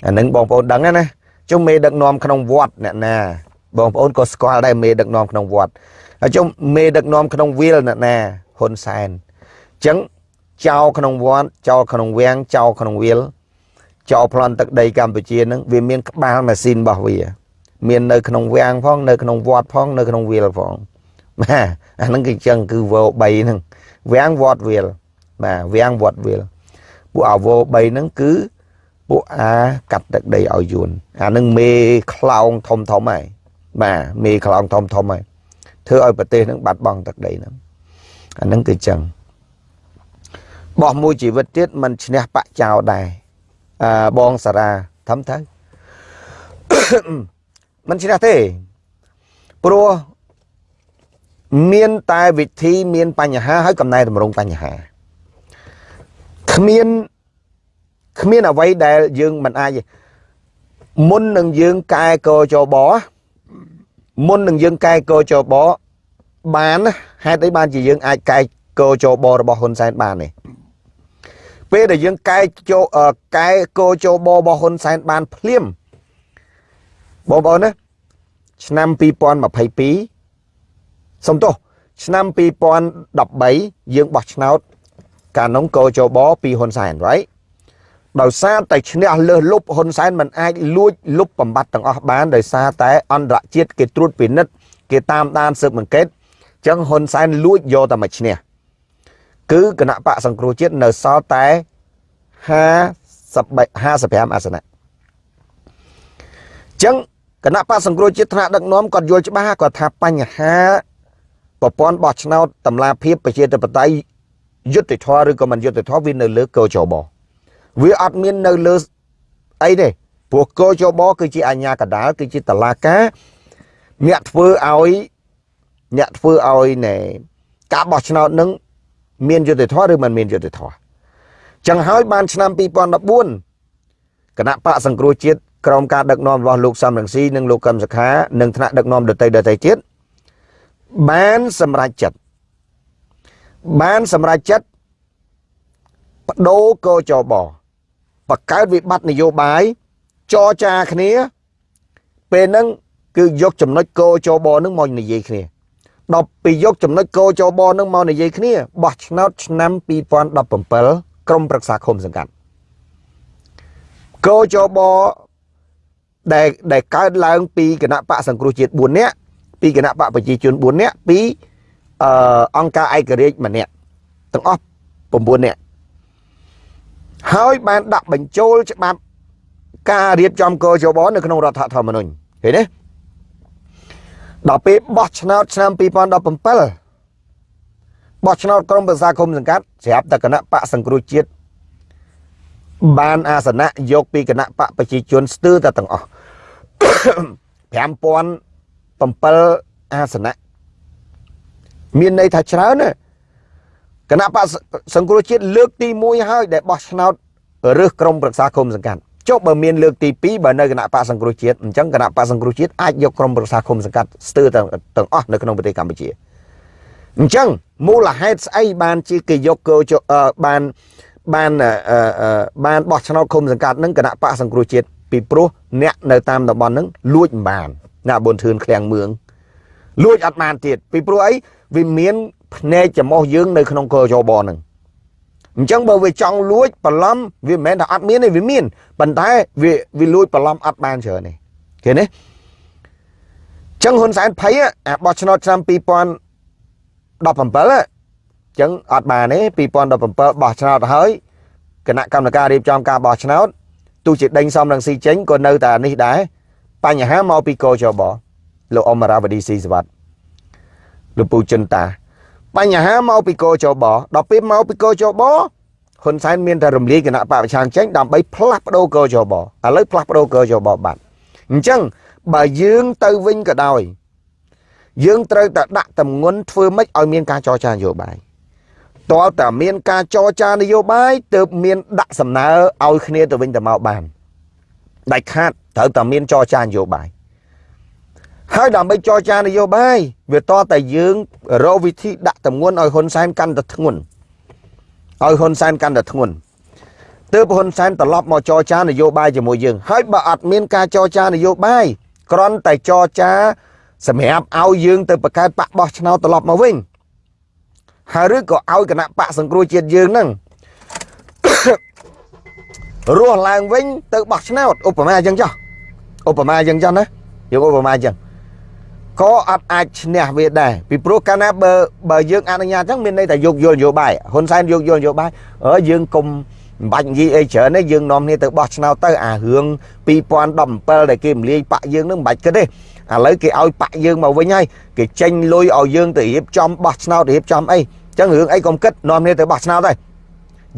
អានឹងបងប្អូនដឹងណា ជុំមេដឹកនាំក្នុងវត្តអ្នកណាបងប្អូនក៏ស្គាល់ដែរមេដឹកនាំក្នុងវត្តហើយជុំមេដឹកនាំក្នុងវិលអ្នកណាហ៊ុនសែនអញ្ចឹងចោលក្នុងវត្តចោលក្នុងវាំងចោលក្នុងវិលចោលប្លន់ទឹកដីកម្ពុជានឹងវាមានក្បាលម៉ាស៊ីនរបស់វា មាននៅក្នុងវាំងផងនៅក្នុងវត្តផងនៅក្នុងវិលផងបាទអាហ្នឹងគឺអញ្ចឹងគឺវោ3ហ្នឹងវាំងវត្តវិលបាទវាំងវត្តវិលពួកអាវោ3ហ្នឹងគឺ ពួកអាកាត់ទឹកដីឲ្យយួនអានឹងមេខ្លោងធំធំហើយបាទមេខ្លោងធំធំហើយធ្វើឲ្យប្រទេសនឹងបាត់បង់ទឹកដីហ្នឹងអានឹងគឺចឹងបោះមួយជីវិតទៀតមិនឈ្នះបាក់ចោលដែរអឺបងសារាធំទៅមិនឈ្នះទេព្រោះមានតែវិធីមានបញ្ហាហើយកំណែតម្រង់បញ្ហាគ្មាន គ្មានអ្វីដែលយើងមិនអាចមុននឹងយើងកែកចបមុននឹងយើងកែកចបបានហេតុអីបានជាយើងអាចកែកចបរបស់ហ៊ុនសែនបាននេះពេលដែលយើងកែចូលកែកចបរបស់ហ៊ុនសែនបានភ្លាមបងប្អូនណាឆ្នាំ2022សុំទោសឆ្នាំ2013យើងបោះឆ្នោតកាលនោះកោចបពីហ៊ុនសែន right ដោយសារតែឈ្នះលើសលុបហ៊ុនសែនមិនអាចលួចលុបបំបត្តិទាំងអស់បានដោយសារតែអន្តរជាតិគេត្រួតពិនិត្យគេតាមដានស៊ើបអង្កេតអញ្ចឹងហ៊ុនសែនលួចយកតែមកឈ្នះគឺគណៈបកសង្គ្រោះជាតិនៅសល់តែ50 55អាសនៈអញ្ចឹងគណៈបកសង្គ្រោះជាតិថ្នាក់ដឹកនាំគាត់យល់ច្បាស់គាត់ថាបញ្ហាប្រព័ន្ធបោះឆ្នោតតម្លាភាពប្រជាធិបតេយ្យយុត្តិធម៌ឬក៏មិនយុត្តិធម៌វានៅលើកោចប វាអត់មាននៅលើអីទេព្រោះកោចបគឺជាអាញាកដាលគឺជាតឡាការអ្នកធ្វើឲ្យអ្នកធ្វើឲ្យណែការបោះឆ្នោតនឹងមានយុត្តិធម៌ឬមិនមានយុត្តិធម៌ចឹងហើយបានឆ្នាំ2014គណៈបកសង្គ្រោះជាតិក្រោមការដឹកនាំរបស់លោកសំរងស៊ីនិងលោកកឹមសុខានិងថ្នាក់ដឹកនាំដតីដតីទៀតបានសម្រេចចិត្តបានសម្រេចចិត្តបដូរកោចប បង្កើតវិបត្តិនយោបាយចរចាគ្នា ពេលហ្នឹងគឺយកចំណុចកោចបនឹងមកនិយាយគ្នាដល់ពីយកចំណុចកោចបនឹងមកនិយាយគ្នាបោះឆ្នោតឆ្នាំ2017ក្រមប្រឹក្សាឃុំសង្កាត់កោចបដែលដែលកើតឡើងពីគណៈបកសង្គ្រោះជាតិ4នាក់ពីគណៈបកប្រជាជន4នាក់ពីអឺអង្គការឯករាជ្យម្នាក់ទាំងអស់9នាក់ ហើយបានដាក់បញ្ចូលច្បាប់ការរៀបចំកោជបនៅក្នុងរដ្ឋធម្មនុញ្ញឃើញទេដល់ពេលបោះឆ្នោតឆ្នាំ2017បោះឆ្នោតក្រុមប្រឹក្សាគុំសង្កាត់ស្រាប់តែគណៈបកសង្គ្រោះជាតិបានអាសនៈយកពីគណៈបកប្រជាជនស្ទើរតែទាំងអស់5007អាសនៈមានន័យថាច្រើនណា គណៈបកសង្គ្រោះជាតិលើកទី1ហើយដែលបោះឆ្នោតរើសក្រុមប្រឹក្សាគុំសង្កាត់ចុះបើមានលើកទី2បើនៅគណៈបកសង្គ្រោះជាតិអញ្ចឹងគណៈបកសង្គ្រោះជាតិអាចយកក្រុមប្រឹក្សាគុំសង្កាត់ស្ទើរទាំងទាំងអស់នៅក្នុងប្រទេសកម្ពុជាអញ្ចឹងមូលហេតុស្អីបានជាគេយកកោបានបានបានបោះឆ្នោតគុំសង្កាត់នឹងគណៈបកសង្គ្រោះជាតិពីព្រោះអ្នកនៅតាមតំបន់ហ្នឹងលួចមិនបានណាប៊ុនធឿនឃ្លាំងមឿងលួចអត់បានទៀតពីព្រោះអី វាមានភ្នែកចំោះយើងនៅក្នុងកោចបហ្នឹងអញ្ចឹងបើវាចង់លួចបន្លំវាមិនមែនថាអត់មានទេវាមានប៉ុន្តែវាវាលួចបន្លំអត់បានច្រើនទេឃើញទេចឹងហ៊ុនសែនភ័យអាបោះឆ្នោតឆ្នាំ2017ចឹងអត់បានទេ2017បោះឆ្នោតហើយគណៈកម្មការរៀបចំការបោះឆ្នោតទោះជាដេញសំរងស៊ីចេញក៏នៅតែនេះដែរបញ្ហាមកពីកោចបលោកអមរាវឌីស៊ីសវត្ត លោកពូចិនតា បញ្ហាមកពីកោចបដល់ពេលមកពីកោចបហ៊ុនសែនមានតែរំលាយគណៈបកប្រឆាំងចេញដើម្បីផ្លាស់ប្ដូរកោជបឥឡូវផ្លាស់ប្ដូរកោជបបាត់អញ្ចឹងបើយើងទៅវិញក៏ដោយ យើងត្រូវតែដាក់តម្ងន់ធ្វើម៉េចឲ្យមានការចរចានយោបាយតើតើមានការចរចានយោបាយទើបមានដាក់សំណើឲ្យគ្នាទៅវិញទៅមកបានដាច់ខាតត្រូវតែមានចរចានយោបាយ ហើយដើម្បីចរចានយោបាយវាតតែយើងរកវិធីដាក់តម្ងន់ឲ្យហ៊ុនសែនកាន់តែធ្ងន់ឲ្យហ៊ុនសែនកាន់តែធ្ងន់ទើបហ៊ុនសែនត្រឡប់មកចរចានយោបាយជាមួយយើង ហើយបើអត់មានការចរចានយោបាយគ្រាន់តែចរចាសម្រាប់ឲ្យយើងទៅបង្កើតបកបោះឆ្នោតត្រឡប់មកវិញហើយឬក៏ឲ្យគណៈបកសង្គ្រោះជាតិយើងហ្នឹងរស់ឡើងវិញទៅបោះឆ្នោតឧបមាអញ្ចឹងចុះឧបមាអញ្ចឹងចុះណាយកឧបមាអញ្ចឹង ក៏អត់អាចឈ្នះវាដែរពីព្រោះកាលណាបើបើយើងអនុញ្ញាតអញ្ចឹងមានន័យថាយកយល់នយោបាយហ៊ុនសែនយកយល់នយោបាយអើយើងកុំមិនបាច់និយាយអីច្រើនទេយើងនាំគ្នាទៅបោះឆ្នោតទៅអារឿង2017ដែលគេរំលាយបាក់យើងនឹងមិនបាច់គិតទេឥឡូវគេឲ្យបាក់យើងមកវិញហើយគេចេញលុយឲ្យយើងទៅរៀបចំបោះឆ្នោតរៀបចំអីអញ្ចឹងរឿងអីកុំគិតនាំគ្នាទៅបោះឆ្នោតហើយ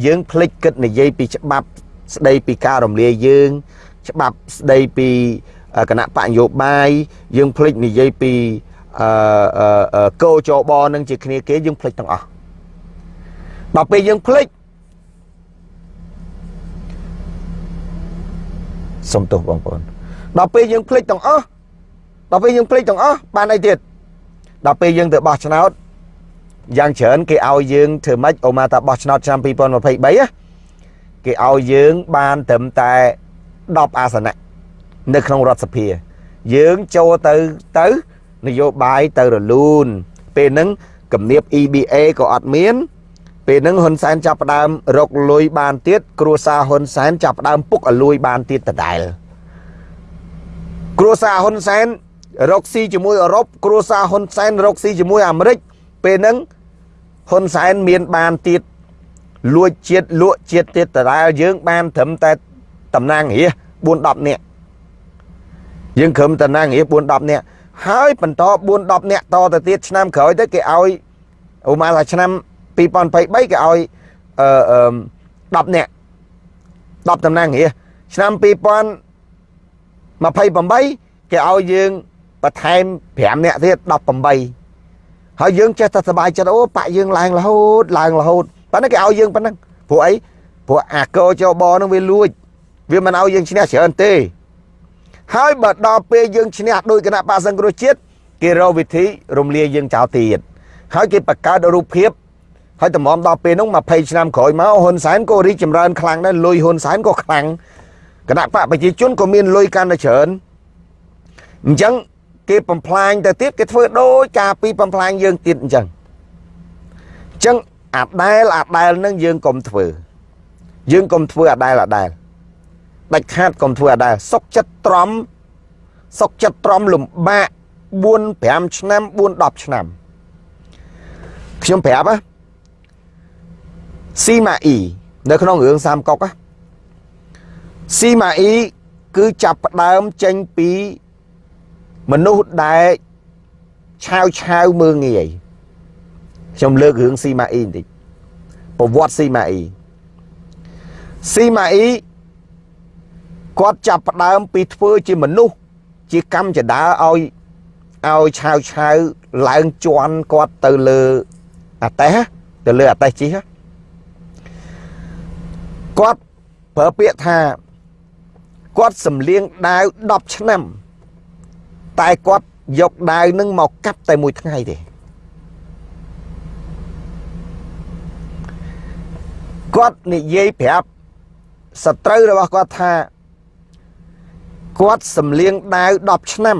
យើងភ្លេចគិតនិយាយពីច្បាប់ស្ដីពីការរំលាយយើង ច្បាប់ស្ដីពី គណៈបកនយោបាយយើងភ្លេចនិយាយពីអឺកោចបនឹងជាគ្នាគេយើងភ្លេចទាំងអស់ដល់ពេលយើងភ្លេចសុំទោសបងប្អូនដល់ពេលយើងភ្លេចទាំងអស់ដល់ពេលយើងភ្លេចទាំងអស់បានអីទៀតដល់ពេលយើងទៅបោះឆ្នោតយ៉ាងច្រើនគេឲ្យយើងធ្វើម៉េចអូម៉ាតាបោះឆ្នោតឆ្នាំ2023គេឲ្យយើងបានត្រឹមតែ10អាសនៈ នៅក្នុងរដ្ឋសភា យើងចូលទៅទៅនយោបាយទៅរលូន ពេលហ្នឹងគំនាប EBA ក៏អត់មាន ពេលហ្នឹងហ៊ុនសែនចាប់ផ្ដើមរកលុយបានទៀតគ្រួសារហ៊ុនសែនចាប់ផ្ដើមពុកឲ្យលុយបានទៀតដដែលគ្រួសារហ៊ុនសែនរកស៊ីជាមួយអឺរ៉ុបគ្រួសារហ៊ុនសែនរកស៊ីជាមួយអាមេរិកពេលហ្នឹងហ៊ុនសែនមានបានទៀតលួចជាតិលក់ជាតិទៀតដដែលយើងបានត្រឹមតែតំណាងរា4 10នាក់ យើងក្រុមតំណាងងារ4 10នាក់ហើយបន្ត4 10នាក់តទៅទៀតឆ្នាំក្រោយទៅគេឲ្យឧមាថាឆ្នាំ2023គេឲ្យអឺ10នាក់10តំណាងងារឆ្នាំ2028គេឲ្យយើងបន្ថែម5នាក់ទៀត18ហើយយើងចេះតែសប្បាយចិត្តអូបាក់យើងឡើងរហូតឡើងរហូតប៉ុន្តែគេឲ្យយើងប៉ុណ្ណឹងព្រោះអីព្រោះអាកោចបនឹងវាលួចវាមិនឲ្យយើងឈ្នះច្រើនទេ ហើយបើដល់ពេលយើងឈ្នះដោយគណៈបកសង្គ្រោះជាតិគេរកវិធីរំលាយយើងចោលទៀតហើយគេបង្កើតរូបភាពហើយតម្រាំដល់ពេលនោះ20ឆ្នាំក្រោយមកហ៊ុនសែនក៏រីកចម្រើនខ្លាំងដែរលុយហ៊ុនសែនក៏ខ្លាំងគណៈបកប្រជាជនក៏មានលុយកាន់តែច្រើនអញ្ចឹងគេបំផ្លាញទៅទៀតគេធ្វើដូចការពីបំផ្លាញយើងទៀតអញ្ចឹងអញ្ចឹងអាដែលអាដែលនឹងយើងកុំធ្វើយើងកុំធ្វើអាដែលអាដែល ដាច់ខាតកុំធ្វើអដែរសុកចិត្តទ្រាំសុកចិត្តទ្រាំលំបាក4 5ឆ្នាំ4 10ឆ្នាំខ្ញុំប្រាប់ណាស៊ីម៉ាអ៊ីនៅក្នុងរឿងសាមកុកស៊ីម៉ាអ៊ីគឺចាប់ផ្ដើមចេញពីមនុស្សដែលឆាវឆាវមើងងាយខ្ញុំលើករឿងស៊ីម៉ាអ៊ីបន្តិចប្រវត្តិស៊ីម៉ាអ៊ីស៊ីម៉ាអ៊ី គាត់ចាប់ផ្ដើមពីធ្វើជាមនុស្សជាកម្មចដាឲ្យឲ្យឆាវឆាវឡើងជន់គាត់ទៅលើអាតេះទៅលើអាតេះជីគាត់ប្រើពាក្យថាគាត់សំលៀងដាវ10ឆ្នាំ តែគាត់យកដាវនឹងមកកាប់តែមួយថ្ងៃទេគាត់និយាយប្រាប់សត្រូវរបស់គាត់ថា គាត់សំលៀងដាវ10ឆ្នាំ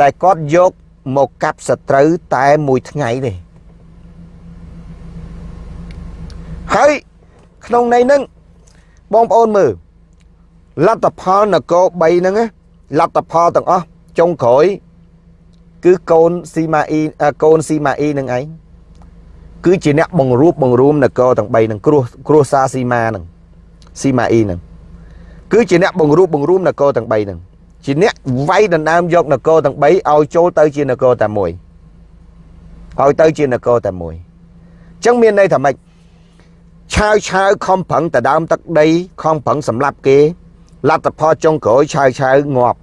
តែគាត់យកមកកាប់សត្រូវតែមួយថ្ងៃទេហើយក្នុងន័យហ្នឹងបងប្អូនមើលលទ្ធផលនគរ3ហ្នឹងលទ្ធផលទាំងអស់ចុងក្រោយគឺកូនស៊ីម៉ាអ៊ីកូនស៊ីម៉ាអ៊ីនឹងឯងគឺជាអ្នកបង្រួបបង្រួមនគរទាំង3ហ្នឹងគ្រោះគ្រោះសាស៊ីម៉ាហ្នឹងស៊ីម៉ាអ៊ីហ្នឹង គឺជាអ្នកបង្រួបបង្រួមនគរទាំង3ហ្នឹងជាអ្នកវាយដណ្ដើមយកនគរទាំង3ឲ្យចូលទៅជានគរតែមួយឲ្យទៅជានគរតែមួយអញ្ចឹងមានន័យថាម៉េចឆាវឆាវខំប្រឹងតដើមទឹកដីខំប្រឹងសម្លាប់គេលទ្ធផលចុងក្រោយឆាវឆាវងាប់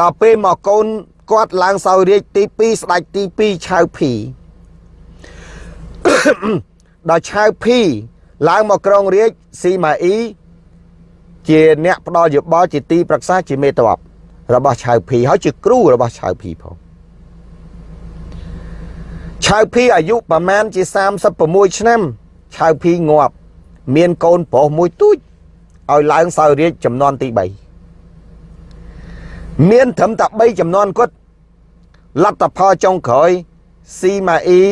ដល់ពេលមកកូនគាត់ឡើងសោយរាជទី2ស្ដេចទី2ឆាវភីដល់ឆាវភីឡើងមកក្រុងរាជស៊ីម៉ាអ៊ី ជាអ្នកផ្ដល់យោបល់ជាទីប្រឹក្សាជាមេតបរបស់ឆៅភីហើយជាគ្រូរបស់ឆៅភីផងឆៅភីអាយុប្រមាណជា36ឆ្នាំឆៅភីងាប់ មានកូនប្រុសមួយទូចឲ្យឡើងសោយរាជចំនួនទី3មានត្រឹមតែ3ចំនួនគាត់លទ្ធផលចុងក្រោយស៊ីម៉ាអ៊ី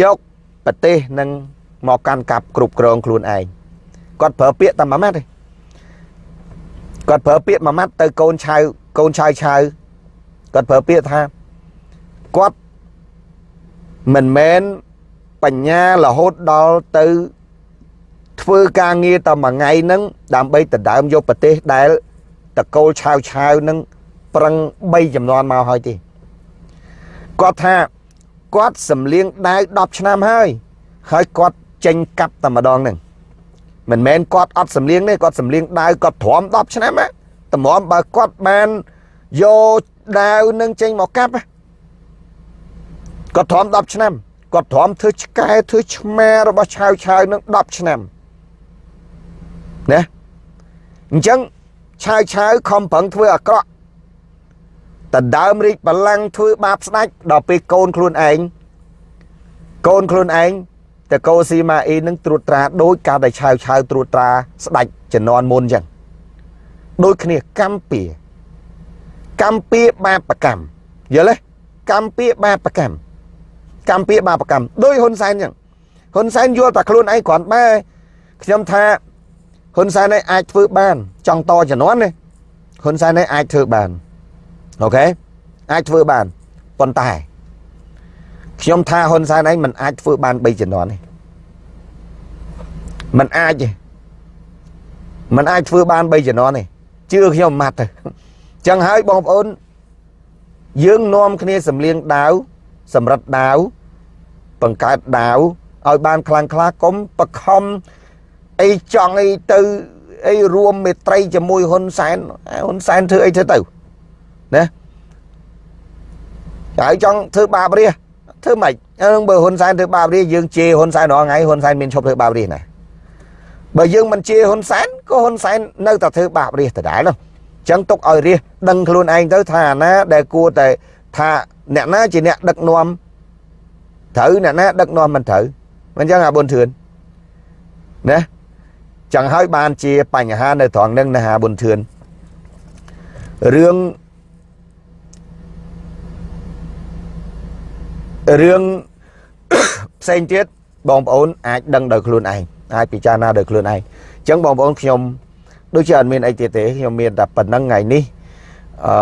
យកប្រទេសនឹងមកកាន់កាប់គ្រប់គ្រងខ្លួនឯងគាត់ប្រើពាក្យតែមួយម៉ាត់ទេ គាត់ប្រើពាក្យមួយម៉ាត់ទៅកូនឆៅកូនឆៅឆៅគាត់ប្រើពាក្យថាគាត់មិនមែនបញ្ញារហូតដល់ទៅធ្វើការងារតែមួយថ្ងៃហ្នឹងដើម្បីដណ្ដើមយកប្រទេសដែលតកូលឆាវឆាវហ្នឹងប្រឹង3ចំនួនមកហើយទេគាត់ថាគាត់សំលៀងដាវ10ឆ្នាំហើយហើយគាត់ចេញកាប់តែម្ដងហ្នឹង មិនមែនគាត់អត់សំលៀងទេគាត់សំលៀងដាវគាត់ទ្រាំ10ឆ្នាំណាតម្រាំបើគាត់បានយកដាវនឹងចេញមកកាប់គាត់ទ្រាំ10ឆ្នាំគាត់ទ្រាំធ្វើឆ្កែធ្វើឆ្មារបស់ឆាវឆាវនឹង10ឆ្នាំណាអញ្ចឹងឆាវឆាវខំប្រឹងធ្វើអាក្រក់តដើមរីកបលាំងធ្វើបាបស្ដាច់ដល់ពេលកូនខ្លួនឯងកូនខ្លួនឯង តកោស៊ីម៉ាអ៊ីនឹងត្រួតត្រាដោយការដែលឆាវឆាវត្រួតត្រាស្ដាច់ជំនាន់មុនអញ្ចឹងដូចគ្នាកម្មពីកម្មពីបាបកម្មយល់ទេកម្មពីបាបកម្មកម្មពីបាបកម្មដោយហ៊ុនសែនអញ្ចឹងហ៊ុនសែនយល់តែខ្លួនឯងគ្រាន់បែខ្ញុំថាហ៊ុនសែនឯងអាចធ្វើបានចង់តជំនាន់នេះហ៊ុនសែនឯងអាចធ្វើបានអូខេអាចធ្វើបានប៉ុន្តែ ខ្ញុំថាហ៊ុនសែនឯងមិនអាចធ្វើបាន3ជំនាន់ទេមិនអាចទេមិនអាចធ្វើបាន3ជំនាន់ទេជឿខ្ញុំម៉ាត់ទៅចឹងហើយបងប្អូនយើងនាំគ្នាសំលៀងដាវសម្រិតដាវបង្កើតដាវឲ្យបានខ្លាំងខ្លាកុំបខំអីចង់អីទៅអីរួមមេត្រីជាមួយហ៊ុនសែនហ៊ុនសែនធ្វើអីធ្វើទៅណាហើយចង់ធ្វើបាបរា ធ្វើម៉េចហ្នឹងបើហ៊ុនសែនធ្វើបាបរាយើងជេរហ៊ុនសែនរាល់ថ្ងៃហ៊ុនសែនមានឈប់ធ្វើបាបរាណាបើយើងមិនជេរហ៊ុនសែនក៏ហ៊ុនសែននៅតែធ្វើបាបរាដដែលនោះអញ្ចឹងទុកឲ្យរាដឹងខ្លួនឯងទៅថាអាណាដែលគួរតែថាអ្នកណាជាអ្នកដឹកនាំត្រូវអ្នកណាដឹកនាំមិនត្រូវមិនអញ្ចឹងអាប៊ុនធឿនណាចឹងហើយបានជាបញ្ហានៅត្រង់ហ្នឹងណាអាប៊ុនធឿនរឿង រឿងផ្សេងទៀតបងប្អូនអាចដឹងដោយខ្លួនឯងអាចពិចារណាដោយខ្លួនឯងអញ្ចឹងបងប្អូនខ្ញុំដូចជាអត់មានអីទៀតទេខ្ញុំមានតែប៉ុណ្្នឹងថ្ងៃនេះអឺ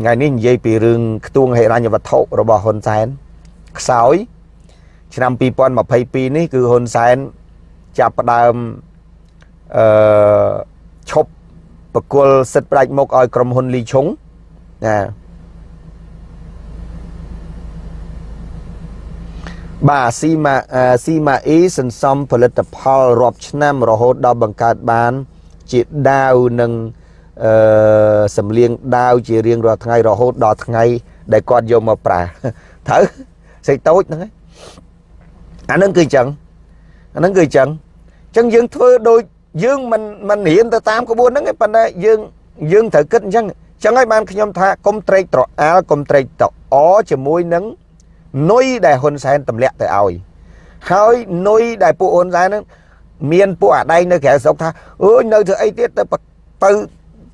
ថ្ងៃនេះនិយាយពីរឿងខ្ទួងហិរញ្ញវត្ថុរបស់ហ៊ុនសែនខ្សោយឆ្នាំ2022នេះគឺហ៊ុនសែនចាប់ផ្ដើមអឺឈប់បកគលសិទ្ធិផ្ដាច់មុខឲ្យក្រុមហ៊ុនលីឈុងណា បាទស៊ីម៉ាស៊ីម៉ាអ៊ីសន្សំផលិតផលរាប់ឆ្នាំរហូតដល់បង្កើតបាន ជាដាវនិងអឺសម្លៀងដាវជារៀងរាល់ថ្ងៃរហូតដល់ថ្ងៃ ដែលគាត់យកមកប្រើត្រូវសេចតូចហ្នឹងអាហ្នឹងគឺអញ្ចឹងអាហ្នឹងគឺអញ្ចឹងអញ្ចឹងយើងធ្វើដូចយើងមិនមិនរៀនទៅតាមក្បួនហ្នឹងទេប៉ុន្តែយើងយើងត្រូវគិតអញ្ចឹងអញ្ចឹងហើយបានខ្ញុំថាកុំត្រេកត្រអាលកុំត្រេកត្រអជាមួយនឹង នុយដែលហ៊ុនសែនទម្លាក់ទៅឲ្យហើយនុយដែលពួកហ៊ុនសែនហ្នឹងមានពួកអាដែងនៅក្រៅស្រុកថាអើយនៅធ្វើអីទៀតទៅទៅ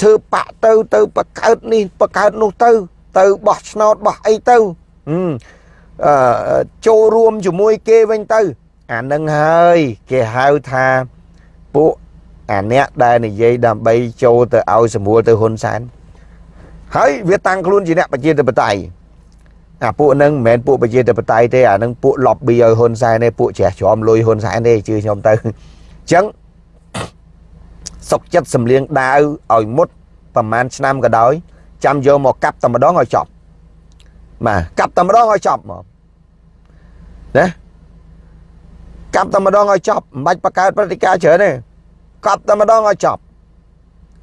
ធ្វើបាក់ទៅទៅបកើតនេះបកើតនោះទៅ ទៅបោះឆ្នោតបោះអីទៅអឺចូលរួមជាមួយគេវិញទៅ អានឹងហើយគេហៅថាពួកអាអ្នកដែលនិយាយដើម្បីចូលទៅឲ្យសម្រួលទៅហ៊ុនសែនហើយវាតាំងខ្លួនជាអ្នកប្រជាធិបតេយ្យ អាពួកហ្នឹងមិនមែនពួកប្រជាធិបតេយ្យទេអាហ្នឹងពួក lobby ឲ្យហ៊ុនសែនទេពួកជ្រះជ្រំលុយហ៊ុនសែនទេជឿខ្ញុំទៅអញ្ចឹងសុកចិត្តសម្លៀងដាវឲ្យមុតប្រហែលឆ្នាំក៏ដោយចាំយកមកកាប់តែម្ដងឲ្យចប់បាទកាប់តែម្ដងឲ្យចប់មកណាកាប់តែម្ដងឲ្យចប់មិនបាច់បង្កើតព្រឹត្តិការណ៍ច្រើនទេកាប់តែម្ដងឲ្យចប់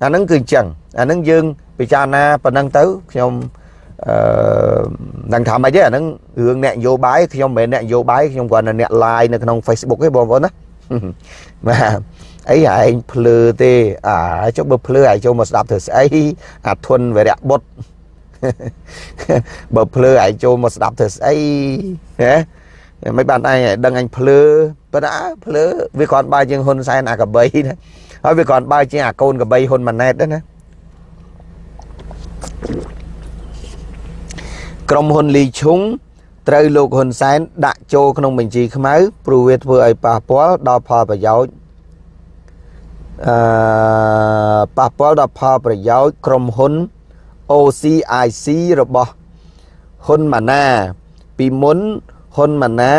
អាហ្នឹងគឺអញ្ចឹងអាហ្នឹងយើងពិចារណាប៉ុណ្ណឹងទៅខ្ញុំ អឺនឹងថាម៉េចទេអាហ្នឹងរឿងអ្នកនយោបាយខ្ញុំមិនមែនអ្នកនយោបាយខ្ញុំគ្រាន់តែអ្នក live នៅក្នុង Facebook ទេបងប្អូនណាបាទអីឯងភ្លឺទេអាចុះបើភ្លឺឯងចូលមកស្ដាប់ធ្វើស្អីអាធុនវរៈបុត្របើភ្លឺឯងចូលមកស្ដាប់ធ្វើស្អីហ៎មិនបានឯងដឹងអញភ្លឺប៉ុន្តែភ្លឺវាគ្រាន់បើជាងហ៊ុនសែនអាកបីណាហើយវាគ្រាន់បើជាងអាកូនកបីហ៊ុនម៉ាណែតដែរណា ក្រុមហ៊ុនលីឈុងត្រូវលោកហ៊ុនសែនដាក់ចូលក្នុងបញ្ជីខ្មៅព្រោះវាធ្វើឲ្យប៉ះពាល់ដល់ផលប្រយោជន៍អឺប៉ះពាល់ដល់ផលប្រយោជន៍ក្រុមហ៊ុន OCIC របស់ហ៊ុនម៉ាណា ពីមុនហ៊ុនម៉ាណា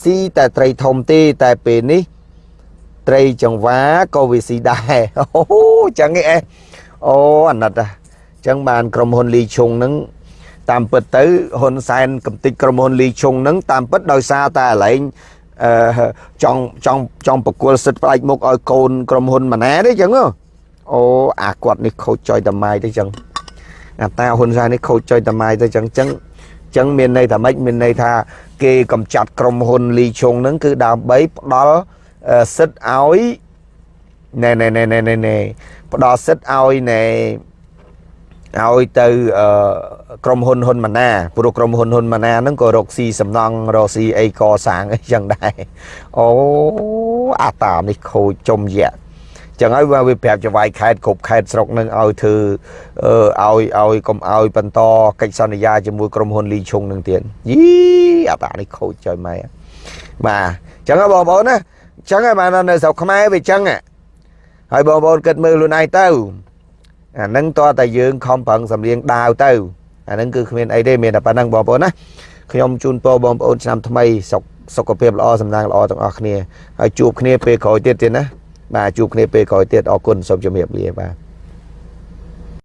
ស៊ីតែត្រីធំទេតែពេលនេះ ត្រីចង្វាក៏វាស៊ីដែរអូចឹងឯងអូអាណិតអញ្ចឹងបានក្រុមហ៊ុនលីឈុងនឹង តាមពិតទៅហ៊ុនសែនកំតិចក្រុមហ៊ុនលីឈុងនឹងតាមពិតដោយសារតែអាឡែងអឺចង់ចង់ចង់ប្រគល់សិទ្ធិផ្ដាច់មុខឲ្យកូនក្រុមហ៊ុនម៉ាណាទេចឹងអូអាគាត់នេះខូចចុយតម៉ាយទៅចឹងអាតាហ៊ុនសែននេះខូចចុយតម៉ាយទៅចឹងចឹងចឹងមានន័យថាម៉េចមានន័យថាគេកំចាត់ក្រុមហ៊ុនលីឈុងនឹងគឺដើម្បីផ្ដល់សិទ្ធឲ្យណែណែណែណែណែផ្ដល់សិទ្ធឲ្យណែ ឲ្យទៅក្រុមហ៊ុនហ៊ុនម៉ាណាព្រោះក្រុមហ៊ុនហ៊ុនម៉ាណាហ្នឹងក៏រកស៊ីសំណង់រកស៊ីអីកសាងអីចឹងដែរអូអាតាមនេះខូចចំយៈចឹងហើយវាប្រាប់ចវាយខេតគ្រប់ខេតស្រុកនឹងឲ្យធ្វើឲ្យឲ្យកុំឲ្យបន្តកិច្ចសន្យាជាមួយក្រុមហ៊ុនលីឈុងនឹងទៀតយីអាតានេះខូចចុយម៉ែបាទចឹងហើយបងប្អូនណាចឹងហើយបាននៅស្រុកខ្មែរវាចឹងហើយបងប្អូនគិតមើលខ្លួនឯងទៅ អានឹងតើតែយើងខំប្រឹងសម្លៀងដាវទៅអានឹងគឺគ្មានអីទេមានតែប៉ុណ្្នឹងបងប្អូនណាខ្ញុំជូនពរបងប្អូនឆ្នាំថ្មីសុខសុខភាពល្អសំណាងល្អទាំងអស់គ្នាហើយជួបគ្នាពេលក្រោយទៀតទៀតណាបាទជួបគ្នាពេលក្រោយទៀតអរគុណសូមជម្រាបលាបាទ